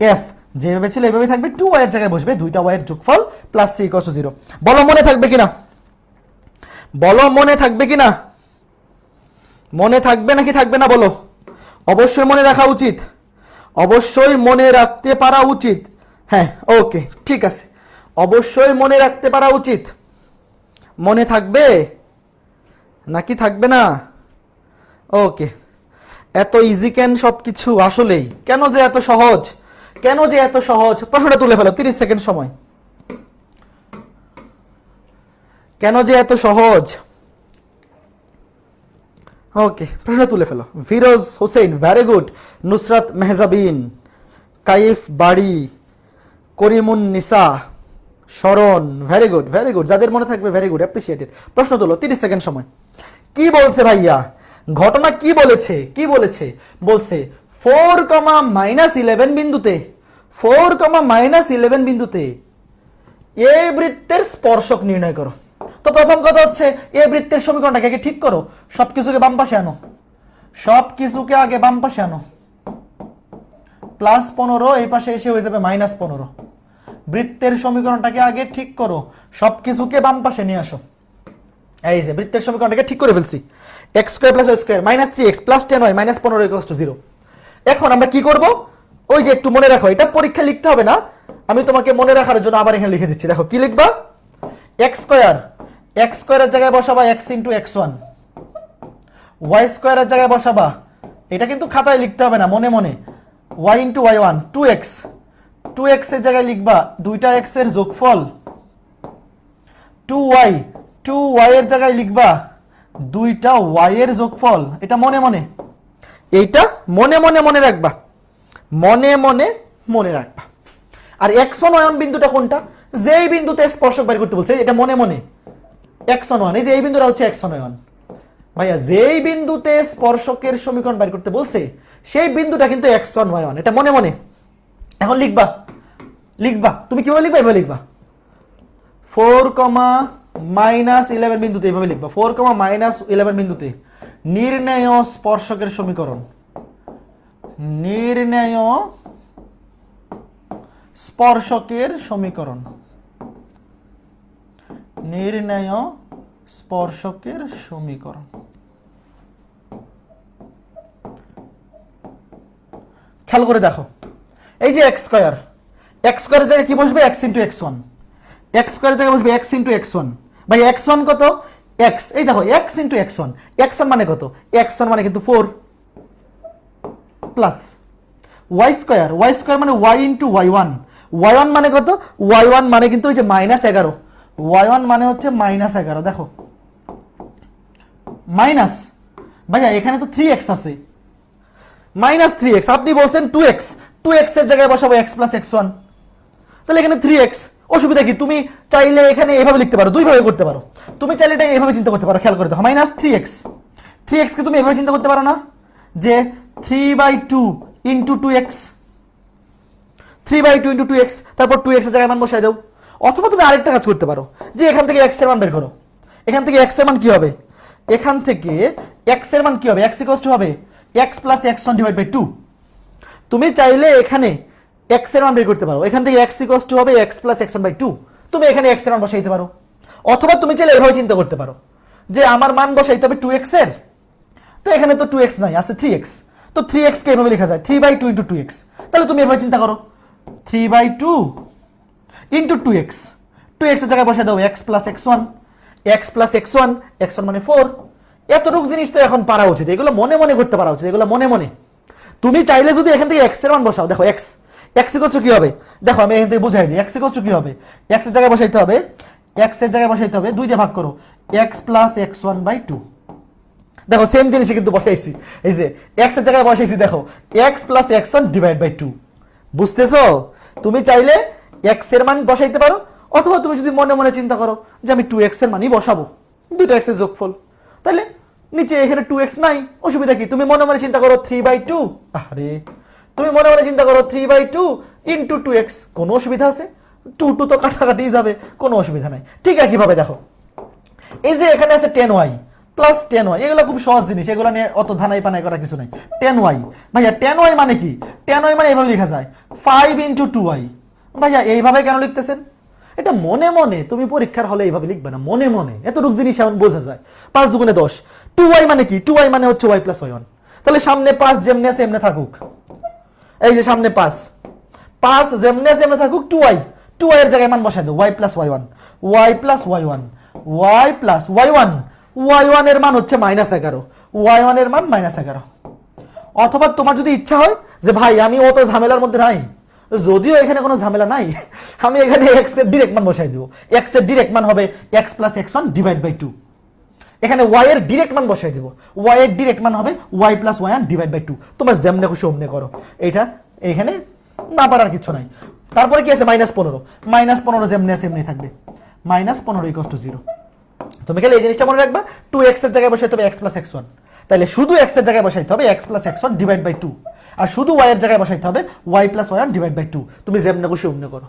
এফ যেভাবে ছিল এইভাবেই থাকবে। টু ওয়াইয়ের জায়গায় বসবে দুইটা ওয়াইয়ের যোগফল প্লাস সি ইকস জিরো বলো মনে থাকবে কিনা? বলো মনে থাকবে কিনা? মনে থাকবে নাকি থাকবে না বলো? অবশ্যই মনে রাখা উচিত। অবশ্যই মনে রাখতে পারা উচিত। হ্যাঁ ওকে ঠিক আছে। অবশ্যই মনে রাখতে পারা উচিত। মনে থাকবে? নাকি থাকবে না? ওকে। এত ইজি ক্যান সব কিছু আসলেই। কেন যে এত সহজ? কেন যে এত সহজ? প্রশ্নটা তুলে ফেলো, তিরিশ সেকেন্ড সময়। কেন যে এত সহজ? ওকে প্রশ্ন তুলে ফেলো। Firoz Hossain very good Nusrat Mehjabin, Kaif Bari, Karimun Nisa. শরণ ভেরি গুড ভেরি গুড যাদের মনে থাকবে ভেরি গুড অ্যাপ্রিসিয়েটেড প্রশ্ন তোলো, তিরিশ সেকেন্ড সময়। কি বলছে ভাইয়া? ঘটনা কি বলেছে? কি বলেছে? বলছে ফোর কমা মাইনাস ইলেভেন বিন্দুতে ফোর কমা মাইনাস ইলেভেন বিন্দুতে, এ বৃত্তের স্পর্শক নির্ণয় করো। তো প্রথম কথা হচ্ছে, এ বৃত্তের সমীকরণটাকে আগে ঠিক করো সব কিছুকে বাম পাশে আনো। সব কিছুকে আগে বাম পাশে আনো। প্লাস পনেরো, এই পাশে এসে হয়ে যাবে মাইনাস পনেরো। বৃত্তের সমীকরণটাকে আগে ঠিক করো। সব কিছুকে বাম পাশে নিয়ে আসো। এই যে, বৃত্তের সমীকরণটাকে ঠিক করে ফেলছি। X square plus y square minus three x plus ten y minus পনেরো ইকস টু জিরো এখন আমরা কি করব? ওই যে একটু মনে রাখো, এটা পরীক্ষা লিখতে হবে না। আমি তোমাকে মনে রাখার জন্য আবার এখানে লিখে দিচ্ছি। দেখো, কি লিখবা? এক্স স্কোয়ার এক্স স্কোয়ারের জায়গায় বসাবা x into x one y স্কোয়ারের জায়গায় বসাবা। এটা কিন্তু খাতায় লিখতে হবে না, মনে মনে। Y into y one two x two এক্সের জায়গায় লিখবা দুইটা এক্সের যোগফল টু ওয়াই টু ওয়াই এর জায়গায় লিখবা দুইটা ওয়াই এর যোগফল। এটা মনে মনে। এইটা মনে মনে মনে রাখবা। মনে মনে মনে রাখবা। আর একশো নয়ন বিন্দুটা কোনটা? যেই বিন্দুতে স্পর্শক বের করতে বলছে, এটা মনে মনে। একশো নয়ন, এই যে এই বিন্দুটা হচ্ছে একশো নয়ন। ভাইয়া, যেই বিন্দুতে স্পর্শকের সমীকরণ বের করতে বলছে, সেই বিন্দুটা কিন্তু একশো নয়ন। এটা মনে মনে। এখন লিখবা। লিখবা। তুমি কীভাবে লিখবা? এভাবে লিখবা। ফোর কমা মাইনাস ইলেভেন বিন্দুতে এভাবে লিখবা। ফোর কমা মাইনাস ইলেভেন বিন্দুতে। নির্ণয় স্পর্শকের সমীকরণ। নির্ণয় স্পর্শকের সমীকরণ। নির্ণয় স্পর্শকের সমীকরণ। খেয়াল করে দেখো। এই যে এক্স স্কোয়ার, এক্স স্কোয়ারের জায়গায় কি বসবে? X into x one. X স্কোয়ারের জায়গায় বসবে এক্স ইন্টু এক্স ওয়ান। ভাই, এক্স ওয়ান কত? এক্স। এই দেখো, x into x one. X one মানে কত? এক্স ওয়ান মানে কিন্তু four plus y square. Y square মানে y into y one. Y one মানে কত? ওয়াই ওয়ান মানে কিন্তু ওই যে মাইনাস এগারো। ওয়াই ওয়ান মানে হচ্ছে মাইনাস এগারো, দেখো। মাইনাস। ভাইয়া, এখানে তো থ্রি এক্স আছে। মাইনাস থ্রি এক্স আপনি বলছেন টু এক্স টু এক্সের জায়গায় বসাবো এক্স প্লাস এক্স ওয়ান তাহলে এখানে থ্রি এক্স অসুবিধা কি? তুমি চাইলে এখানে এভাবে লিখতে পারো, দুইভাবে করতে পারো। তুমি চাইলে এটা এভাবে চিন্তা করতে পারো, খেয়াল করে দেখো। মাইনাস থ্রি এক্স থ্রি এক্সকে তুমি এভাবে চিন্তা করতে পারো না যে three by two into two x three by two into two x তারপর টু এক্সের জায়গায় মান বসাই দাও। অথবা তুমি আরেকটা কাজ করতে পারো, যে এখান থেকে এক্সের মান বের করো। এখান থেকে এক্সের মান কি হবে? এখান থেকে এক্সের মান কি হবে? এক্স ইকোয়াস হবে x plus x one divide by two তুমি চাইলে এখানে এক্সের মান বের করতে পারো। এখান থেকে এক্স ইকোয়াস টু হবে x plus x by two তুমি এখানে এক্সের মান বসাইতে পারো। অথবা তুমি চাইলে এভাবে চিন্তা করতে পারো যে আমার মান বসাইতে হবে টু এক্সের। তো এখানে তো টু এক্স নাই, আছে থ্রি এক্স তো থ্রি এক্স কে এভাবে লেখা যায়? Three by two into two x তাহলে তুমি এভাবে চিন্তা করো। Three by two into two x two এক্সের জায়গায় বসে দাও x plus x one x plus x one x one মানে ফোর এতটুকু জিনিস তো এখন পারা উচিত। এগুলো মনে মনে করতে পারা উচিত। এগুলো মনে মনে। তুমি চাইলে যদি এখান থেকে এক্সের মান বসাও, দেখো এক্স এক্স ইকোচ কি হবে? দেখো, আমি এখান থেকে বুঝাই দিই এক্স ইকোচ কি হবে? এক্সের জায়গায় বসাইতে হবে এক্সের জায়গায় বসাইতে হবে, দুই দিয়ে ভাগ করো x plus x one by two দেখো সেম জিনিসই কিন্তু বসাইছি। এই যে এক্সের জায়গায় বসাইছি, দেখো x plus x one divide by two বুঝতেছো? তুমি চাইলে এক্সের মান বসাইতে পারো, অথবা তুমি যদি মনে মনে চিন্তা করো যে আমি টু এক্সের মানই বসাবো, দুটো এক্সের যোগফল। তাহলে নিচে এখানে টু এক্স নাই। অসুবিধা কি? তুমি মনে মনে চিন্তা করো থ্রি বাই টু আরে তুমি মনে মনে চিন্তা করো three by two into two x কোনো অসুবিধা আছে? টু টু তো কাটাকাটি যাবে, কোনো অসুবিধা নাই। ঠিক একইভাবে দেখো। এই যে এখানে আছে ten y plus ten y এগুলো খুব সহজ জিনিস, এগুলো নিয়ে অত ধানাই পানাই করার কিছু নাই। টেন ওয়াই ভাইয়া টেন ওয়াই মানে কি? টেন ওয়াই মানে এইভাবে লেখা যায় ফাইভ ইন্টু টু ওয়াই ভাইয়া, এইভাবে কেন লিখতেছেন? এটা মনে মনে তুমি পরীক্ষার হলে এইভাবে লিখবে না, মনে মনে। এত এতটুক জিনিস এমন বোঝা যায়। পাঁচ দুগুণে দশ টু ওয়াই মানে কি? টু ওয়াই মানে হচ্ছে ওয়াই প্লাস ওয়ান তাহলে সামনে পাঁচ যেমনি আছে এমনি থাকুক। এই যে সামনে পাঁচ। পাঁচ যেমনি আছে এমনি থাকুক টু ওয়াই টু ওয়াই জায়গায় মান বসাই দাও y plus y one y plus y one y plus y one y ওয়ানের মান হচ্ছে মাইনাস এগারো। ওয়াই ওয়ানের মান মাইনাস এগারো। অথবা তোমার যদি ইচ্ছা হয় যে ভাই, আমি অত ঝামেলার মধ্যে নাই। যদিও এখানে কোনো ঝামেলা নাই, আমি এখানে এক্সের ডিরেক্ট মান বসাই দিব। এক্সের ডিরেক্ট মান হবে x plus x one divide by two এখানে ওয়াই এর ডিরেক্ট মান বসাই দিব। ওয়াই এর ডিরেক্ট মান হবে y plus y divide by two তোমার যেমনে খুশি অমনে করো। এইটা এখানে না পারার কিছু নাই। তারপরে কি আছে? মাইনাস পনেরো। মাইনাস পনেরো যেমনি আছে এমনি থাকবে। মাইনাস পনেরো ইকস টু জিরো তুমি খালি এই জিনিসটা মনে রাখবা টু এক্সের জায়গায় বসাইতে হবে এক্স প্লাস এক্স ওয়ান তাহলে শুধু এক্সের জায়গায় বসাইতে হবে x plus x one divide by two আর শুধু ওয়াই এর জায়গায় বসাইতে হবে y plus one divide by two তুমি যেমনে খুশি অমনে করো।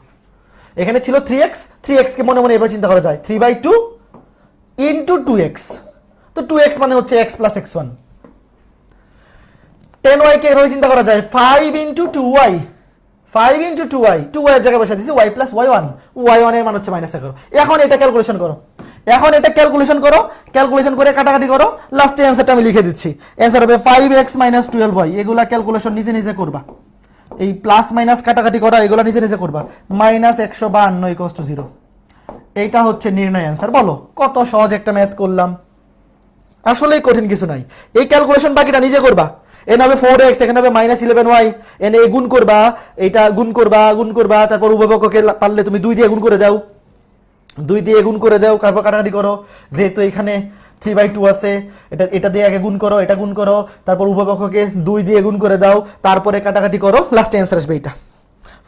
এখানে ছিল থ্রি এক্স থ্রি এক্সকে মনে মনে এবার চিন্তা করা যায়। Three by two into two x তো টু এক্স মানে হচ্ছে x plus x one ten y কে এভাবে চিন্তা করা যায় five into two y five into two y two y এর জায়গায় বসে দিচ্ছি y plus y one y ওয়ানের মান হচ্ছে মাইনাস এগারো। এখন এটা ক্যালকুলেশন করো। এখন এটা ক্যালকুলেশন করো ক্যালকুলেশন করে কাটাকাটি করো লাস্টে অ্যান্সারটা আমি লিখে দিচ্ছি। অ্যান্সার হবে five x minus twelve y এগুলা ক্যালকুলেশন নিজে নিজে করবা। এই প্লাস মাইনাস কাটাকাটি করা, এগুলো নিজে নিজে করবা। মাইনাস একশো বাহান্ন ইকোস টু জিরো এইটা হচ্ছে নির্ণয় অ্যান্সার বলো। কত সহজ একটা ম্যাথ করলাম। আসলেই কঠিন কিছু নাই। এই ক্যালকুলেশন বাকিটা নিজে করবা। এন হবে ফোর এক্স এখানে হবে মাইনাস ইলেভেন ওয়াই এন এ গুণ করবা, এইটা গুণ করবা গুণ করবা, তারপর উভয়পক্ষকে পারলে তুমি দুই দিয়ে গুণ করে দাও। দুই দিয়ে গুণ করে দাও, তারপর কাটাকাটি করো। যেহেতু এখানে থ্রি বাই টু আছে, এটা এটা দিয়ে আগে গুণ করো, এটা গুণ করো, তারপর উভয়পক্ষকে দুই দিয়ে গুণ করে দাও, তারপরে কাটাকাটি করো লাস্টে অ্যান্সার আসবে এটা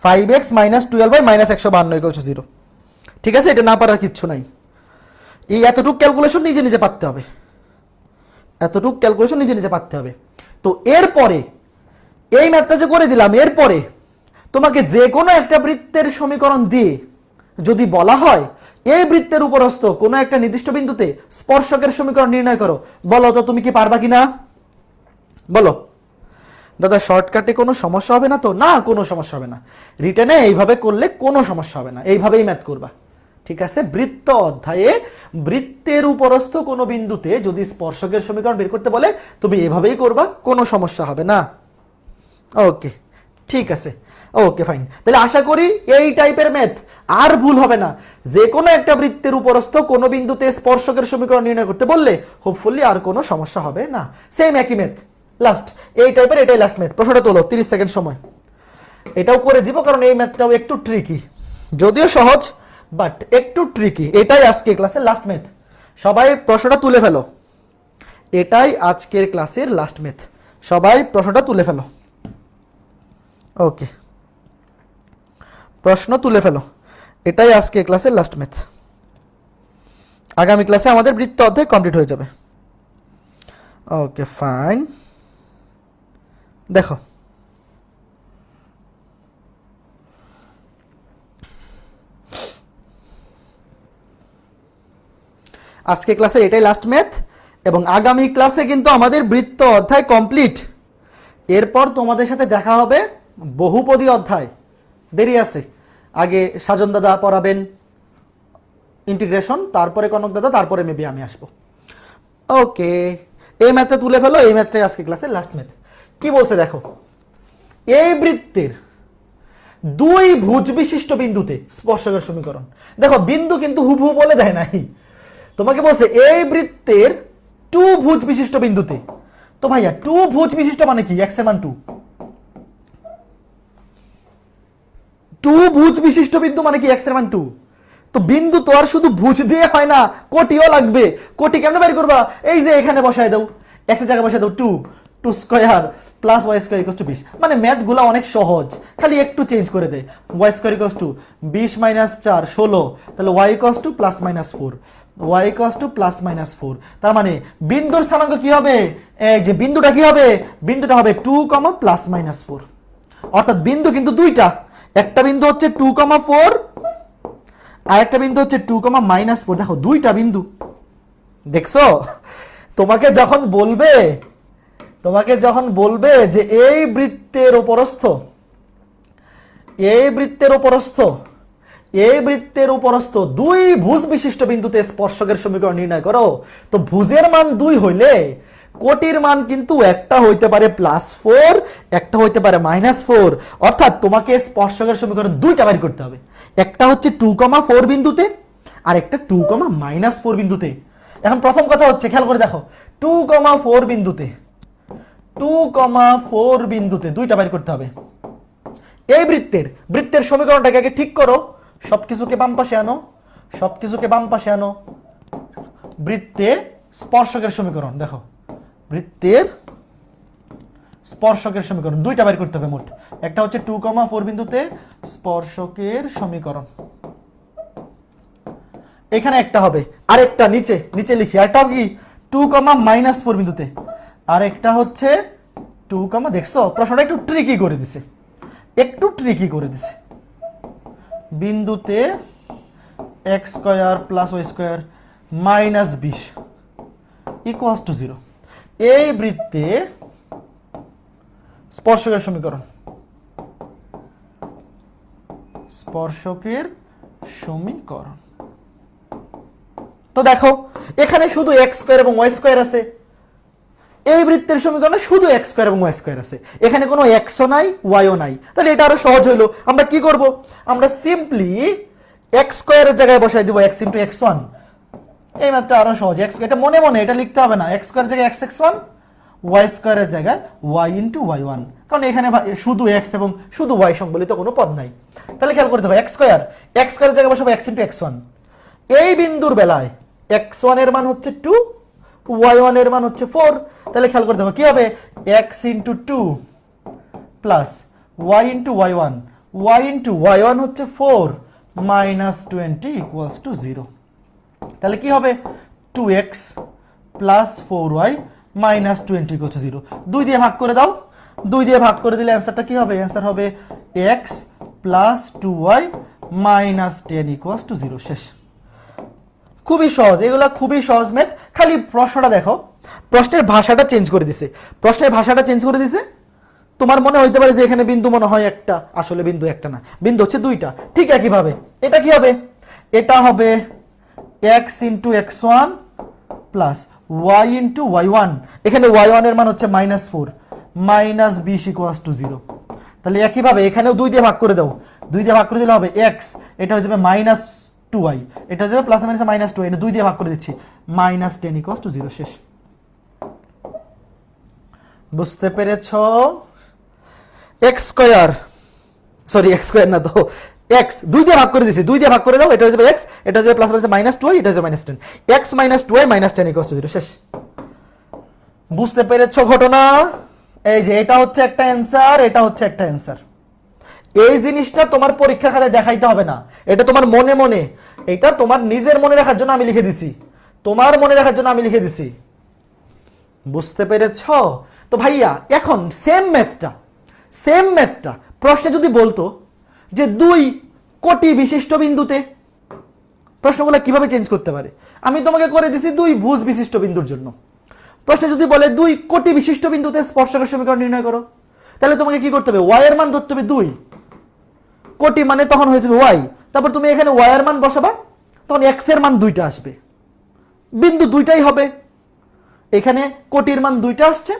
five x minus twelve by minus একশো বান্ন জিরো ঠিক আছে? এটা না পারার কিচ্ছু নাই। এই এতটুকু ক্যালকুলেশন নিজে নিজে পারতে হবে। এতটুকু ক্যালকুলেশন নিজে নিজে পারতে হবে। তো এরপরে, এই ম্যাথটা যে করে দিলাম, এরপরে তোমাকে যে কোনো একটা বৃত্তের সমীকরণ দিয়ে যদি বলা হয়, এই বৃত্তের উপরস্থ কোনো একটা নির্দিষ্ট বিন্দুতে স্পর্শকের সমীকরণ নির্ণয় করো। বলো তো, তুমি কি পারবা কি না বলো। দাদা শর্টকাটে কোনো সমস্যা হবে না তো? না, কোনো সমস্যা হবে না। রিটার্নে এইভাবে করলে কোনো সমস্যা হবে না। এইভাবেই ম্যাথ করবা। ঠিক আছে? বৃত্ত অধ্যায়ে, বৃত্তের উপরস্থ কোনো বিন্দুতে যদি স্পর্শকের সমীকরণ বের করতে বলে, তুমি এভাবেই করবা, কোনো সমস্যা হবে না। ওকে, ঠিক আছে। Okay, fine. তাহলে আশা করি এই টাইপের ম্যাথ আর ভুল হবে না। যে কোনো একটা বৃত্তের উপরস্থ কোনো বিন্দুতে স্পর্শকের সমীকরণ নির্ণয় করতে বললে হোপফুলি আর কোনো সমস্যা হবে না। সেম একই ম্যাথ। লাস্ট এই টাইপের এটাই লাস্ট ম্যাথ। প্রশ্নটা তোলো, তিরিশ সেকেন্ড সময়। এটাও করে দিব, কারণ এই ম্যাথটাও একটু ট্রিকি যদিও সহজ বাট একটু ট্রিকি এটাই আজকে ক্লাসের লাস্ট মেথ সবাই প্রশ্নটা তুলে ফেলো। এটাই আজকের ক্লাসের লাস্ট ম্যাথ সবাই প্রশ্নটা তুলে ফেলো। ওকে প্রশ্ন তুলে ফেলো। এটাই আজকে ক্লাসের লাস্ট মেথ আগামী ক্লাসে আমাদের বৃত্ত অধ্যায় কমপ্লিট হয়ে যাবে। ওকে ফাইন দেখো। আজকে ক্লাসে এটাই লাস্ট ম্যাথ এবং আগামী ক্লাসে কিন্তু আমাদের বৃত্ত অধ্যায় কমপ্লিট এরপর তোমাদের সাথে দেখা হবে বহুপদী অধ্যায়। দেরি আছে। আগে সাজন দাদা পড়াবেন ইন্টিগ্রেশন তারপরে কনক দাদা, তারপরে মেবি আমি আসব। ওকে এই ম্যাথটা তুলে ফেলো, এই ম্যাথটাই আজকে ক্লাসের লাস্ট ম্যাথ কি বলছে দেখো? এই বৃত্তের দুই ভুজ বিশিষ্ট বিন্দুতে স্পর্শকের সমীকরণ। দেখো, বিন্দু কিন্তু হুবহু বলে দেয় নাই। তোমাকে বলছে, এই বৃত্তের টু ভুজ বিশিষ্ট বিন্দুতে। তো ভাইয়া টু ভুজ বিশিষ্ট মানে কি? এক্স মান টু টু ভুজ বিশিষ্ট বিন্দু মানে কি? এক্সের টু তো বিন্দু তো আর শুধু ভুজ দিয়ে হয় না, কোটিও লাগবে। কোটি কেমনে বের করবা? এই যে এখানে বসায় দাও। এক্সের জায়গায় বসায় দাও two two square plus y square equals to বিশ। মানে ম্যাথগুলো অনেক সহজ। খালি একটু চেঞ্জ করে দেয় ওয়াই স্কোয়ার ইকোস টু বিশ মাইনাস চার, ষোলো। তাহলে y equals to plus minus four y equals to plus minus four তার মানে বিন্দুর স্থানাঙ্ক কি হবে? এই যে বিন্দুটা কি হবে? বিন্দুটা হবে টু কমা প্লাস মাইনাস ফোর অর্থাৎ বিন্দু কিন্তু দুইটা। একটা বিন্দু হচ্ছে টু কমা ফোর আর একটা বিন্দু হচ্ছে টু কমা মাইনাস ফোর দেখো, দুইটা বিন্দু। দেখছ? তোমাকে যখন বলবে, তোমাকে যখন বলবে যে এই বৃত্তের উপরস্থ, এই বৃত্তের উপরস্থ এই বৃত্তের উপরস্থ দুই ভুজ বিশিষ্ট বিন্দুতে স্পর্শকের সমীকরণ নির্ণয় করো। তো ভুজের মান দুই হইলে কোটির মান কিন্তু একটা হইতে পারে প্লাস ফোর একটা হইতে পারে মাইনাস ফোর অর্থাৎ তোমাকে স্পর্শকের সমীকরণ দুইটা বের করতে হবে। একটা হচ্ছে টু কমা ফোর বিন্দুতে, আর একটা টু কমা মাইনাস ফোর বিন্দুতে। এখন প্রথম কথা হচ্ছে, খেয়াল করে দেখো টু কমা ফোর বিন্দুতে টু কমা ফোর বিন্দুতে দুইটা বের করতে হবে। এই বৃত্তের বৃত্তের সমীকরণটাকে আগে ঠিক করো। সবকিছুকে বাম পাশে আনো, সবকিছুকে বাম পাশে আনো। বৃত্তে স্পর্শকের সমীকরণ, দেখো। বৃত্তের স্পর্শকের সমীকরণ, দুইটা বের করতে হবে মোট। একটা হচ্ছে টু কমা ফোর বিন্দুতে স্পর্শকের সমীকরণ। এখানে একটা হবে, আরেকটা নিচে নিচে লিখি। আরেকটা কি? টু কমা মাইনাস ফোর বিন্দুতে। আরেকটা হচ্ছে টু কমা দেখছ? প্রশ্নটা একটু ট্রিকি করে দিছে। একটু ট্রিকি করে দিছে। বিন্দুতে x square plus y square minus বিশ ইকুয়াস টু জিরো এই বৃত্তে স্পর্শকের সমীকরণ। স্পর্শকের সমীকরণ। তো দেখো, এখানে শুধু এক্স স্কোয়ার এবং ওয়াই স্কোয়ার আছে। এই বৃত্তের সমীকরণে শুধু এক্স স্কোয়ার এবং ওয়াই স্কোয়ার আছে। এখানে কোনো এক্সও নাই ওয়াইও নাই। তাহলে এটা আরও সহজ হইল। আমরা কি করব? আমরা সিম্পলি এক্স স্কোয়ারের জায়গায় বসাই দিব এক্স ইন্টু এক্স ওয়ান এই মাত্র আরও সহজ। এক্স এটা মনে মনে এটা লিখতে হবে না। এক্স স্কোয়ার জায়গায় এক্স এক্স ওয়ান ওয়াই স্কোয়ারের জায়গায় ওয়াই ইন্টু ওয়াই ওয়ান কারণ এখানে শুধু এক্স এবং শুধু ওয়াই সংবলিত কোনো পদ নাই। তাহলে খেয়াল করতে হবে এক্স স্কোয়ার এক্স স্কোয়ারের জায়গায় বসাবো এক্স ইন্টু এক্স ওয়ান এই বিন্দুর বেলায় এক্স ওয়ানের মান হচ্ছে টু ওয়াই ওয়ানের মান হচ্ছে ফোর তাহলে খেয়াল করে হবে কি হবে? X into two plus y into y one y one হচ্ছে four minus twenty equals to zero তাহলে কি হবে? Two x plus four y minus twenty equal to zero দুই দিয়ে ভাগ করে দাও। দুই দিয়ে ভাগ করে দিলে অ্যান্সারটা কি হবে? অ্যান্সার হবে x plus two y minus ten equals to zero শেষ। খুবই সহজ, এগুলো খুবই সহজ ম্যাথ খালি প্রশ্নটা দেখো। প্রশ্নের ভাষাটা চেঞ্জ করে দিছে। প্রশ্নের ভাষাটা চেঞ্জ করে দিছে। তোমার মনে হইতে পারে যে এখানে বিন্দু মনে হয় একটা, আসলে বিন্দু একটা না। বিন্দু হচ্ছে দুইটা। ঠিক একইভাবে। এটা কি হবে? এটা হবে x into x one plus y into y one এখানে ওয়াই ওয়ানের মান হচ্ছে মাইনাস ফোর মাইনাস বিশ ইকুয়াস টু জিরো তাহলে একইভাবে এখানেও দুই দিয়ে ভাগ করে দাও। দুই দিয়ে ভাগ করে দিলে হবে এক্স এটা হয়ে যাবে মাইনাস টু ওয়াই এটা যাবে প্লাস মাইনাস মাইনাস টু এটা দুই দিয়ে ভাগ করে দিচ্ছি। Minus ten equals to zero শেষ। বুঝতে পেরেছ? X square sorry x square না তো এক্স দুই দিয়ে ভাগ করে দিছি দুই দিয়ে ভাগ করে দাও, এটা হয়ে যাবে এক্স এটা হয়ে যাবে প্লাস মাইনাস মাইনাস টু এটা হয়ে যাবে minus ten x minus two minus ten equals to zero শেষ। বুঝতে পেরেছ ঘটনা? এই যে, এটা হচ্ছে একটা অ্যান্সার এটা হচ্ছে একটা অ্যান্সার এই জিনিসটা তোমার পরীক্ষার খাতায় দেখাইতে হবে না। এটা তোমার মনে মনে। এটা তোমার নিজের মনে রাখার জন্য আমি লিখে দিছি। তোমার মনে রাখার জন্য আমি লিখে দিছি। বুঝতে পেরেছ? তো ভাইয়া, এখন সেম ম্যাথটা সেম ম্যাথটা প্রশ্নে যদি বলতো যে দুই কোটি বিশিষ্ট বিন্দুতে, প্রশ্নগুলো কীভাবে চেঞ্জ করতে পারে? আমি তোমাকে করে দিছি দুই ভুজ বিশিষ্ট বিন্দুর জন্য। প্রশ্নে যদি বলে দুই কোটি বিশিষ্ট বিন্দুতে স্পর্শকের সমীকরণ নির্ণয় করো, তাহলে তোমাকে কি করতে হবে? ওয়াই এর মান ধরতে হবে দুই। কোটি মানে তখন হয়ে যাবে ওয়াই তারপর তুমি এখানে ওয়াই এর মান বসাবা, তখন এক্সের মান দুইটা আসবে। বিন্দু দুইটাই হবে। এখানে কোটির মান দুইটা আসছে,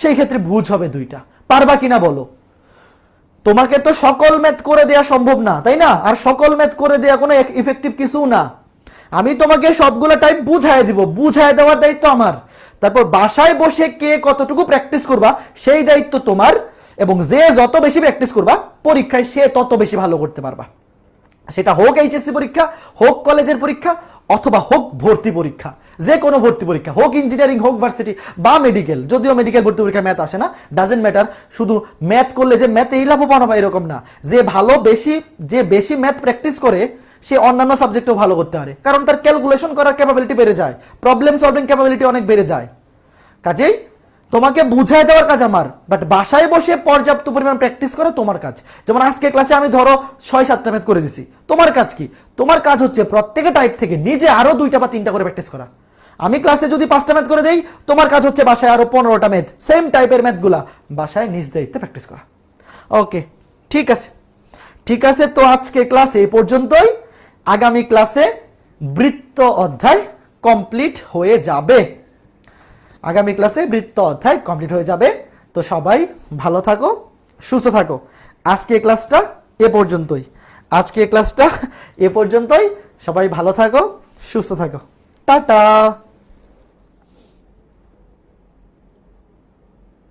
সেই ক্ষেত্রে ভুজ হবে দুইটা। পারবা কিনা বলো? তোমাকে তো সকল ম্যাথ করে দেয়া সম্ভব না, তাই না? আর সকল ম্যাথ করে দেয়া কোনো ইফেক্টিভ কিছু না। আমি তোমাকে সবগুলো টাইপ বুঝায় দিব, বুঝায় দেওয়ার দায়িত্ব আমার। তারপর বাসায় বসে কে কতটুকু প্র্যাকটিস করবা, সেই দায়িত্ব তোমার। এবং যে যত বেশি প্র্যাকটিস করবা, পরীক্ষায় সে তত বেশি ভালো করতে পারবা। সেটা হোক এইচএসসি পরীক্ষা, হোক কলেজের পরীক্ষা, অথবা হোক ভর্তি পরীক্ষা। যে কোনো ভর্তি পরীক্ষা, হোক ইঞ্জিনিয়ারিং হোক ভার্সিটি বা মেডিকেল যদিও মেডিকেল ভর্তি পরীক্ষা ম্যাথ আসে না ডাজেন্ট ম্যাটার শুধু ম্যাথ করলে যে ম্যাথ এই লাভবান হবে এরকম না। যে ভালো বেশি, যে বেশি ম্যাথ প্র্যাকটিস করে, সে অন্যান্য সাবজেক্টেও ভালো করতে পারে। কারণ তার ক্যালকুলেশন করার ক্যাপাবিলিটি বেড়ে যায়। প্রবলেম সলভিং ক্যাপাবিলিটি অনেক বেড়ে যায়। কাজেই তোমাকে বুঝাই দেওয়ার কাজ আমার বাট বাসায় বসে পর্যাপ্ত পরিমাণ প্র্যাকটিস করা তোমার কাজ। যেমন আজকে ক্লাসে আমি ধরো ছয়, সাতটা ম্যাথ করে দিছি। তোমার কাজ কি? তোমার কাজ হচ্ছে প্রত্যেকে টাইপ থেকে নিজে আরও দুইটা বা তিনটা করে প্র্যাকটিস করা। আমি ক্লাসে যদি পাঁচটা ম্যাথ করে দেই, তোমার কাজ হচ্ছে বাসায় আরও পনেরোটা ম্যাথ সেম টাইপের ম্যাথগুলা বাসায় নিজ দায়িত্বে প্র্যাকটিস করা। ওকে ঠিক আছে। ঠিক আছে, তো আজকে ক্লাস এই পর্যন্তই। আগামী ক্লাসে বৃত্ত অধ্যায় কমপ্লিট হয়ে যাবে। আগামী ক্লাসে বৃত্ত অধ্যায় কমপ্লিট হয়ে যাবে। তো সবাই ভালো থাকো, সুস্থ থাকো। আজকে ক্লাসটা এ পর্যন্তই। আজকে ক্লাসটা এ পর্যন্তই। সবাই ভালো থাকো, সুস্থ থাকো। টাটা!